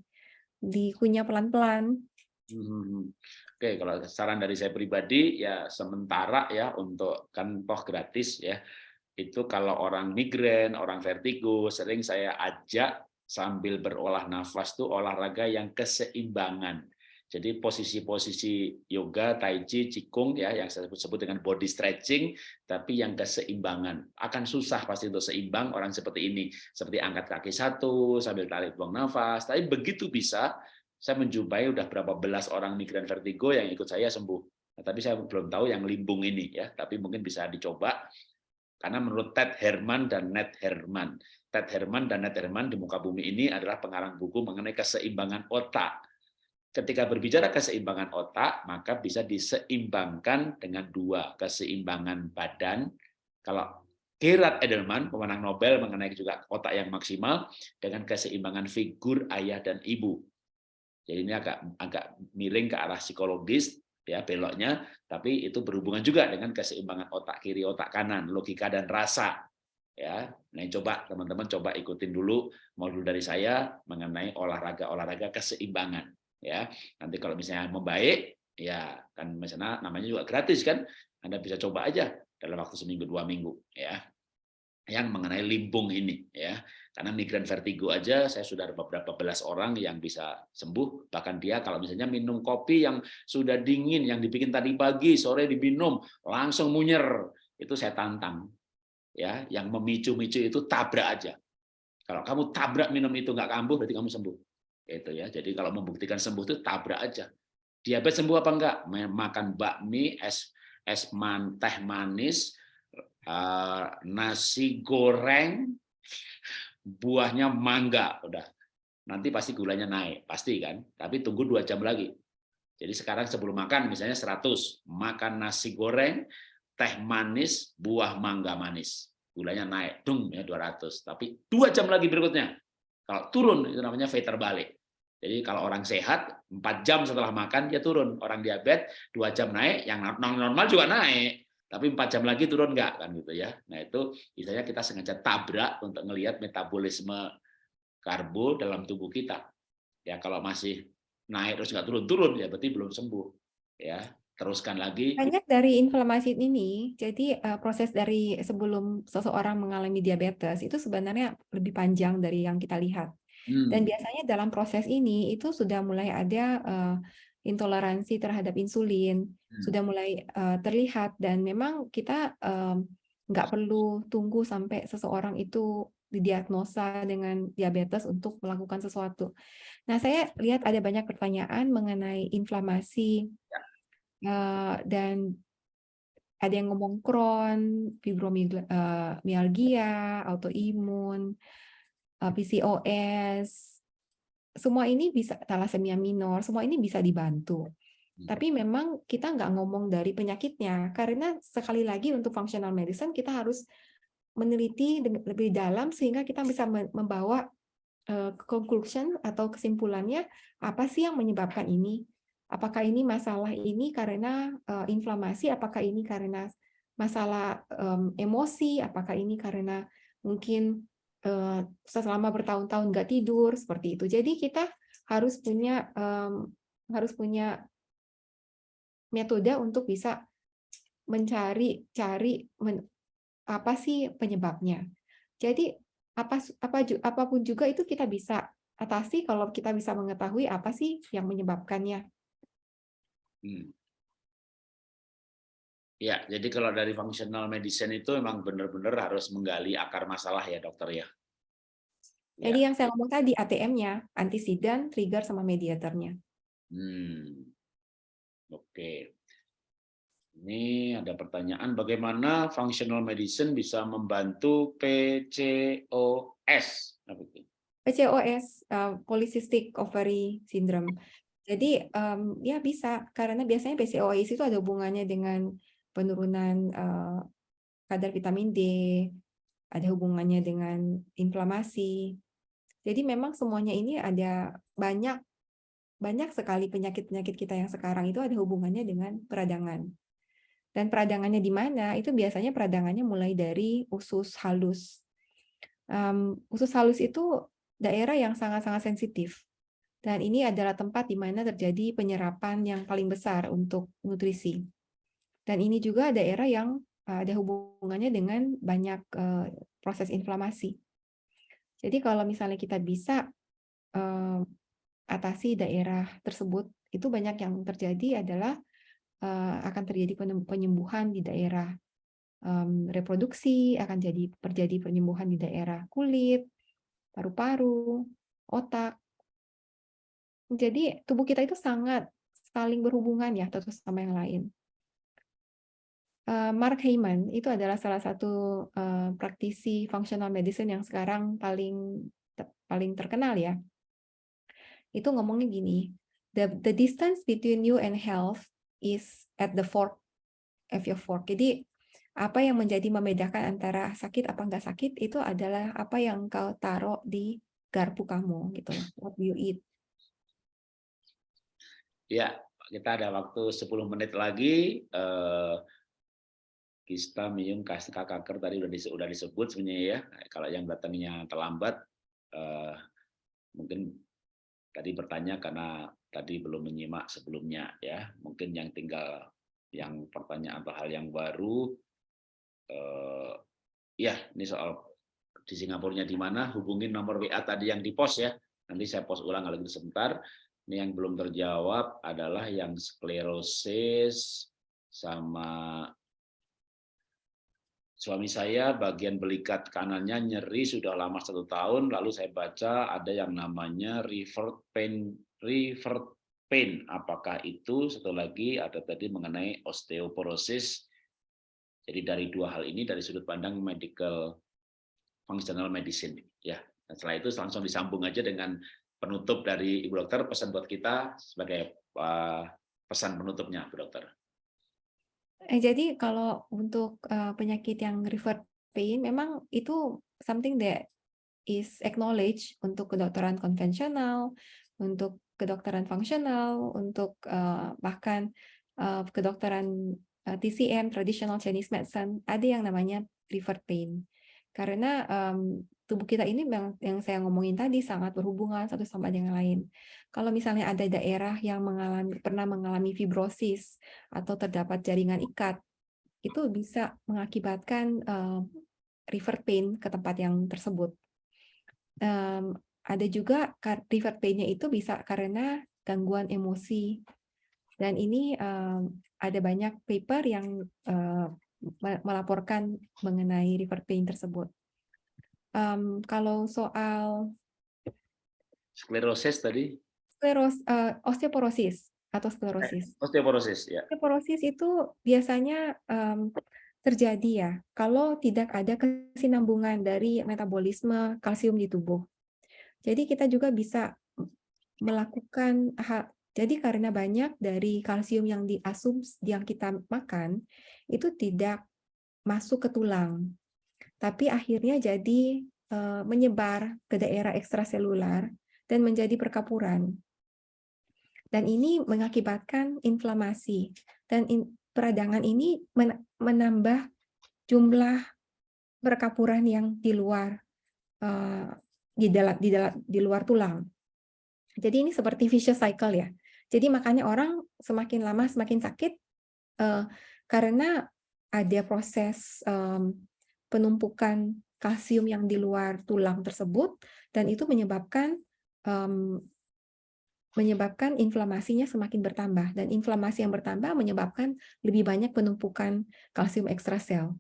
dikunyah pelan-pelan. Hmm. Oke, kalau saran dari saya pribadi ya sementara ya untuk kan toh gratis ya. Itu kalau orang migrain, orang vertigo, sering saya ajak sambil berolah nafas tuh olahraga yang keseimbangan. Jadi posisi-posisi yoga, tai chi, qigong ya yang saya sebut dengan body stretching tapi yang keseimbangan. Akan susah pasti untuk seimbang orang seperti ini. Seperti angkat kaki satu sambil tarik buang nafas. Tapi begitu bisa saya menjumpai udah berapa belas orang migran vertigo yang ikut saya sembuh. Nah, tapi saya belum tahu yang limbung ini ya, tapi mungkin bisa dicoba karena menurut Ted Herman dan Ned Herman, Ted Herman dan Ned Herman di muka bumi ini adalah pengarang buku mengenai keseimbangan otak ketika berbicara keseimbangan otak, maka bisa diseimbangkan dengan dua, keseimbangan badan. Kalau Gerard Edelman, pemenang Nobel mengenai juga otak yang maksimal, dengan keseimbangan figur ayah dan ibu. Jadi ini agak agak miring ke arah psikologis, ya beloknya, tapi itu berhubungan juga dengan keseimbangan otak kiri, otak kanan, logika dan rasa. Ya, nah coba teman-teman coba ikutin dulu modul dari saya mengenai olahraga-olahraga keseimbangan ya. Nanti kalau misalnya membaik ya kan misalnya namanya juga gratis kan. Anda bisa coba aja dalam waktu seminggu dua minggu ya. Yang mengenai limbung ini ya. Karena migran vertigo aja saya sudah ada beberapa belas orang yang bisa sembuh. Bahkan dia kalau misalnya minum kopi yang sudah dingin yang dibikin tadi pagi sore diminum langsung munyer itu saya tantang ya. Yang memicu-micu itu tabrak aja. Kalau kamu tabrak minum itu nggak kambuh berarti kamu sembuh itu ya. Jadi kalau membuktikan sembuh itu tabrak aja. Diabetes sembuh apa enggak? Makan bakmi es es man teh manis uh, nasi goreng buahnya mangga udah. Nanti pasti gulanya naik pasti kan? Tapi tunggu dua jam lagi. Jadi sekarang sebelum makan misalnya 100 makan nasi goreng teh manis buah mangga manis. Gulanya naik dung ya 200 tapi dua jam lagi berikutnya kalau turun itu namanya V terbalik jadi kalau orang sehat empat jam setelah makan dia turun. Orang diabetes dua jam naik yang normal juga naik. Tapi empat jam lagi turun nggak kan gitu ya. Nah itu misalnya kita sengaja tabrak untuk melihat metabolisme karbo dalam tubuh kita. Ya kalau masih naik terus nggak turun-turun ya berarti belum sembuh ya teruskan lagi banyak dari inflamasi ini jadi uh, proses dari sebelum seseorang mengalami diabetes itu sebenarnya lebih panjang dari yang kita lihat hmm. dan biasanya dalam proses ini itu sudah mulai ada uh, intoleransi terhadap insulin hmm. sudah mulai uh, terlihat dan memang kita nggak um, perlu tunggu sampai seseorang itu didiagnosa dengan diabetes untuk melakukan sesuatu. Nah, saya lihat ada banyak pertanyaan mengenai inflamasi uh, dan ada yang ngomong Crohn, fibromialgia, autoimun, PCOS, semua ini bisa thalassemia minor, semua ini bisa dibantu. Hmm. Tapi memang kita nggak ngomong dari penyakitnya, karena sekali lagi untuk functional medicine kita harus meneliti lebih dalam sehingga kita bisa membawa conclusion atau kesimpulannya apa sih yang menyebabkan ini. Apakah ini masalah ini karena uh, inflamasi, apakah ini karena masalah um, emosi, apakah ini karena mungkin Eh, selama bertahun-tahun nggak tidur seperti itu. Jadi kita harus punya um, harus punya metode untuk bisa mencari cari men, apa sih penyebabnya. Jadi apa apa apa pun juga itu kita bisa atasi kalau kita bisa mengetahui apa sih yang menyebabkannya. Hmm. Ya, jadi kalau dari functional medicine itu memang benar-benar harus menggali akar masalah ya dokter ya. Jadi ya. yang saya ngomong tadi ATM-nya, antisidan, trigger sama mediatornya. Hmm. Oke. Ini ada pertanyaan bagaimana functional medicine bisa membantu PCOS? PCOS, uh, polycystic ovary syndrome. Jadi um, ya bisa karena biasanya PCOS itu ada hubungannya dengan penurunan uh, kadar vitamin D, ada hubungannya dengan inflamasi. Jadi memang semuanya ini ada banyak banyak sekali penyakit-penyakit kita yang sekarang itu ada hubungannya dengan peradangan. Dan peradangannya di mana? Itu biasanya peradangannya mulai dari usus halus. Um, usus halus itu daerah yang sangat-sangat sensitif. Dan ini adalah tempat di mana terjadi penyerapan yang paling besar untuk nutrisi. Dan ini juga daerah yang eh, ada hubungannya dengan banyak uh, proses inflamasi. Jadi kalau misalnya kita bisa uh, atasi daerah tersebut, itu banyak yang terjadi adalah akan terjadi penyembuhan di daerah um, reproduksi, akan jadi terjadi penyembuhan di daerah kulit, paru-paru, otak. Jadi tubuh kita itu sangat saling berhubungan ya satu sama yang lain. Eh, Mark Hyman itu adalah salah satu uh, praktisi functional medicine yang sekarang paling paling terkenal ya. Itu ngomongnya gini, the the distance between you and health is at the fork of your fork. Jadi apa yang menjadi membedakan antara sakit apa enggak sakit itu adalah apa yang kau taruh di garpu kamu gitu. What you eat. Ya, kita ada waktu 10 menit lagi. Uh, kista, mium, kasta, kanker tadi udah disebut, udah disebut sebenarnya ya. Kalau yang datangnya terlambat, eh, mungkin tadi bertanya karena tadi belum menyimak sebelumnya ya. Mungkin yang tinggal yang pertanyaan atau hal yang baru, eh, Ya, ini soal di Singapura di mana, hubungin nomor WA tadi yang di pos ya. Nanti saya post ulang lagi sebentar. Ini yang belum terjawab adalah yang sklerosis sama suami saya bagian belikat kanannya nyeri sudah lama satu tahun lalu saya baca ada yang namanya revert pain revert pain. Apakah itu? Satu lagi ada tadi mengenai osteoporosis. Jadi dari dua hal ini dari sudut pandang medical functional medicine ya. Dan setelah itu langsung disambung aja dengan penutup dari ibu dokter pesan buat kita sebagai uh, pesan penutupnya bu dokter Eh, jadi kalau untuk uh, penyakit yang revert pain, memang itu something that is acknowledged untuk kedokteran konvensional, untuk kedokteran fungsional, untuk bahkan kedokteran TCM (Traditional Chinese Medicine) ada yang namanya revert pain. Karena um, tubuh kita ini yang, yang saya ngomongin tadi sangat berhubungan satu sama dengan lain. Kalau misalnya ada daerah yang mengalami pernah mengalami fibrosis atau terdapat jaringan ikat, itu bisa mengakibatkan uh, river pain ke tempat yang tersebut. Um, ada juga river pain-nya itu bisa karena gangguan emosi. Dan ini um, ada banyak paper yang uh, melaporkan mengenai river pain tersebut. Um, kalau soal sklerosis tadi, skleros, uh, osteoporosis atau sklerosis. Eh, osteoporosis, ya. Osteoporosis itu biasanya um, terjadi ya kalau tidak ada kesinambungan dari metabolisme kalsium di tubuh. Jadi kita juga bisa melakukan hal jadi karena banyak dari kalsium yang diasumsi yang kita makan itu tidak masuk ke tulang tapi akhirnya jadi uh, menyebar ke daerah ekstraselular dan menjadi perkapuran. Dan ini mengakibatkan inflamasi. Dan in, peradangan ini men, menambah jumlah perkapuran yang di luar uh, di dalam di dalam di luar tulang. Jadi ini seperti vicious cycle ya. Jadi makanya orang semakin lama semakin sakit uh, karena ada proses um, penumpukan kalsium yang di luar tulang tersebut dan itu menyebabkan um, menyebabkan inflamasinya semakin bertambah dan inflamasi yang bertambah menyebabkan lebih banyak penumpukan kalsium ekstrasel.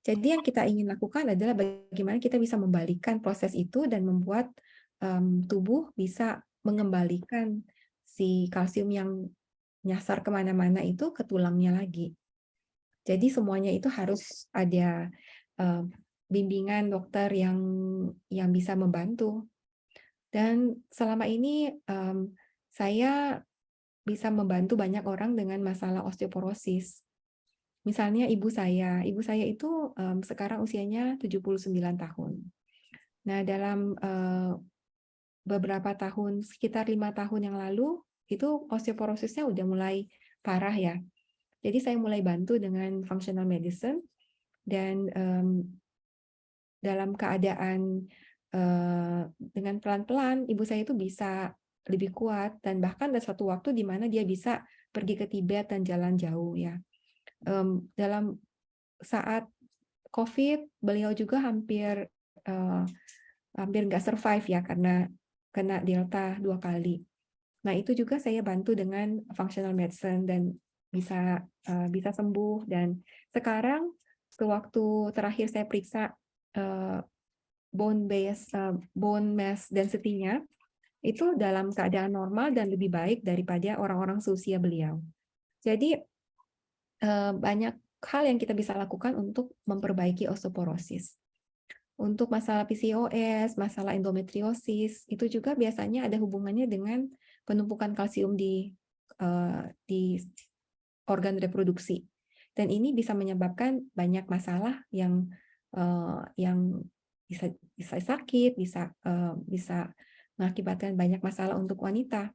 Jadi yang kita ingin lakukan adalah bagaimana kita bisa membalikkan proses itu dan membuat um, tubuh bisa mengembalikan si kalsium yang nyasar ke mana-mana itu ke tulangnya lagi. Jadi semuanya itu harus ada uh, bimbingan dokter yang yang bisa membantu. Dan selama ini um, saya bisa membantu banyak orang dengan masalah osteoporosis. Misalnya ibu saya, ibu saya itu um, sekarang usianya 79 tahun. Nah, dalam uh, beberapa tahun, sekitar lima tahun yang lalu, itu osteoporosisnya udah mulai parah ya. Jadi saya mulai bantu dengan functional medicine, dan um, dalam keadaan uh, dengan pelan-pelan ibu saya itu bisa lebih kuat dan bahkan ada satu waktu di mana dia bisa pergi ke Tibet dan jalan jauh ya um, dalam saat COVID beliau juga hampir uh, hampir nggak survive ya karena kena Delta dua kali. Nah itu juga saya bantu dengan functional medicine dan bisa uh, bisa sembuh dan sekarang sewaktu terakhir saya periksa uh, bone base uh, bone mass density-nya itu dalam keadaan normal dan lebih baik daripada orang-orang seusia beliau. Jadi uh, banyak hal yang kita bisa lakukan untuk memperbaiki osteoporosis. Untuk masalah PCOS, masalah endometriosis, itu juga biasanya ada hubungannya dengan penumpukan kalsium di uh, di organ reproduksi. Dan ini bisa menyebabkan banyak masalah yang uh, yang bisa bisa sakit, bisa uh, bisa mengakibatkan banyak masalah untuk wanita.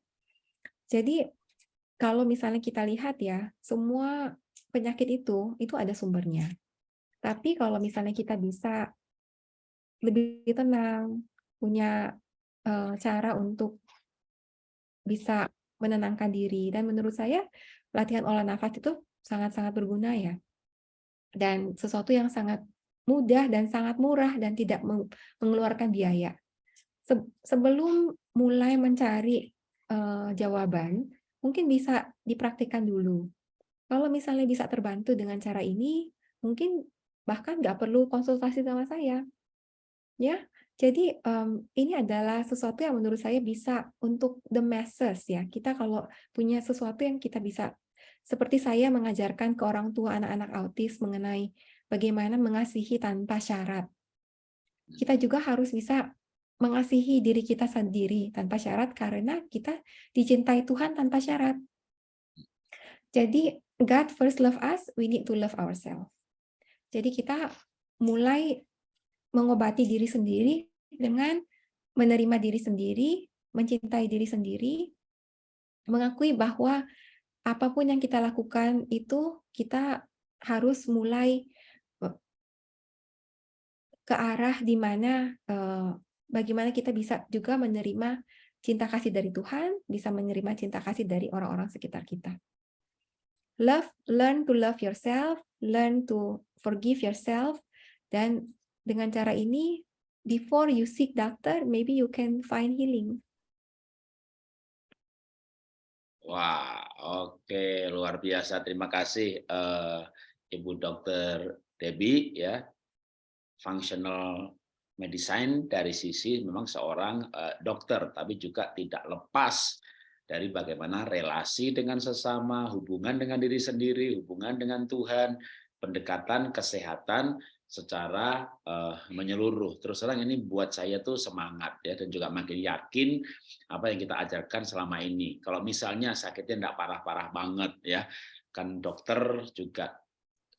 Jadi kalau misalnya kita lihat ya, semua penyakit itu itu ada sumbernya. Tapi kalau misalnya kita bisa lebih tenang, punya uh, cara untuk bisa menenangkan diri dan menurut saya latihan olah nafas itu sangat-sangat berguna ya. Dan sesuatu yang sangat mudah dan sangat murah dan tidak mengeluarkan biaya. Sebelum mulai mencari uh, jawaban, mungkin bisa dipraktikkan dulu. Kalau misalnya bisa terbantu dengan cara ini, mungkin bahkan nggak perlu konsultasi sama saya. Ya, jadi um, ini adalah sesuatu yang menurut saya bisa untuk the masses ya. Kita kalau punya sesuatu yang kita bisa seperti saya mengajarkan ke orang tua anak-anak autis mengenai bagaimana mengasihi tanpa syarat. Kita juga harus bisa mengasihi diri kita sendiri tanpa syarat karena kita dicintai Tuhan tanpa syarat. Jadi God first love us, we need to love ourselves. Jadi kita mulai mengobati diri sendiri dengan menerima diri sendiri, mencintai diri sendiri, mengakui bahwa apa pun yang kita lakukan itu kita harus mulai eh, ke arah di mana eh, bagaimana kita bisa juga menerima cinta kasih dari Tuhan, bisa menerima cinta kasih dari orang-orang sekitar kita. Love, learn to love yourself, learn to forgive yourself, dan dengan cara ini, before you seek doctor, maybe you can find healing. Wah, oke, luar biasa. Terima kasih uh, Ibu Dokter Debbie ya. Functional medicine dari sisi memang seorang uh, dokter, tapi juga tidak lepas dari bagaimana relasi dengan sesama, hubungan dengan diri sendiri, hubungan dengan Tuhan, pendekatan kesehatan secara uh, menyeluruh. Terus terang ini buat saya tuh semangat ya dan juga makin yakin apa yang kita ajarkan selama ini. Kalau misalnya sakitnya tidak parah-parah banget ya, kan dokter juga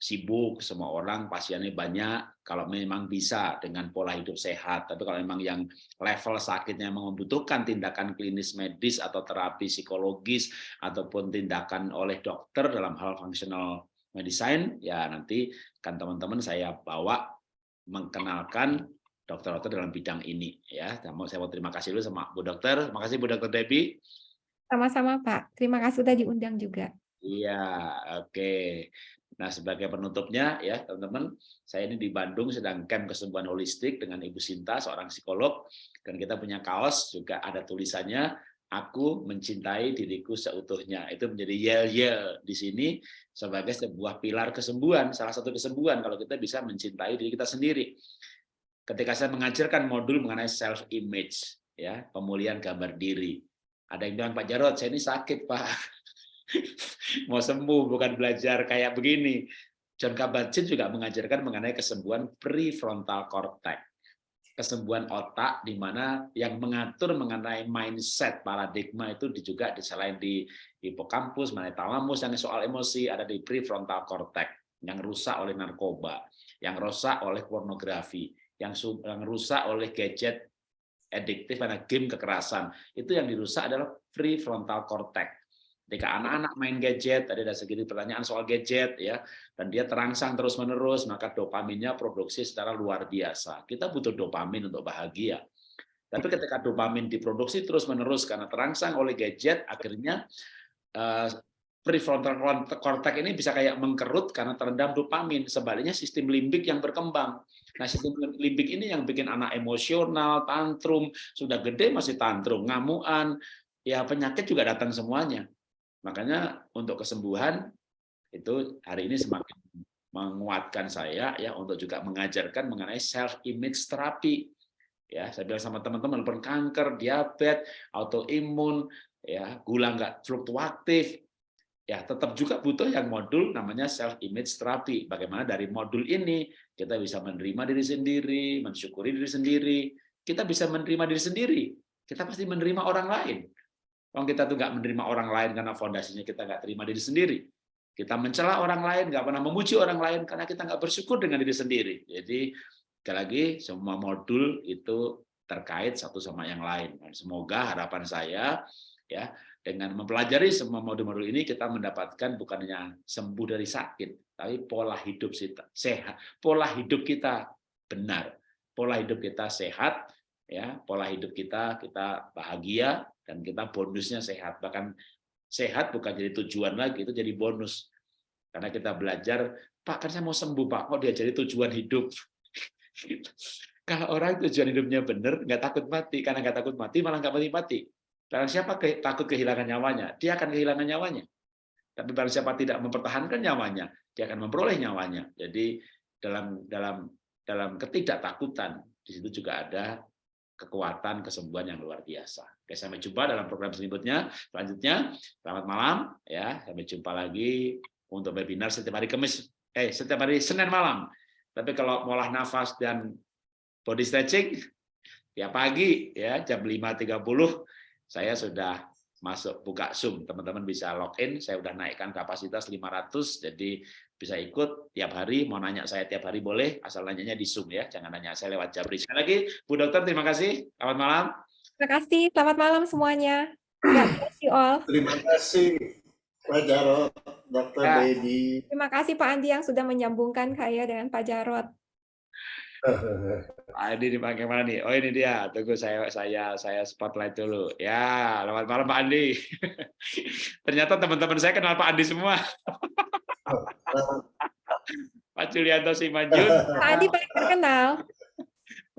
sibuk, semua orang pasiennya banyak, kalau memang bisa dengan pola hidup sehat. Tapi kalau memang yang level sakitnya memang membutuhkan tindakan klinis medis atau terapi psikologis ataupun tindakan oleh dokter dalam hal fungsional medicine ya nanti kan teman-teman saya bawa mengenalkan dokter-dokter dalam bidang ini ya. Saya mau, saya mau terima kasih dulu sama Bu Dokter. Terima kasih Bu Dokter Debbie. Sama-sama Pak. Terima kasih sudah diundang juga. Iya, oke. Nah, sebagai penutupnya ya, teman-teman, saya ini di Bandung sedang camp kesembuhan holistik dengan Ibu Sinta, seorang psikolog, dan kita punya kaos juga ada tulisannya aku mencintai diriku seutuhnya. Itu menjadi yel-yel di sini sebagai sebuah pilar kesembuhan, salah satu kesembuhan kalau kita bisa mencintai diri kita sendiri. Ketika saya mengajarkan modul mengenai self image, ya, pemulihan gambar diri. Ada yang bilang Pak Jarod, saya ini sakit, Pak. Mau sembuh bukan belajar kayak begini. John Kabat-Zinn juga mengajarkan mengenai kesembuhan prefrontal cortex kesembuhan otak di mana yang mengatur mengenai mindset paradigma itu juga di selain di hipokampus, mengenai talamus yang soal emosi ada di prefrontal cortex yang rusak oleh narkoba, yang rusak oleh pornografi, yang yang rusak oleh gadget adiktif karena game kekerasan. Itu yang dirusak adalah prefrontal cortex. Ketika anak-anak main gadget, tadi ada segini pertanyaan soal gadget, ya, dan dia terangsang terus-menerus, maka dopaminnya produksi secara luar biasa. Kita butuh dopamin untuk bahagia. Tapi ketika dopamin diproduksi terus-menerus karena terangsang oleh gadget, akhirnya uh, prefrontal cortex ini bisa kayak mengkerut karena terendam dopamin. Sebaliknya sistem limbik yang berkembang. Nah, sistem limbik ini yang bikin anak emosional, tantrum, sudah gede masih tantrum, ngamuan, ya penyakit juga datang semuanya. Makanya untuk kesembuhan itu hari ini semakin menguatkan saya ya untuk juga mengajarkan mengenai self image terapi. Ya, saya bilang sama teman-teman walaupun kanker, diabetes, autoimun, ya, gula nggak fluktuatif, ya tetap juga butuh yang modul namanya self image terapi. Bagaimana dari modul ini kita bisa menerima diri sendiri, mensyukuri diri sendiri, kita bisa menerima diri sendiri. Kita pasti menerima orang lain. Kalau kita tuh nggak menerima orang lain karena fondasinya kita nggak terima diri sendiri. Kita mencela orang lain, nggak pernah memuji orang lain karena kita nggak bersyukur dengan diri sendiri. Jadi sekali lagi semua modul itu terkait satu sama yang lain. Dan semoga harapan saya ya dengan mempelajari semua modul-modul ini kita mendapatkan bukannya sembuh dari sakit, tapi pola hidup kita sehat, pola hidup kita benar, pola hidup kita sehat, ya pola hidup kita kita bahagia dan kita bonusnya sehat bahkan sehat bukan jadi tujuan lagi itu jadi bonus karena kita belajar pak kan saya mau sembuh pak kok dia jadi tujuan hidup Kalau orang tujuan hidupnya benar, nggak takut mati. Karena nggak takut mati, malah nggak mati-mati. Barang siapa ke, takut kehilangan nyawanya, dia akan kehilangan nyawanya. Tapi barang siapa tidak mempertahankan nyawanya, dia akan memperoleh nyawanya. Jadi dalam dalam dalam ketidaktakutan di situ juga ada kekuatan kesembuhan yang luar biasa. Oke, sampai jumpa dalam program selanjutnya. Selanjutnya, selamat malam ya. Sampai jumpa lagi untuk webinar setiap hari Kamis, eh setiap hari Senin malam. Tapi kalau molah nafas dan body stretching tiap pagi ya jam 5.30 saya sudah masuk buka Zoom. Teman-teman bisa login, saya sudah naikkan kapasitas 500 jadi bisa ikut tiap hari, mau nanya saya tiap hari boleh, asal nanyanya di Zoom ya, jangan nanya saya lewat Jabri. Sekali lagi, Bu Dokter terima kasih. Selamat malam. Terima kasih. Selamat malam semuanya. God bless you all. Terima kasih Pak Jarot, Dr. Ya. Dedi. Terima kasih Pak Andi yang sudah menyambungkan saya dengan Pak Jarot. Pak Andi dipakai mana nih? Oh ini dia. Tunggu saya saya saya spotlight dulu. Ya, selamat malam Pak Andi. Ternyata teman-teman saya kenal Pak Andi semua. Pak Julianto Simanjun, Pak Andi paling terkenal.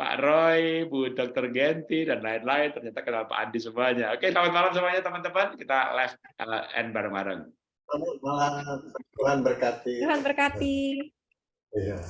Pak Roy, Bu Dr. Genti, dan lain-lain. Ternyata kenal Pak Andi semuanya. Oke, selamat malam semuanya teman-teman. Kita live uh, end bareng-bareng. Selamat malam, Tuhan berkati. Tuhan berkati. Iya.